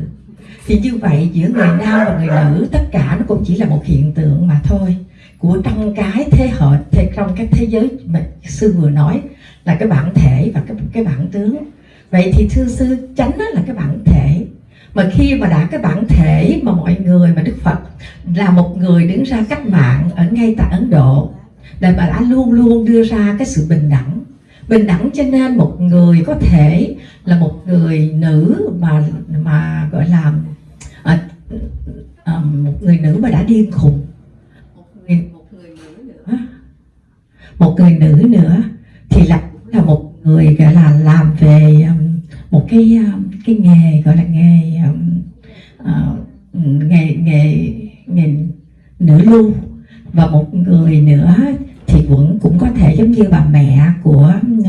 Thì như vậy giữa người nam và người nữ, tất cả nó cũng chỉ là một hiện tượng mà thôi. Của trong cái thế hệ trong cái thế giới mà sư vừa nói là cái bản thể và cái cái bản tướng vậy thì thưa sư chánh đó là cái bản thể. Mà khi mà đã cái bản thể mà mọi người mà đức phật là một người đứng ra cách mạng ở ngay tại ấn độ là bà đã luôn luôn đưa ra cái sự bình đẳng. Bình đẳng cho nên một người có thể là một người nữ mà mà gọi là à, à, một người nữ mà đã điên khùng. Một người, một người nữ nữa. Một người nữ nữa thì là là một người gọi là làm về um, một cái um, cái nghề gọi là nghề uh, nghề nghề nghề nữ lưu và một người nữa thì vẫn cũng có thể giống như bà mẹ của uh,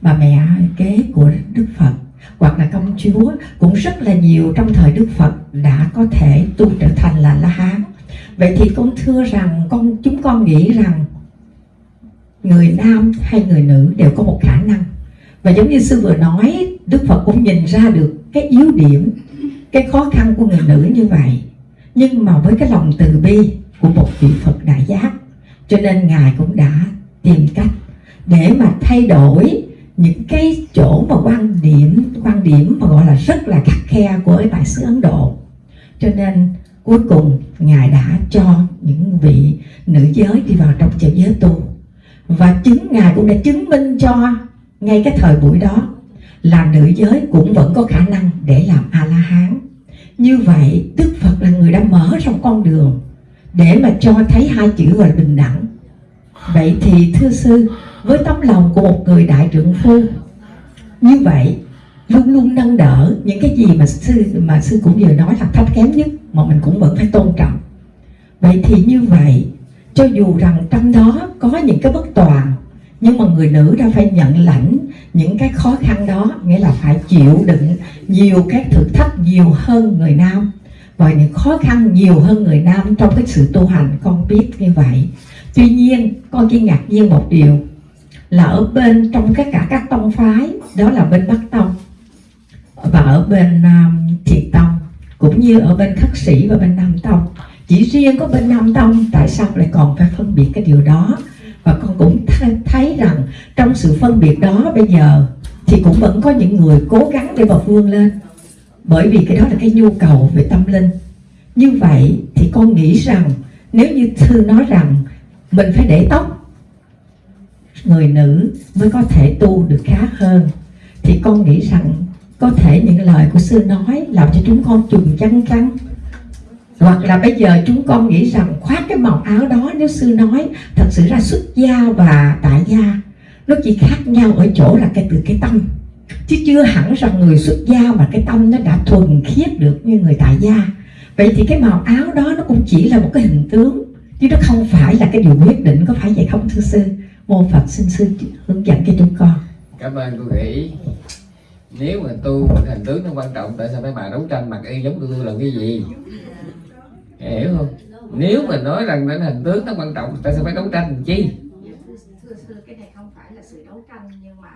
bà mẹ kế của Đức Phật hoặc là công chúa cũng rất là nhiều trong thời Đức Phật đã có thể tu trở thành là La Hán. Vậy thì con thưa rằng con chúng con nghĩ rằng người nam hay người nữ đều có một khả năng. Và giống như sư vừa nói, Đức Phật cũng nhìn ra được cái yếu điểm, cái khó khăn của người nữ như vậy. Nhưng mà với cái lòng từ bi của một vị Phật đại giác, cho nên ngài cũng đã tìm cách để mà thay đổi những cái chỗ mà quan điểm quan điểm mà gọi là rất là khắc khe của đại sứ Ấn Độ. Cho nên cuối cùng ngài đã cho những vị nữ giới đi vào trong chợ giới tu và chứng ngài cũng đã chứng minh cho ngay cái thời buổi đó là nữ giới cũng vẫn có khả năng để làm a la hán như vậy, đức phật là người đã mở ra con đường để mà cho thấy hai chữ gọi là bình đẳng. Vậy thì, thưa sư, với tấm lòng của một người đại trưởng phu, như vậy, luôn luôn nâng đỡ những cái gì mà sư mà sư cũng vừa nói là thấp kém nhất mà mình cũng vẫn phải tôn trọng. Vậy thì như vậy cho dù rằng trong đó có những cái bất toàn nhưng mà người nữ đã phải nhận lãnh những cái khó khăn đó nghĩa là phải chịu đựng nhiều các thử thách nhiều hơn người nam. Và những khó khăn nhiều hơn người nam trong cái sự tu hành con biết như vậy. Tuy nhiên con chỉ ngạc nhiên một điều là ở bên trong tất cả các tông phái đó là bên bắc tông và ở bên à, um, thiệt tông cũng như ở bên khất sĩ và bên nam tông chỉ riêng có bên nam tông tại sao lại còn phải phân biệt cái điều đó? Và con cũng th- thấy rằng trong sự phân biệt đó bây giờ thì cũng vẫn có những người cố gắng để mà vươn lên. Bởi vì cái đó là cái nhu cầu về tâm linh. Như vậy thì con nghĩ rằng, nếu như thư nói rằng mình phải để tóc người nữ mới có thể tu được khá hơn, thì con nghĩ rằng có thể những lời của sư nói làm cho chúng con chùm chăn chăn hoặc là bây giờ chúng con nghĩ rằng khoác cái màu áo đó nếu sư nói, thật sự ra xuất gia và tại gia, nó chỉ khác nhau ở chỗ là cái từ cái tâm. Chứ chưa hẳn rằng người xuất gia mà cái tâm nó đã thuần khiết được như người tại gia. Vậy thì cái màu áo đó nó cũng chỉ là một cái hình tướng, chứ nó không phải là cái điều quyết định, có phải vậy không, thưa sư? Mô phật xin sư hướng dẫn cho chúng con. Cảm ơn cô nghĩ nếu mà tu mà hình tướng nó quan trọng, tại sao mấy bà đấu tranh mặc y giống tôi là cái gì? Hiểu không? Nếu mà nói rằng đến hình tướng nó quan trọng tại sao phải đấu tranh làm chi? Thưa sư cái này không phải là sự đấu tranh nhưng mà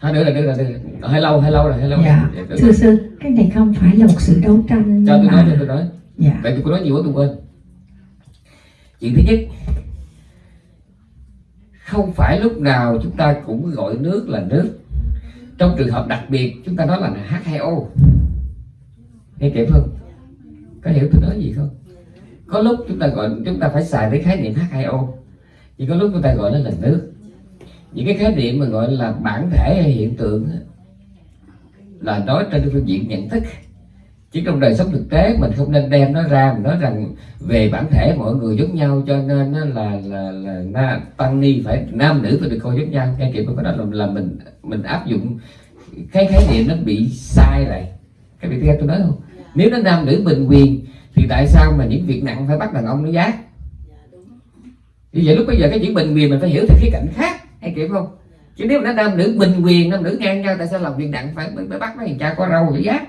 thôi nữa là nữa là nữa là hơi lâu hơi lâu rồi hơi lâu dạ rồi. thưa sư cái này không phải là một sự đấu tranh cho nhưng tôi nói mà cho tôi nói. Dạ. Vậy tôi nói nhiều quá tôi quên. Chuyện thứ nhất không phải lúc nào chúng ta cũng gọi nước là nước. Trong trường hợp đặc biệt chúng ta nói là H2O nghe kịp không? Có hiểu tôi nói gì không có lúc chúng ta gọi chúng ta phải xài tới khái niệm H2O chỉ có lúc chúng ta gọi nó là nước. Những cái khái niệm mà gọi là bản thể hay hiện tượng là nói trên phương diện nhận thức. Chứ trong đời sống thực tế mình không nên đem nó ra mình nói rằng về bản thể mọi người giống nhau cho nên nó là là là, là tăng ni phải nam nữ phải được coi giống nhau. Ngay kiểu cái đó là, là mình mình áp dụng cái khái niệm nó bị sai rồi cái việc thứ hai tôi nói không? Nếu nó nam nữ bình quyền thì tại sao mà những việc nặng phải bắt đàn ông nó giác như vậy lúc bây giờ cái chữ bình quyền mình phải hiểu theo khía cạnh khác hay kiểu không? Chứ nếu mà nó nam nữ bình quyền nam nữ ngang nhau tại sao làm việc nặng phải phải bắt mấy thằng cha có râu để giác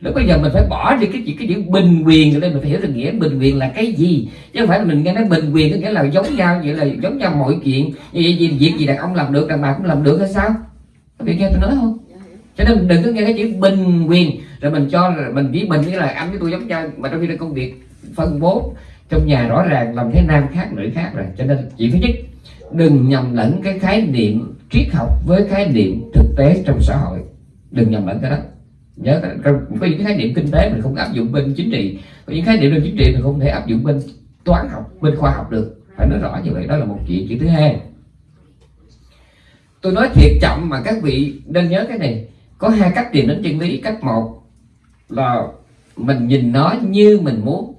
lúc bây giờ mình phải bỏ đi cái chữ cái chữ bình quyền ở đây mình phải hiểu được nghĩa bình quyền là cái gì. Chứ không phải là mình nghe nói bình quyền có nghĩa là giống nhau vậy là giống nhau mọi chuyện. Như vậy gì việc gì đàn ông làm được đàn bà cũng làm được hay sao? Có bị nghe tôi nói không? Cho nên đừng có nghe cái chữ bình quyền rồi mình cho, mình chỉ mình nghĩa là anh với tôi giống nhau, mà trong khi là công việc phân bố trong nhà rõ ràng, làm thế nam khác, nữ khác rồi. Cho nên chuyện thứ nhất, đừng nhầm lẫn cái khái niệm triết học với khái niệm thực tế trong xã hội. Đừng nhầm lẫn cái đó. Nhớ có có những khái niệm kinh tế mình không áp dụng bên chính trị. Có những khái niệm bên chính trị mình không thể áp dụng bên toán học, bên khoa học được. Phải nói rõ như vậy, đó là một chuyện. Chuyện thứ hai, tôi nói thiệt chậm mà các vị nên nhớ cái này. Có hai cách tìm đến chân lý. Cách một là mình nhìn nó như mình muốn.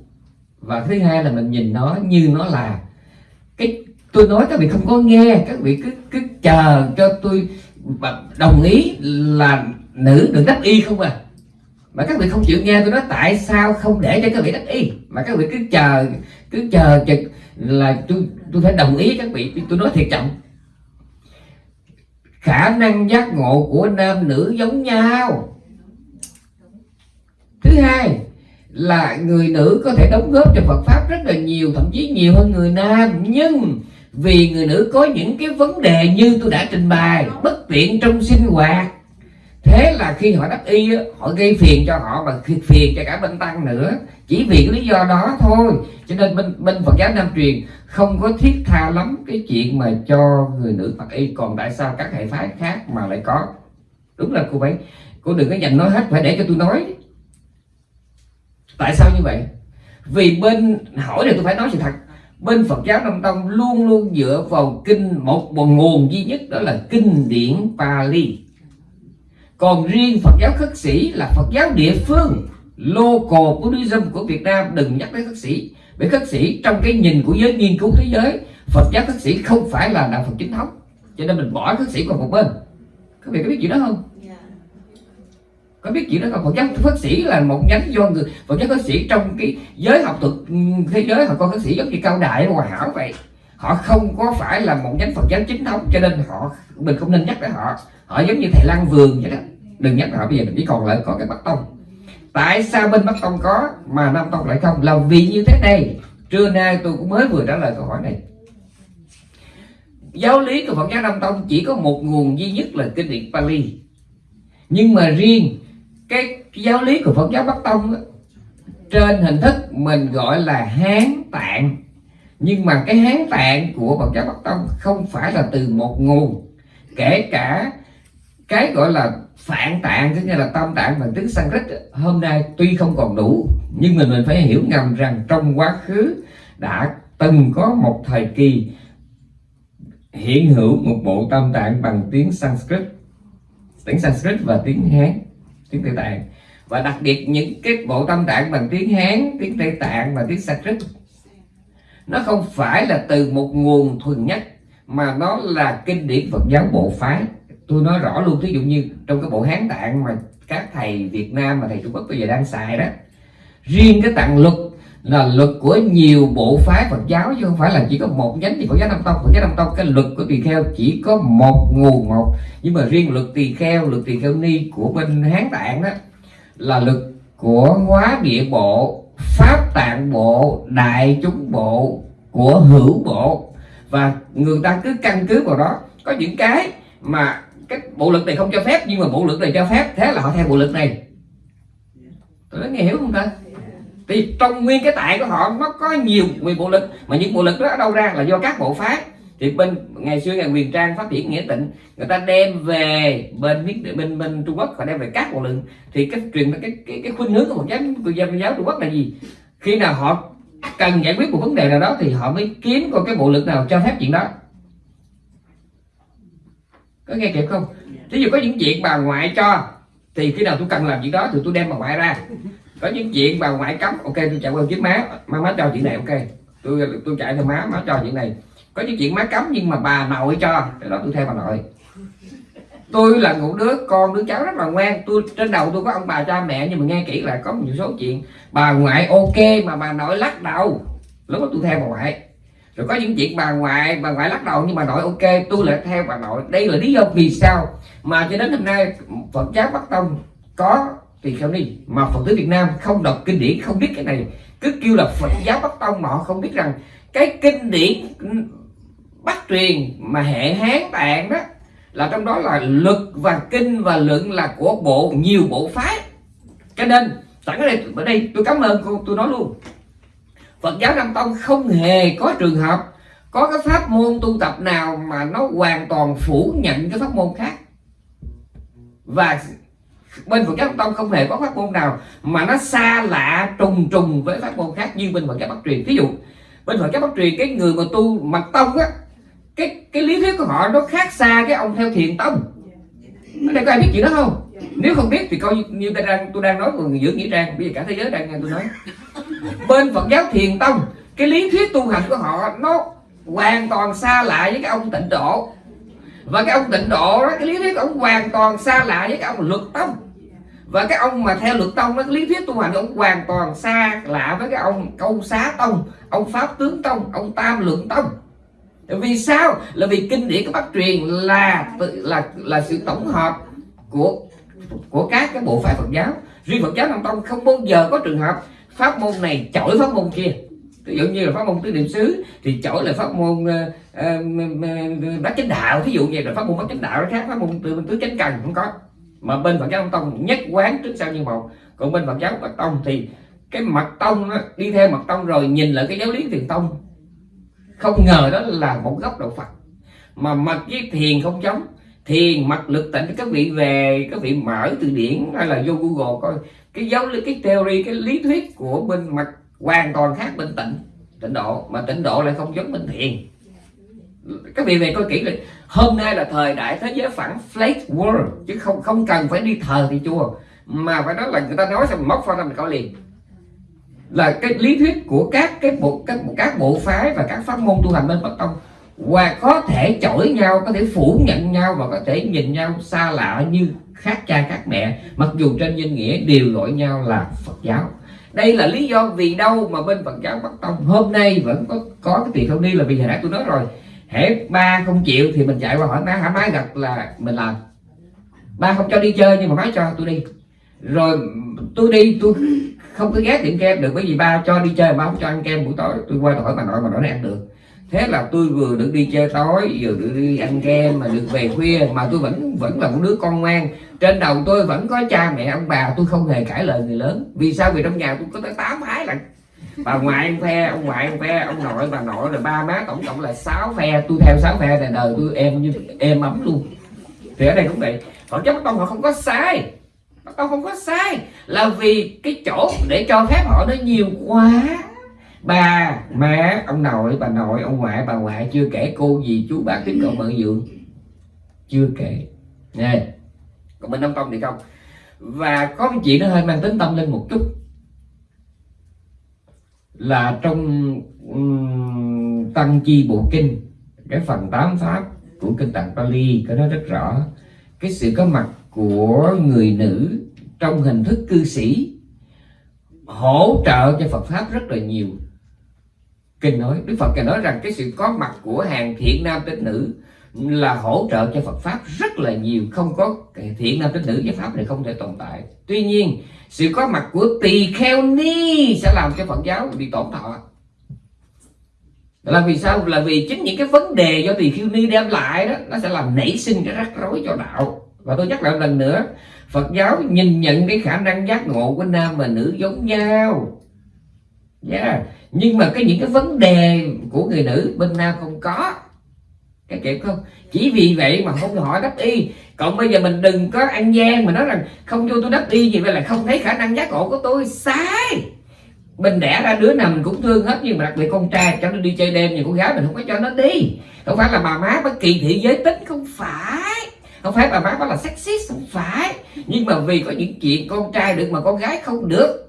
Và thứ hai là mình nhìn nó như nó là. Cái, tôi nói các vị không có nghe, các vị cứ cứ chờ cho tôi đồng ý là nữ được đắp y không à? Mà các vị không chịu nghe tôi nói tại sao không để cho các vị đắp y? Mà các vị cứ chờ cứ chờ chừng là tôi tôi phải đồng ý các vị, tôi nói thiệt chậm khả năng giác ngộ của nam nữ giống nhau thứ hai là người nữ có thể đóng góp cho Phật pháp rất là nhiều, thậm chí nhiều hơn người nam. Nhưng vì người nữ có những cái vấn đề như tôi đã trình bày, bất tiện trong sinh hoạt, thế là khi họ đắp y họ gây phiền cho họ và khi- phiền cho cả bên tăng nữa. Chỉ vì cái lý do đó thôi. Cho nên bên bên Phật giáo Nam truyền không có thiết tha lắm cái chuyện mà cho người nữ mặc y. Còn tại sao các hệ phái khác mà lại có? Đúng là cô ấy cô đừng có dành nói hết, phải để cho tôi nói tại sao như vậy? Vì bên hỏi này tôi phải nói sự thật. Bên Phật giáo Nam Tông luôn luôn dựa vào kinh một, một nguồn duy nhất đó là kinh điển Pali. Còn riêng Phật giáo khất sĩ là Phật giáo địa phương local Buddhism của Việt Nam đừng nhắc đến khất sĩ. Bởi khất sĩ trong cái nhìn của giới nghiên cứu thế giới Phật giáo khất sĩ không phải là đạo Phật chính thống. Cho nên mình bỏ khất sĩ qua một bên. Các vị có biết chuyện đó không? Có biết chuyện đó không? Phật giáo, phật sĩ là một nhánh do người Phật giáo Phật sĩ trong cái giới học thuật, thế giới họ con Phật sĩ giống như cao đại hoàn hảo vậy. Họ không có phải là một nhánh Phật giáo chính thống, cho nên họ mình không nên nhắc tới họ. Họ giống như thầy Lan Vườn vậy đó. Đừng nhắc họ, bây giờ mình chỉ còn lại có cái Bắc Tông. Tại sao bên Bắc Tông có, mà Nam Tông lại không? Là vì như thế này. Trưa nay tôi cũng mới vừa trả lời câu hỏi này. Giáo lý của Phật giáo Nam Tông chỉ có một nguồn duy nhất là kinh điển Pali. Nhưng mà riêng cái giáo lý của Phật giáo Bắc Tông á, trên hình thức mình gọi là Hán Tạng. Nhưng mà cái Hán Tạng của Phật giáo Bắc Tông không phải là từ một nguồn. Kể cả cái gọi là phạn tạng tức là tam tạng bằng tiếng Sanskrit hôm nay tuy không còn đủ nhưng mình mình phải hiểu ngầm rằng trong quá khứ đã từng có một thời kỳ hiện hữu một bộ tam tạng bằng tiếng Sanskrit tiếng Sanskrit và tiếng Hán tiếng Tây Tạng. Và đặc biệt những cái bộ tâm tạng bằng tiếng Hán, tiếng Tây Tạng và tiếng Sanskrit. Nó không phải là từ một nguồn thuần nhất, mà nó là kinh điển Phật giáo bộ phái. Tôi nói rõ luôn, thí dụ như trong cái bộ Hán Tạng mà các thầy Việt Nam mà thầy Trung Quốc bây giờ đang xài đó, riêng cái tạng luật là luật của nhiều bộ phái Phật giáo, chứ không phải là chỉ có một nhánh thì Phật giáo Nam Tông. Phật giáo Nam Tông, cái luật của tỳ kheo chỉ có một nguồn một. Nhưng mà riêng luật tỳ kheo, luật tỳ kheo ni của bên Hán Tạng đó, là luật của hóa địa bộ, pháp tạng bộ, đại chúng bộ của hữu bộ. Và người ta cứ căn cứ vào đó. Có những cái mà cái bộ luật này không cho phép, nhưng mà bộ luật này cho phép, thế là họ theo bộ luật này. Tôi nói nghe hiểu không ta? Thì trong nguyên cái tại của họ nó có nhiều nguyên bộ lực mà những bộ lực đó ở đâu ra là do các bộ phái. Thì bên ngày xưa ngày quyền trang phát triển nghĩa tịnh người ta đem về bên bên bên, bên trung quốc họ đem về các bộ lực thì cái truyền cái cái cái khuynh hướng của một giáo của giáo, giáo trung quốc là gì? Khi nào họ cần giải quyết một vấn đề nào đó thì họ mới kiếm coi cái bộ lực nào cho phép chuyện đó. Có nghe kịp không? Ví dụ có những chuyện bà ngoại cho thì khi nào tôi cần làm chuyện đó thì tôi đem bà ngoại ra có những chuyện bà ngoại cấm, ok, tôi chạy qua chiếc má má má cho chuyện này, ok. Tôi tôi chạy theo má má cho chuyện này. Có những chuyện má cấm nhưng mà bà nội cho, cái đó tôi theo bà nội. Tôi là một đứa, con đứa cháu rất là ngoan. Tôi, trên đầu tôi có ông bà cha mẹ, nhưng mà nghe kỹ lại, có một số chuyện bà ngoại ok mà bà nội lắc đầu. Lúc đó tôi theo bà ngoại. Rồi có những chuyện bà ngoại bà ngoại lắc đầu nhưng bà nội ok, tôi lại theo bà nội. Đây là lý do vì sao mà cho đến hôm nay phật giáo bắc tông có thì sao đi. Mà phật tử việt nam không đọc kinh điển, không biết cái này. Cứ kêu là phật giáo bắc tông mà họ không biết rằng cái kinh điển bắt truyền mà hệ hán tạng đó, là trong đó là luật và kinh và luận là của bộ, nhiều bộ phái. Cho nên, sẵn ở đây ở đây tôi cảm ơn cô, tôi nói luôn. Phật giáo Nam Tông không hề có trường hợp, có cái pháp môn tu tập nào mà nó hoàn toàn phủ nhận cái pháp môn khác. Và bên Phật giáo Tông không hề có pháp môn nào mà nó xa lạ trùng trùng với pháp môn khác như bên Phật giáo Bắc truyền. Ví dụ bên Phật giáo Bắc truyền cái người mà tu mật tông á cái cái lý thuyết của họ nó khác xa cái ông theo thiền tông. Ở đây có ai biết chuyện đó không? Nếu không biết thì coi như, như tôi đang tôi đang nói của người nghĩa trang. Bây giờ cả thế giới đang nghe tôi nói. Bên Phật giáo thiền tông cái lý thuyết tu hành của họ nó hoàn toàn xa lạ với cái ông tịnh độ. Và cái ông tịnh độ đó cái lý thuyết của ông hoàn toàn xa lạ với cái ông luật tông và cái ông mà theo luật tông nó cái lý thuyết tu hành ông hoàn toàn xa lạ với cái ông câu xá tông ông pháp tướng tông ông tam lượng tông. Vì sao? Là vì kinh điển của bắc truyền là là là sự tổng hợp của của các cái bộ phái Phật giáo. Riêng Phật giáo Nam Tông không bao giờ có trường hợp pháp môn này chổi pháp môn kia. Ví dụ như là pháp môn tứ niệm xứ thì chổi là pháp môn uh, uh, bát chánh đạo. Thí dụ như là pháp môn bát chánh đạo nó khác pháp môn tứ chánh cần không có mà bên Phật giáo Nam Tông nhất quán trước sau như một. Còn bên Phật giáo Bắc Tông thì cái mặt tông đó, đi theo mặt tông rồi nhìn lại cái giáo lý thiền tông. Không ngờ đó là một góc đạo Phật. Mà mặt với thiền không giống. Thiền mặt lực tịnh các vị về các vị mở từ điển hay là vô google coi. Cái giáo lý cái theory cái lý thuyết của bên mặt hoàn toàn khác bên tịnh tịnh độ. Mà tịnh độ lại không giống bên thiền các vị về coi kỹ là hôm nay là thời đại thế giới phẳng flat world, chứ không không cần phải đi thờ thì chùa. Mà phải nói là người ta nói xong móc pha mình coi liền. Là cái lý thuyết của các, cái bộ, các các bộ phái và các pháp môn tu hành bên phật Tông và có thể chổi nhau, có thể phủ nhận nhau và có thể nhìn nhau xa lạ như khác cha khác mẹ, mặc dù trên danh nghĩa đều gọi nhau là Phật giáo. Đây là lý do vì đâu mà bên Phật giáo Bắc Tông hôm nay vẫn có có cái tiền không đi là vì hồi nãy tôi nói rồi hễ ba không chịu thì mình chạy qua hỏi má, hả má gật là mình làm. Ba không cho đi chơi nhưng mà má cho tôi đi. Rồi tôi đi, tôi không có ghét tiệm kem được, bởi vì ba cho đi chơi ba không cho ăn kem buổi tối. Tôi qua hỏi bà nội mà nội ăn được. Thế là tôi vừa được đi chơi tối, vừa được đi ăn kem, mà được về khuya, mà tôi vẫn vẫn là một đứa con ngoan. Trên đầu tôi vẫn có cha mẹ, ông bà, tôi không hề cãi lời người lớn. Vì sao? Vì trong nhà tôi có tới tám ái là bà ngoại ông phe ông ngoại ông phe ông nội, bà nội rồi ba má, tổng cộng là sáu phe. Tôi theo sáu phe này, đời tôi em như em ấm luôn. Thì ở đây cũng vậy. Họ chắc tông họ không có sai. Họ không có sai. Là vì cái chỗ để cho phép họ nó nhiều quá. Bà, má, ông nội, bà nội, ông ngoại, bà ngoại chưa kể cô gì chú, bác tiếp cận mợ dượng. Chưa kể. Nè, còn bên đông tông thì không. Và có một chuyện nó hơi mang tính tâm linh một chút là trong um, tăng chi bộ kinh cái phần tám pháp của kinh tạng Pali có nói rất rõ. Cái sự có mặt của người nữ trong hình thức cư sĩ hỗ trợ cho Phật pháp rất là nhiều. Kinh nói Đức Phật kinh nói rằng cái sự có mặt của hàng thiện nam tín nữ là hỗ trợ cho Phật pháp rất là nhiều. Không có thiện nam tín nữ với pháp này không thể tồn tại. Tuy nhiên sự có mặt của tỳ kheo ni sẽ làm cho Phật giáo bị tổn thọ. Là vì sao? Là vì chính những cái vấn đề do tỳ kheo ni đem lại đó, nó sẽ làm nảy sinh cái rắc rối cho đạo. Và tôi nhắc lại một lần nữa, Phật giáo nhìn nhận cái khả năng giác ngộ của nam và nữ giống nhau. Yeah. nhưng mà cái những cái vấn đề của người nữ bên nam không có. Cái kiểu không? Chỉ vì vậy mà không hỏi đắp y còn bây giờ mình đừng có ăn gian mà nói rằng không cho tôi đắp y gì, vậy là không thấy khả năng giác ngộ của tôi. Sai! Mình đẻ ra đứa nào mình cũng thương hết, nhưng mà đặc biệt con trai cho nó đi chơi đêm thì con gái mình không có cho nó đi. Không phải là bà má bất kỳ thị giới tính, không phải. Không phải bà má bắt là sexist, không phải. Nhưng mà vì có những chuyện con trai được mà con gái không được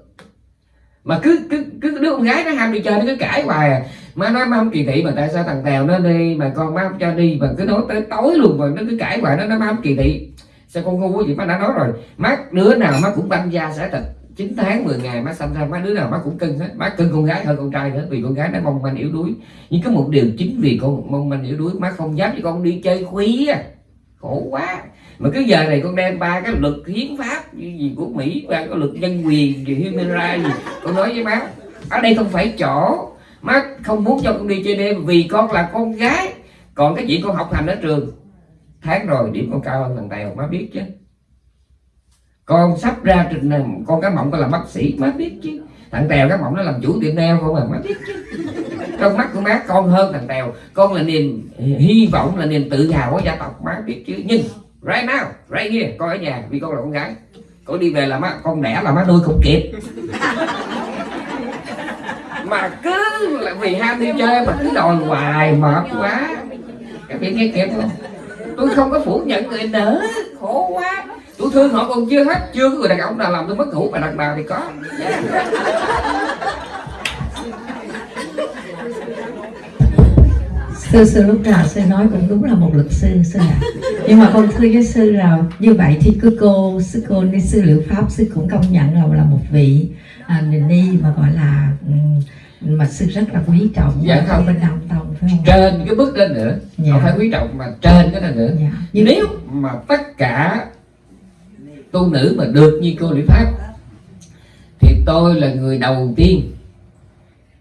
mà cứ cứ cứ đứa con gái nó ham đi chơi nó cứ cãi hoài à. Má nói má không kỳ thị mà tại sao thằng tèo nó đi mà con má không cho đi mà cứ nói tới tối luôn mà nó cứ cãi hoài nó nói má không kỳ thị. Sao con ngu quá gì má đã nói rồi. Má, đứa nào má cũng banh da sẽ thịt 9 tháng 10 ngày má xanh ra, má, đứa nào má cũng cưng hết. Má cưng con gái hơn con trai nữa vì con gái nó mong manh yếu đuối. Nhưng có một điều chính vì con mong manh yếu đuối, má không dám cho con đi chơi khuya. Khổ quá mà cứ giờ này con đem ba cái luật hiến pháp gì, gì của mỹ và cái luật nhân quyền gì human rights gì con nói với má ở đây không phải chỗ. Má không muốn cho con đi chơi đêm vì con là con gái. Còn cái chuyện con học hành ở trường? Tháng rồi điểm con cao hơn thằng tèo má biết chứ. Con sắp ra trình này con cái mộng con làm bác sĩ má biết chứ. Thằng tèo cái mộng nó làm chủ tiệm nail không à má biết chứ. Trong mắt của má con hơn thằng tèo con là niềm hy vọng là niềm tự hào của gia tộc má biết chứ. Nhưng right now, right here, con ở nhà, vì con là con gái. Con đi về là má, con đẻ là má nuôi không kịp mà cứ là vì ham đi chơi mà cứ đòi hoài, mệt quá. Các vị nghe kịp không? Tôi không có phủ nhận người nữa khổ quá. Tôi thương họ còn chưa hết, chưa có người đàn ông nào làm tôi mất ngủ, mà đàn bà thì có. Sư sư lúc nào sư nói cũng đúng là một luật sư sư ạ nhưng mà con thưa với sư là như vậy thì cứ cô sư cô ni sư liệu pháp sư cũng công nhận là là một vị à, ni mà gọi là mà sư rất là quý trọng Dạ không. bên nam tông phải không trên cái bước lên nữa Dạ. không phải quý trọng mà trên cái này nữa dạ. nhưng nếu mà tất cả tu nữ mà được như cô Lý Pháp thì tôi là người đầu tiên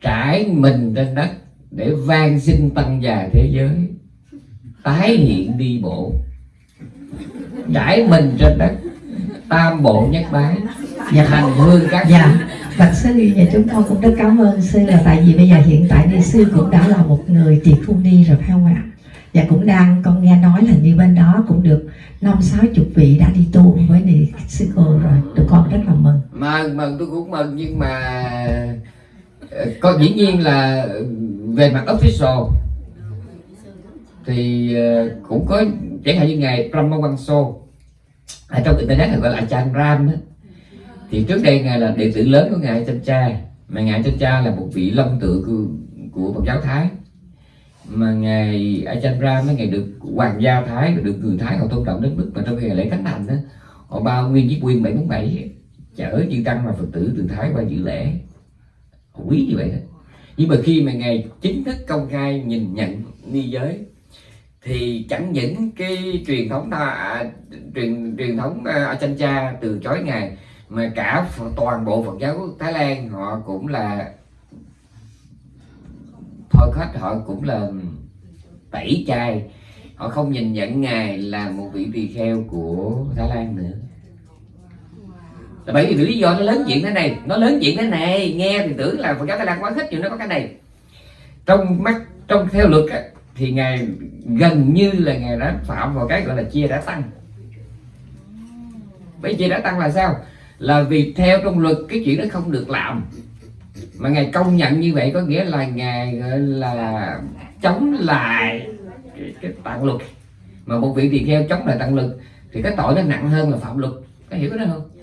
trải mình trên đất để van xin tăng già thế giới tái hiện đi bộ trải mình trên đất tam bộ nhất bái Dạ. hành hương các Dạ, bạch sư và chúng con cũng rất cảm ơn sư là tại vì bây giờ hiện tại ni sư cũng đã là một người tỳ phu ni rồi phải không ạ? Và cũng đang con nghe nói là như bên đó cũng được năm sáu chục vị đã đi tu với ni sư cô rồi, tụi con rất là mừng. mừng mừng tôi cũng mừng nhưng mà có dĩ nhiên là về mặt official thì ờ, cũng có chẳng hạn như ngày Brahma Wanso ở trong internet gọi là Chan Ram thì trước đây ngài là đệ tử lớn của ngài Chân Cha mà ngài Chân Cha là một vị long tự của, của Phật giáo Thái. Mà ngài Ajahn Ram mới ngài được hoàng gia Thái được người Thái họ tôn trọng đến mức mà trong ngày lễ khánh thành đó họ bao nguyên chiếc quyên 747 chở chư tăng và phật tử từ thái qua dự lễ quý như vậy đó nhưng mà khi mà ngài chính thức công khai nhìn nhận ni giới thì chẳng những cái truyền thống ta, à, truyền truyền thống à, ở Chanh cha từ chối ngài mà cả toàn bộ Phật giáo Thái Lan họ cũng là thôi khách họ cũng là tẩy chay. Họ không nhìn nhận ngài là một vị tỳ kheo của Thái Lan nữa bởi vì lý do nó lớn chuyện thế này nó lớn chuyện thế này nghe thì tưởng là Phật giáo Thái Lan quá khích nhưng nó có cái này. Trong mắt trong theo luật á, thì ngài gần như là ngài đã phạm vào cái gọi là chia đã tăng. Bởi chia đã tăng là sao? Là vì theo trong luật cái chuyện đó không được làm. Mà ngài công nhận như vậy có nghĩa là ngài gọi là chống lại cái, cái tạng luật. Mà một vị tỳ kheo chống lại tạng luật thì cái tội nó nặng hơn là phạm luật. Có hiểu cái đó không?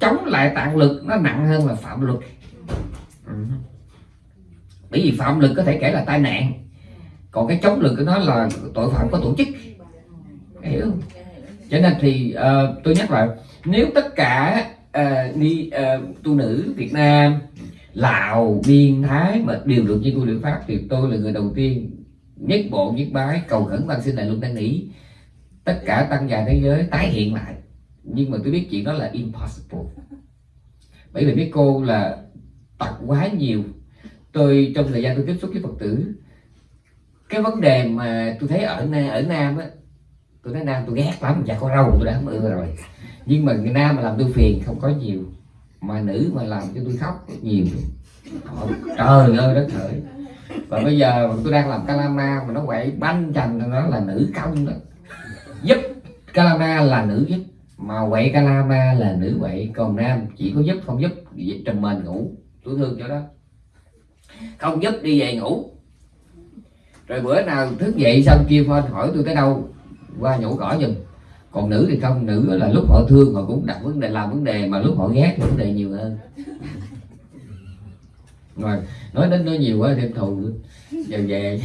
Chống lại tạng lực nó nặng hơn là phạm luật. Ừ. bởi vì phạm lực có thể kể là tai nạn còn cái chống lực của nó là tội phạm có tổ chức. Hiểu không? Cho nên thì uh, tôi nhắc lại nếu tất cả uh, ni uh, tu nữ Việt Nam Lào Biên Thái mà đều được như tu luyện pháp thì tôi là người đầu tiên nhất bộ nhất bái cầu khẩn van xin đại luôn đang nghĩ tất cả tăng già thế giới tái hiện lại nhưng mà tôi biết chuyện đó là impossible. Bởi vì mấy cô là tập quá nhiều. Tôi trong thời gian tôi tiếp xúc với phật tử cái vấn đề mà tôi thấy ở ở nam á tôi thấy nam tôi ghét lắm dạ có râu tôi đã không ưa rồi. Nhưng mà người nam mà làm tôi phiền không có nhiều. Mà nữ mà làm cho tôi khóc nhiều. Trời, trời ơi đất hỡi và bây giờ tôi đang làm calama mà nó quậy banh chành nó là nữ công đó. Giúp calama là nữ giúp mà quậy calama là nữ quậy, còn nam chỉ có giúp, không giúp trầm mền ngủ. Tôi thương cho đó. Không giúp đi về ngủ. Rồi bữa nào thức dậy xong kia phone hỏi tôi tới đâu, qua nhổ cỏ giùm. Còn nữ thì không, nữ là lúc họ thương họ cũng đặt vấn đề, làm vấn đề mà lúc họ ghét thì vấn đề nhiều hơn. Rồi, nói đến nói nhiều quá thêm thù giờ về.